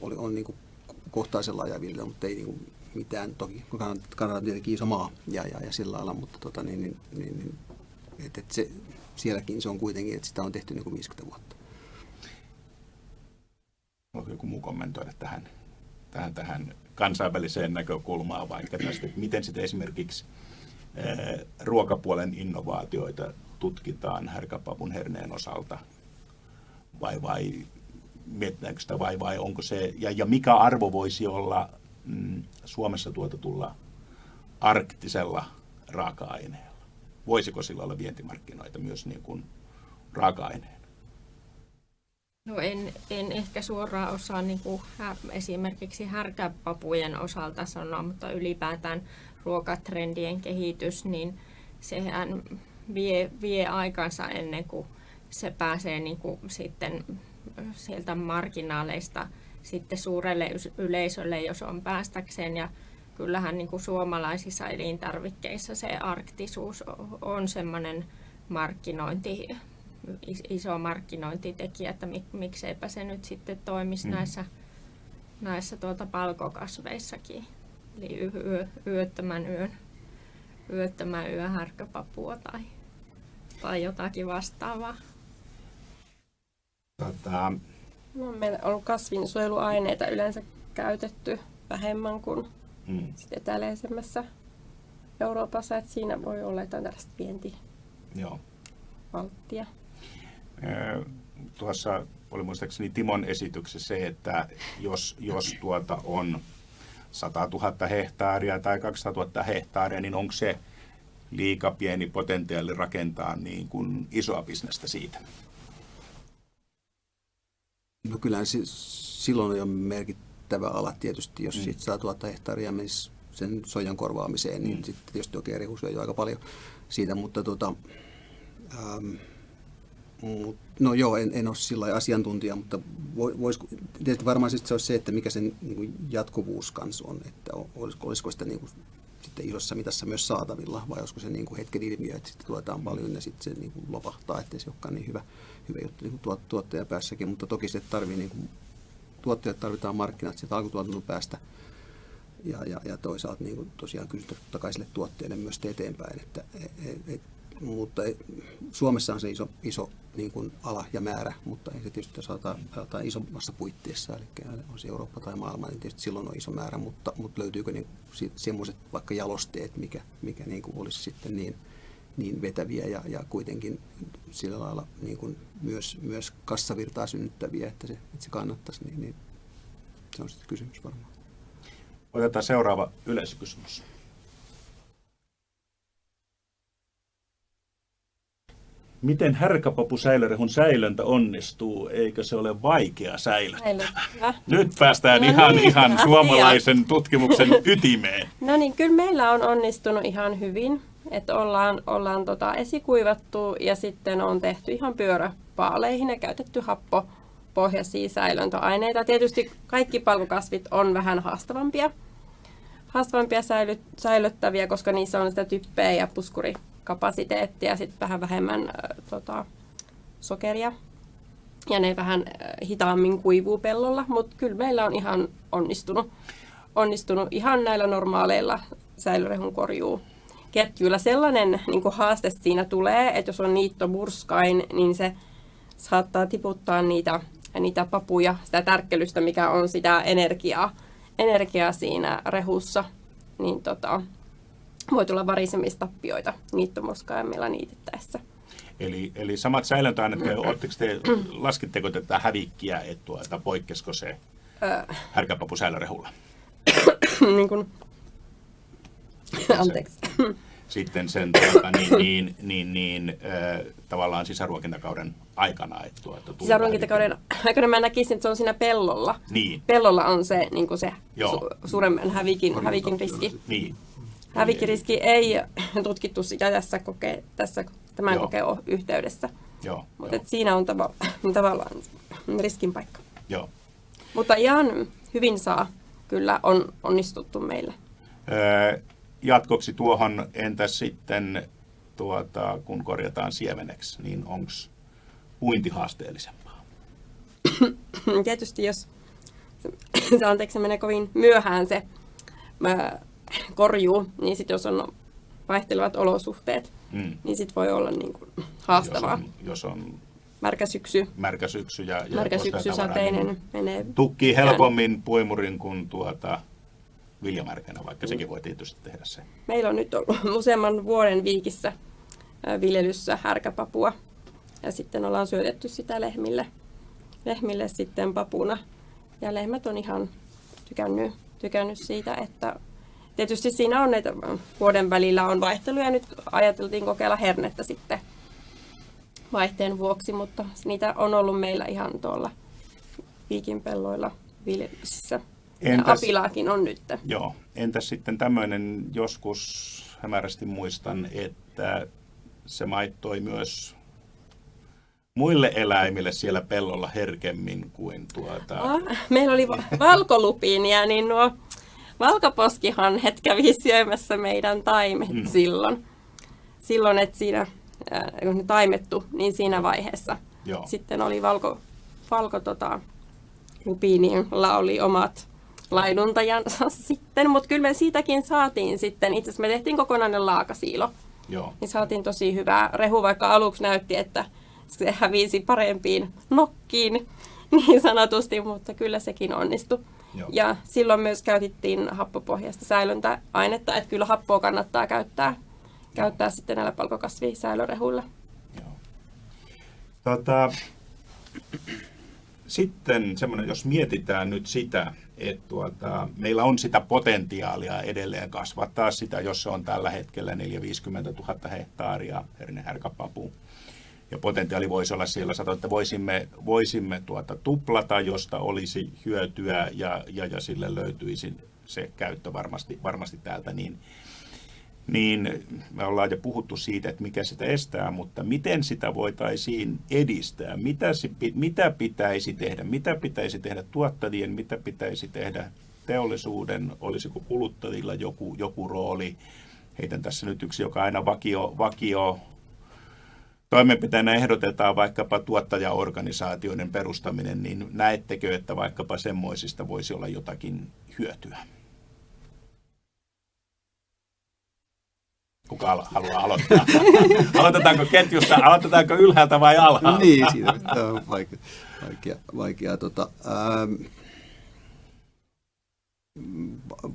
oli on niin kuin kohtaisella ajavilja, mutta ei niin mitään. Toki Kanada on tietenkin iso maa ja, ja, ja sillä lailla, mutta tota, niin, niin, niin, niin et, et se, sielläkin se on kuitenkin, että sitä on tehty niin kuin 50 vuotta. Voiko joku muu kommentoida tähän, tähän, tähän kansainväliseen näkökulmaan vaikka tästä, että miten sitten esimerkiksi ää, ruokapuolen innovaatioita tutkitaan härkäpavun herneen osalta vai, vai mietitäänkö sitä vai, vai onko se, ja, ja mikä arvo voisi olla mm, Suomessa tuotetulla arktisella raaka-aineella? Voisiko sillä olla vientimarkkinoita myös niin kuin raaka-aineen? No en, en ehkä suoraan osaa niin kuin esimerkiksi härkäpapujen osalta sanoa, mutta ylipäätään ruokatrendien kehitys, niin sehän vie, vie aikansa ennen kuin se pääsee niin kuin sitten sieltä marginaaleista sitten suurelle yleisölle, jos on päästäkseen. Ja kyllähän niin kuin suomalaisissa elintarvikkeissa se arktisuus on semmoinen markkinointi, iso markkinointitekijä, että mik, mikseipä se nyt sitten toimisi mm. näissä, näissä tuota palkokasveissakin. Eli yö, yöttömän yön, yöttömän yön härkäpapua tai, tai jotakin vastaavaa. Tota... No, meillä on ollut kasvinsuojeluaineita yleensä käytetty vähemmän kuin mm. eteläisemmässä Euroopassa, että siinä voi olla jotain tällaista vientivalttia. Tuossa oli muistaakseni Timon esityksessä se, että jos, jos tuota on 100 000 hehtaaria tai 200 000 hehtaaria, niin onko se liika pieni potentiaali rakentaa niin kuin isoa bisnestä siitä? No kyllä se, silloin on jo merkittävä ala tietysti, jos mm. siitä 100 000 hehtaaria menisi sen sojan korvaamiseen, niin mm. sitten tietysti toki eri jo aika paljon siitä, mutta tota, ähm, Mut, no joo, en, en ole sillä asiantuntija, mutta vois, tietysti varmaan se olisi se, että mikä sen niin kuin jatkuvuus kanssa on, että olisiko, olisiko sitä niin kuin, sitten isossa mitassa myös saatavilla, vai olisiko se niin kuin hetken ilmiö, että sitten tuotetaan paljon ja sitten se niin kuin lopahtaa, ettei se olekaan niin hyvä, hyvä juttu niin kuin tuottajan päässäkin, mutta toki se tarvii, niin kuin, tuottajat tarvitaan markkinat sieltä alkutuotannon päästä, ja, ja, ja toisaalta niin kuin tosiaan kysyntä totta kai sille tuotteelle myös eteenpäin, että et, et, mutta Suomessa on se iso, iso niin kuin ala ja määrä, mutta ei se tietysti jos aletaan isommassa puitteissa, eli on se Eurooppa tai maailma, niin tietysti silloin on iso määrä, mutta, mutta löytyykö niin semmoiset vaikka jalosteet, mikä, mikä niin kuin olisi sitten niin, niin vetäviä ja, ja kuitenkin sillä lailla niin kuin myös, myös kassavirtaa synnyttäviä, että se, että se kannattaisi, niin, niin se on sitten kysymys varmaan. Otetaan seuraava yleisökysymys. Miten härkäpapusäilörehun säilöntä onnistuu? Eikö se ole vaikea säilyttää? Nyt päästään no ihan, niin, ihan suomalaisen tutkimuksen ytimeen. No niin, kyllä meillä on onnistunut ihan hyvin. Että ollaan, ollaan tota esikuivattu ja sitten on tehty ihan pyöräpaaleihin ja käytetty happopohjaisia säilöntöaineita. Tietysti kaikki palkokasvit on vähän haastavampia, haastavampia säily, säilyttäviä, koska niissä on sitä typpeä ja puskuri kapasiteettia, sitten vähän vähemmän äh, tota, sokeria. Ja ne vähän äh, hitaammin kuivuu pellolla, mutta kyllä meillä on ihan onnistunut, onnistunut ihan näillä normaaleilla säilörehun korjuu ketjuilla. Sellainen niin haaste siinä tulee, että jos on niitto murskain, niin se saattaa tiputtaa niitä, niitä papuja, sitä tärkkelystä, mikä on sitä energiaa, energiaa siinä rehussa. Niin tota, voi tulla varisemistappioita niittomoskaimilla niitettäessä. Eli, eli samat säilöntäaineet, mm. te, laskitteko tätä hävikkiä, että tuota, poikkesiko se härkäpapu säilörehulla? niin kuin, anteeksi. Sitten sen tuota, niin, niin, niin, niin äh, tavallaan sisäruokintakauden aikana. Että tuota, sisäruokintakauden aikana mä näkisin, että se on siinä pellolla. Niin. Pellolla on se, niin kuin se su- suuremman hävikin, hävikin riski. Niin. Hävikkiriski ei tutkittu sitä tässä, koke, tässä tämän Joo. kokeen yhteydessä. Joo, Mutta jo. siinä on tava, tavallaan riskin paikka. Joo. Mutta ihan hyvin saa kyllä on onnistuttu meillä. Öö, jatkoksi tuohon, entäs sitten tuota, kun korjataan siemeneksi, niin onko puinti haasteellisempaa? Tietysti jos, se anteeksi se menee kovin myöhään se korjuu, niin sitten jos on vaihtelevat olosuhteet, mm. niin sitten voi olla niin kuin haastavaa. Jos on, jos on märkä syksy, märkä syksy ja, ja märkä syksy sateinen niin menee. Tukkii helpommin puimurin kuin tuota viljamärkänä, vaikka mm. sekin voi tietysti tehdä se. Meillä on nyt ollut useamman vuoden viikissä viljelyssä härkäpapua ja sitten ollaan syötetty sitä lehmille, lehmille sitten papuna. Ja lehmät on ihan tykännyt, tykännyt siitä, että tietysti siinä on näitä vuoden välillä on vaihteluja. Nyt ajateltiin kokeilla hernettä sitten vaihteen vuoksi, mutta niitä on ollut meillä ihan tuolla viikinpelloilla viljelyksissä. Entäs, apilaakin on nyt. Joo. Entäs sitten tämmöinen joskus hämärästi muistan, että se maittoi myös muille eläimille siellä pellolla herkemmin kuin tuota... Ah, meillä oli valkolupiinia, niin nuo valkoposkihanhet kävi syömässä meidän taimet mm. silloin. Silloin, että siinä, äh, kun ne taimettu, niin siinä vaiheessa. Joo. Sitten oli valko, valko tota, lupiinilla oli omat laiduntajansa sitten, mutta kyllä me siitäkin saatiin sitten, itse asiassa me tehtiin kokonainen laakasiilo. Joo. Niin saatiin tosi hyvää rehu, vaikka aluksi näytti, että se hävisi parempiin nokkiin niin sanotusti, mutta kyllä sekin onnistui. Joo. Ja silloin myös käytettiin happopohjaista säilöntäainetta, että kyllä happoa kannattaa käyttää, käyttää sitten näillä palkokasvisäilörehuilla. Joo. Tota, sitten semmoinen, jos mietitään nyt sitä, että tuota, meillä on sitä potentiaalia edelleen kasvattaa sitä, jos se on tällä hetkellä 450 000 hehtaaria hernehärkäpapu ja potentiaali voisi olla siellä, että voisimme, voisimme tuota tuplata, josta olisi hyötyä ja, ja, ja sille löytyisi se käyttö varmasti, varmasti täältä, niin niin me ollaan jo puhuttu siitä, että mikä sitä estää, mutta miten sitä voitaisiin edistää? Mitä, mitä pitäisi tehdä? Mitä pitäisi tehdä tuottajien? Mitä pitäisi tehdä teollisuuden? Olisiko kuluttajilla joku, joku rooli? Heitän tässä nyt yksi, joka aina vakio, vakio toimenpiteenä ehdotetaan vaikkapa tuottajaorganisaatioiden perustaminen, niin näettekö, että vaikkapa semmoisista voisi olla jotakin hyötyä? Kuka haluaa aloittaa? Aloitetaanko ketjusta, aloitetaanko ylhäältä vai alhaalta? Niin, siinä on vaikea, vaikea, vaikea tota, ähm,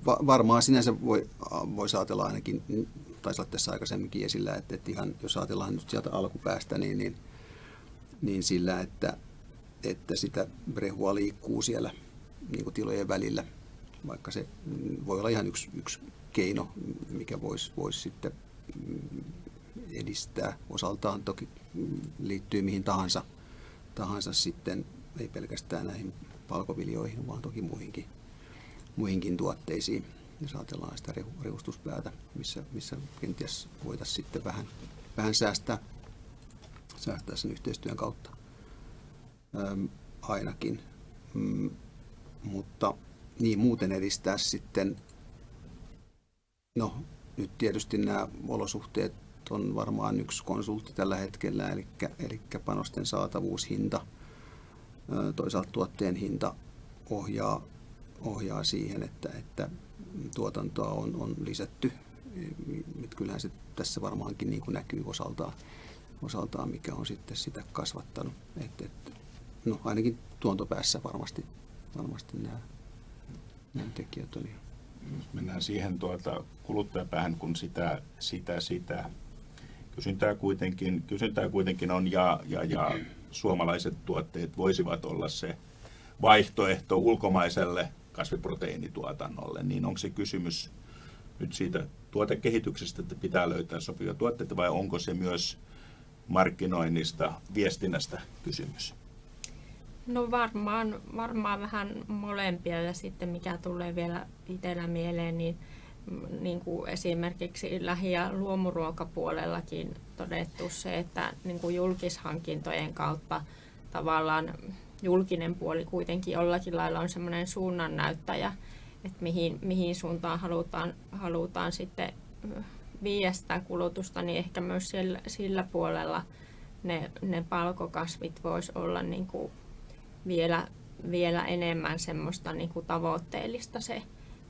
va- varmaan sinänsä voi, voisi ajatella ainakin, taisi olla tässä aikaisemminkin esillä, että, että ihan, jos ajatellaan nyt sieltä alkupäästä, niin, niin, niin sillä, että, että sitä rehua liikkuu siellä niin kuin tilojen välillä, vaikka se voi olla ihan yksi, yksi keino, mikä voisi, voisi sitten edistää osaltaan. Toki liittyy mihin tahansa, tahansa sitten, ei pelkästään näihin palkoviljoihin, vaan toki muihinkin, muihinkin tuotteisiin. Jos ajatellaan sitä rehustuspäätä, missä, missä kenties voitaisiin sitten vähän, vähän säästää, säästää sen yhteistyön kautta Öm, ainakin. Mm, mutta niin muuten edistää sitten No, nyt tietysti nämä olosuhteet on varmaan yksi konsultti tällä hetkellä, eli, eli panosten saatavuus, hinta, toisaalta tuotteen hinta ohjaa, ohjaa siihen, että, että tuotantoa on, on lisätty. Et kyllähän se tässä varmaankin niin kuin näkyy osaltaan, osaltaan, mikä on sitten sitä kasvattanut. Et, et, no ainakin tuontopäässä varmasti, varmasti nämä, nämä tekijät on ihan mennään siihen tuota kuluttajapäähän, kun sitä, sitä, sitä kysyntää kuitenkin, kysyntää kuitenkin on ja, ja, ja suomalaiset tuotteet voisivat olla se vaihtoehto ulkomaiselle kasviproteiinituotannolle, niin onko se kysymys nyt siitä tuotekehityksestä, että pitää löytää sopivia tuotteita vai onko se myös markkinoinnista, viestinnästä kysymys? No varmaan, varmaan vähän molempia ja sitten mikä tulee vielä itsellä mieleen, niin, niin kuin esimerkiksi lähi- ja luomuruokapuolellakin todettu se, että niin kuin julkishankintojen kautta tavallaan julkinen puoli kuitenkin jollakin lailla on semmoinen suunnannäyttäjä, että mihin, mihin suuntaan halutaan, halutaan sitten viedä sitä kulutusta, niin ehkä myös sillä, sillä puolella ne, ne palkokasvit voisi olla niin kuin vielä, vielä enemmän semmoista niin kuin tavoitteellista se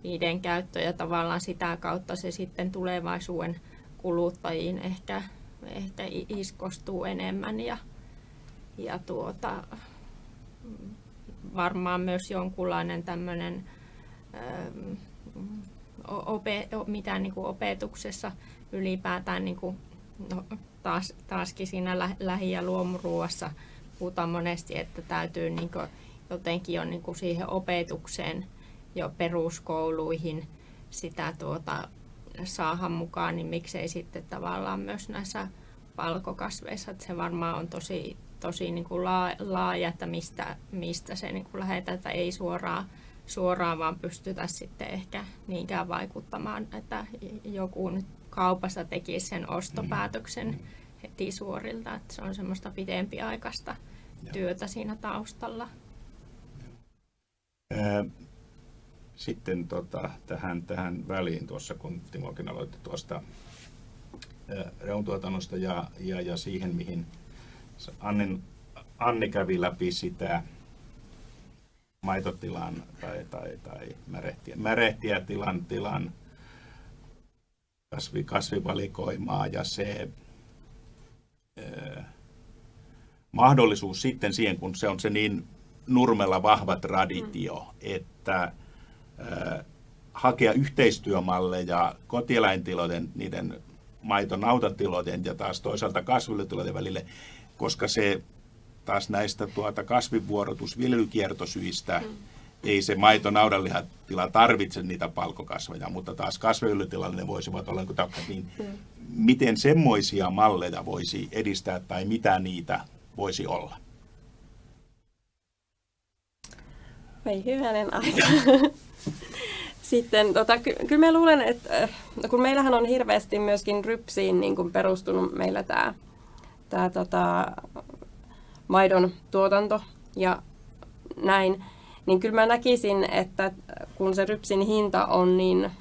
niiden käyttö ja tavallaan sitä kautta se sitten tulevaisuuden kuluttajiin ehkä, ehkä iskostuu enemmän ja, ja tuota, varmaan myös jonkunlainen tämmöinen ope, mitä niin kuin opetuksessa ylipäätään niin kuin, no, taas, taaskin siinä lähi- ja luomuruuassa puhutaan monesti, että täytyy niin kuin jotenkin jo niin kuin siihen opetukseen jo peruskouluihin sitä tuota, saada mukaan, niin miksei sitten tavallaan myös näissä palkokasveissa, että se varmaan on tosi, tosi niin kuin laaja, että mistä, mistä se niin kuin lähetään, että ei suoraan, suoraan vaan pystytä sitten ehkä niinkään vaikuttamaan, että joku nyt kaupassa tekisi sen ostopäätöksen mm. Heti suorilta, että se on semmoista pidempiaikaista työtä siinä taustalla. Sitten tota, tähän, tähän väliin tuossa, kun Timokin aloitti tuosta reuntuotannosta ja, ja, ja siihen, mihin Annin, Anni kävi läpi sitä maitotilan tai, tai, tai märehtiä, märehtiä tilan, tilan kasvi, kasvivalikoimaa ja se mahdollisuus sitten siihen, kun se on se niin nurmella vahva traditio, mm. että äh, hakea yhteistyömalleja kotieläintilojen, niiden maitonautatilojen ja taas toisaalta kasvilletilojen välille, koska se taas näistä tuota kasvivuorotusviljelykiertosyistä mm. Ei se maito naudanlihatila tarvitse niitä palkokasveja, mutta taas kasviylytilalla ne voisivat olla niin mm. miten semmoisia malleja voisi edistää tai mitä niitä voisi olla? Ei hyvänen aika. Sitten tota, ky- kyllä mä luulen, että no kun meillähän on hirveästi myöskin rypsiin niin kuin perustunut meillä tämä tää, tota, maidon tuotanto ja näin, niin kyllä mä näkisin, että kun se rypsin hinta on niin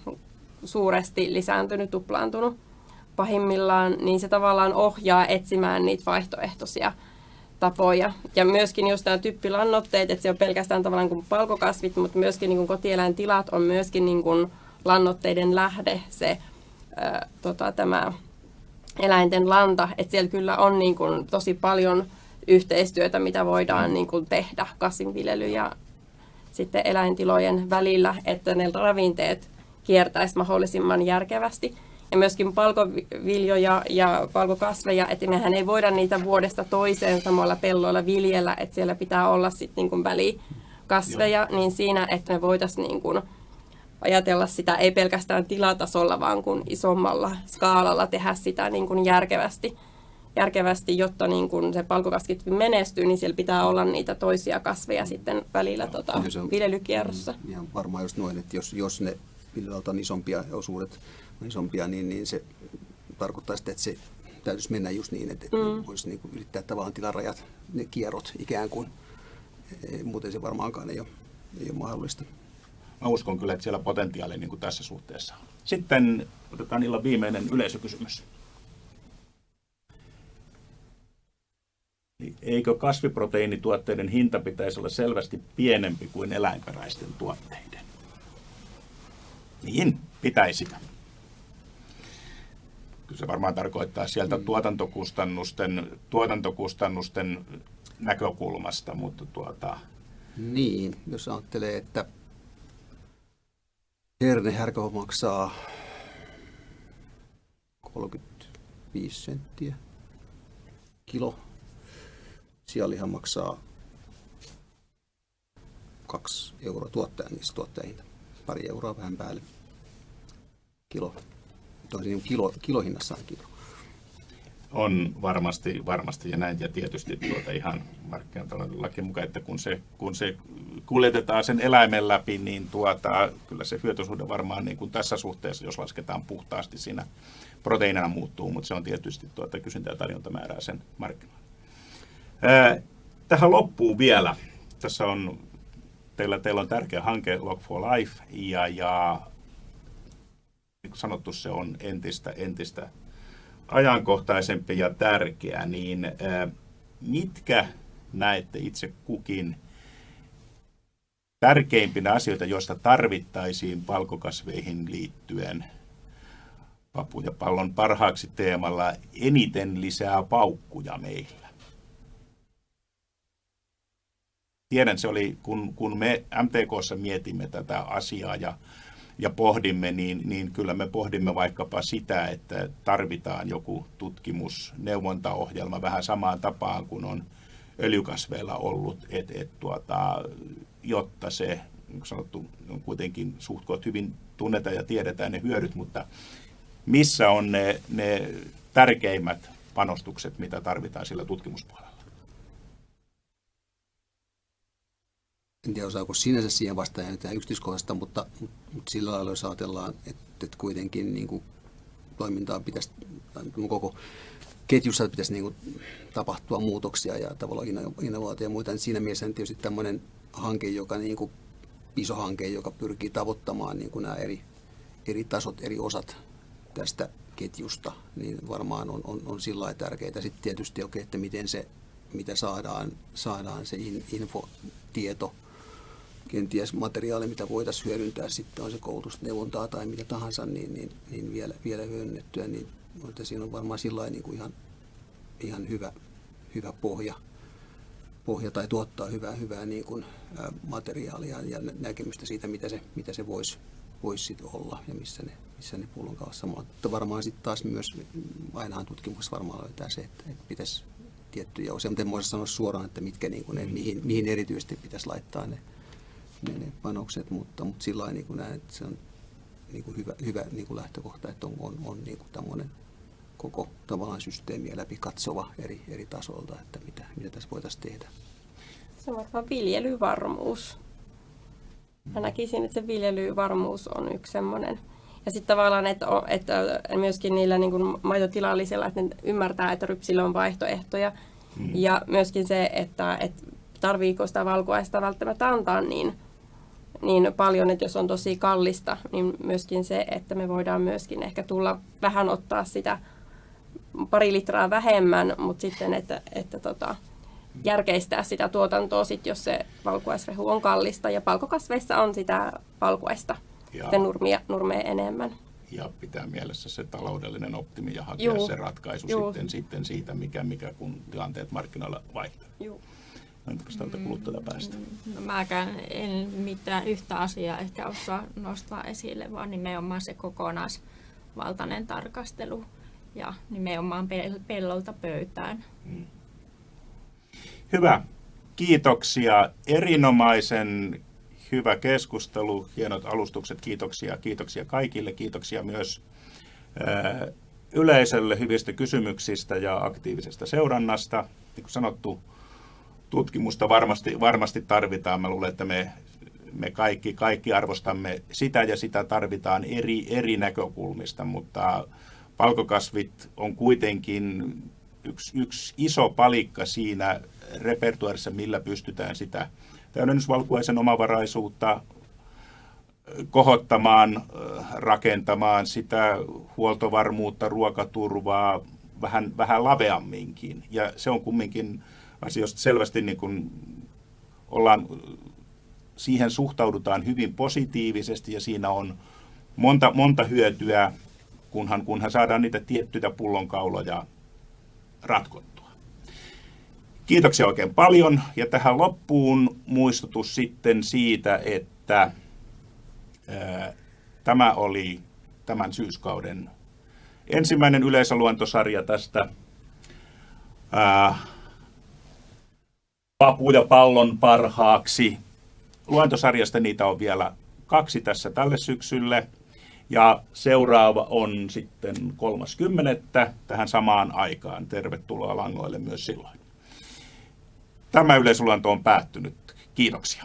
suuresti lisääntynyt, tuplaantunut pahimmillaan, niin se tavallaan ohjaa etsimään niitä vaihtoehtoisia tapoja. Ja myöskin just nämä typpilannoitteet, että se on pelkästään tavallaan kuin palkokasvit, mutta myöskin niin kuin kotieläintilat on myöskin niin kuin lannoitteiden lähde, se ää, tota, tämä eläinten lanta, että siellä kyllä on niin kuin tosi paljon yhteistyötä, mitä voidaan niin kuin tehdä kasvinviljely ja sitten eläintilojen välillä, että ne ravinteet kiertäisi mahdollisimman järkevästi ja myöskin palkoviljoja ja palkokasveja, että mehän ei voida niitä vuodesta toiseen samoilla pelloilla viljellä, että siellä pitää olla sitten niin välikasveja, Joo. niin siinä, että me voitaisiin niin kuin ajatella sitä ei pelkästään tilatasolla, vaan kuin isommalla skaalalla tehdä sitä niin kuin järkevästi, järkevästi, jotta niin kuin se palkokasvit menestyy, niin siellä pitää olla niitä toisia kasveja sitten välillä tota, viljelykierrossa. Ja varmaan just noin, että jos, jos ne viljelyltä on isompia osuudet, isompia, niin, niin se tarkoittaa sitä, että se täytyisi mennä just niin, että, mm. voisi niin kuin ylittää tavallaan tilarajat, ne kierrot ikään kuin. E, muuten se varmaankaan ei ole, ei ole mahdollista. Mä uskon kyllä, että siellä potentiaali niin kuin tässä suhteessa on. Sitten otetaan illan viimeinen yleisökysymys. Eikö kasviproteiinituotteiden hinta pitäisi olla selvästi pienempi kuin eläinperäisten tuotteiden? Niin, pitäisi kyllä se varmaan tarkoittaa sieltä mm. tuotantokustannusten, tuotantokustannusten näkökulmasta, mutta tuota... Niin, jos ajattelee, että herne härkö maksaa 35 senttiä kilo. Sianliha maksaa 2 euroa tuottajan, niissä tuottajahinta. Pari euroa vähän päälle kilo toisin kilo, kilohinnassa on kilo. On varmasti, varmasti ja näin, ja tietysti tuota ihan markkinatalouden laki mukaan, että kun se, kun se kuljetetaan sen eläimen läpi, niin tuota, kyllä se hyötysuhde varmaan niin kuin tässä suhteessa, jos lasketaan puhtaasti siinä proteiinina muuttuu, mutta se on tietysti tuota, kysyntä- ja tarjontamäärää sen markkinoilla. Tähän loppuu vielä. Tässä on, teillä, teillä on tärkeä hanke Log for Life, ja, ja niin sanottu, se on entistä, entistä ajankohtaisempi ja tärkeä, niin mitkä näette itse kukin tärkeimpinä asioita, joista tarvittaisiin palkokasveihin liittyen papu ja pallon parhaaksi teemalla eniten lisää paukkuja meillä? Tiedän, se oli, kun, kun me MTKssa mietimme tätä asiaa ja ja pohdimme, niin, niin kyllä me pohdimme vaikkapa sitä, että tarvitaan joku tutkimusneuvontaohjelma vähän samaan tapaan kuin on öljykasveilla ollut, et, et, tuota, jotta se, niin sanottu, on kuitenkin suht hyvin tunnetaan ja tiedetään ne hyödyt, mutta missä on ne, ne tärkeimmät panostukset, mitä tarvitaan sillä tutkimuspuolella? En tiedä osaako sinänsä siihen vastaan ihan yksityiskohdasta, mutta, mutta sillä lailla jos ajatellaan, että, että kuitenkin niin kuin toimintaa pitäisi, tai koko ketjussa pitäisi niin kuin tapahtua muutoksia ja tavallaan innovaatio ja muita, niin siinä mielessä niin tietysti tämmöinen hanke, joka niin kuin, iso hanke, joka pyrkii tavoittamaan niin kuin nämä eri, eri tasot, eri osat tästä ketjusta, niin varmaan on, on, on sillä lailla tärkeää. Sitten tietysti, okay, että miten se, mitä saadaan, saadaan se info, tieto kenties materiaali, mitä voitaisiin hyödyntää, sitten on se koulutusneuvontaa tai mitä tahansa, niin, niin, niin vielä, vielä hyödynnettyä, niin että siinä on varmaan sillä niin kuin ihan, ihan hyvä, hyvä pohja, pohja tai tuottaa hyvää, hyvää niin kuin, ä, materiaalia ja näkemystä siitä, mitä se, mitä se voisi vois sit olla ja missä ne, missä ne pullonkaassa on. Mutta varmaan sitten taas myös, ainahan tutkimuksessa varmaan löytää se, että, että pitäisi tiettyjä osia, mutta en voi sanoa suoraan, että mitkä, niin kuin ne, mihin, mihin erityisesti pitäisi laittaa ne, ne, ne panokset, mutta, mutta sillä lailla niin näen, että se on niin kuin hyvä, hyvä niin kuin lähtökohta, että on, on, on niin kuin tämmöinen koko tavallaan systeemiä läpi katsova eri, eri tasolta, että mitä, mitä tässä voitaisiin tehdä. Se on varmaan viljelyvarmuus. Mä näkisin, että se viljelyvarmuus on yksi semmoinen. Ja sitten tavallaan, että, että myöskin niillä niin kuin maitotilallisilla, että ne ymmärtää, että rypsillä on vaihtoehtoja. Mm. Ja myöskin se, että, että tarviiko sitä valkuaista välttämättä antaa niin, niin paljon, että jos on tosi kallista, niin myöskin se, että me voidaan myöskin ehkä tulla vähän ottaa sitä pari litraa vähemmän, mutta sitten, että, että tota, järkeistää sitä tuotantoa, sit, jos se valkuaisrehu on kallista. Ja palkokasveissa on sitä valkuaista, nurmia, nurmea enemmän. Ja pitää mielessä se taloudellinen optimi ja hakea Juu. se ratkaisu sitten, sitten siitä, mikä, mikä kun tilanteet markkinoilla vaihtaa. Juu. Entäpä tältä päästä? No mäkään en mitään yhtä asiaa ehkä osaa nostaa esille, vaan nimenomaan se kokonaisvaltainen tarkastelu ja nimenomaan pellolta pöytään. Hmm. Hyvä. Kiitoksia. Erinomaisen hyvä keskustelu, hienot alustukset, kiitoksia. Kiitoksia kaikille, kiitoksia myös yleisölle hyvistä kysymyksistä ja aktiivisesta seurannasta. Niin kuin sanottu, tutkimusta varmasti, varmasti tarvitaan. Mä luulen, että me, me kaikki, kaikki arvostamme sitä ja sitä tarvitaan eri, eri näkökulmista, mutta palkokasvit on kuitenkin yksi, yksi iso palikka siinä repertuarissa, millä pystytään sitä täydennysvalkuaisen omavaraisuutta kohottamaan, rakentamaan sitä huoltovarmuutta, ruokaturvaa vähän, vähän laveamminkin. Ja se on kumminkin asioista selvästi niin kuin ollaan, siihen suhtaudutaan hyvin positiivisesti ja siinä on monta, monta hyötyä, kunhan, kunhan saadaan niitä tiettyjä pullonkauloja ratkottua. Kiitoksia oikein paljon ja tähän loppuun muistutus sitten siitä, että ää, tämä oli tämän syyskauden ensimmäinen yleisöluentosarja tästä ää, papu ja pallon parhaaksi. Luentosarjasta niitä on vielä kaksi tässä tälle syksylle. Ja seuraava on sitten 30. tähän samaan aikaan. Tervetuloa langoille myös silloin. Tämä yleisluento on päättynyt. Kiitoksia.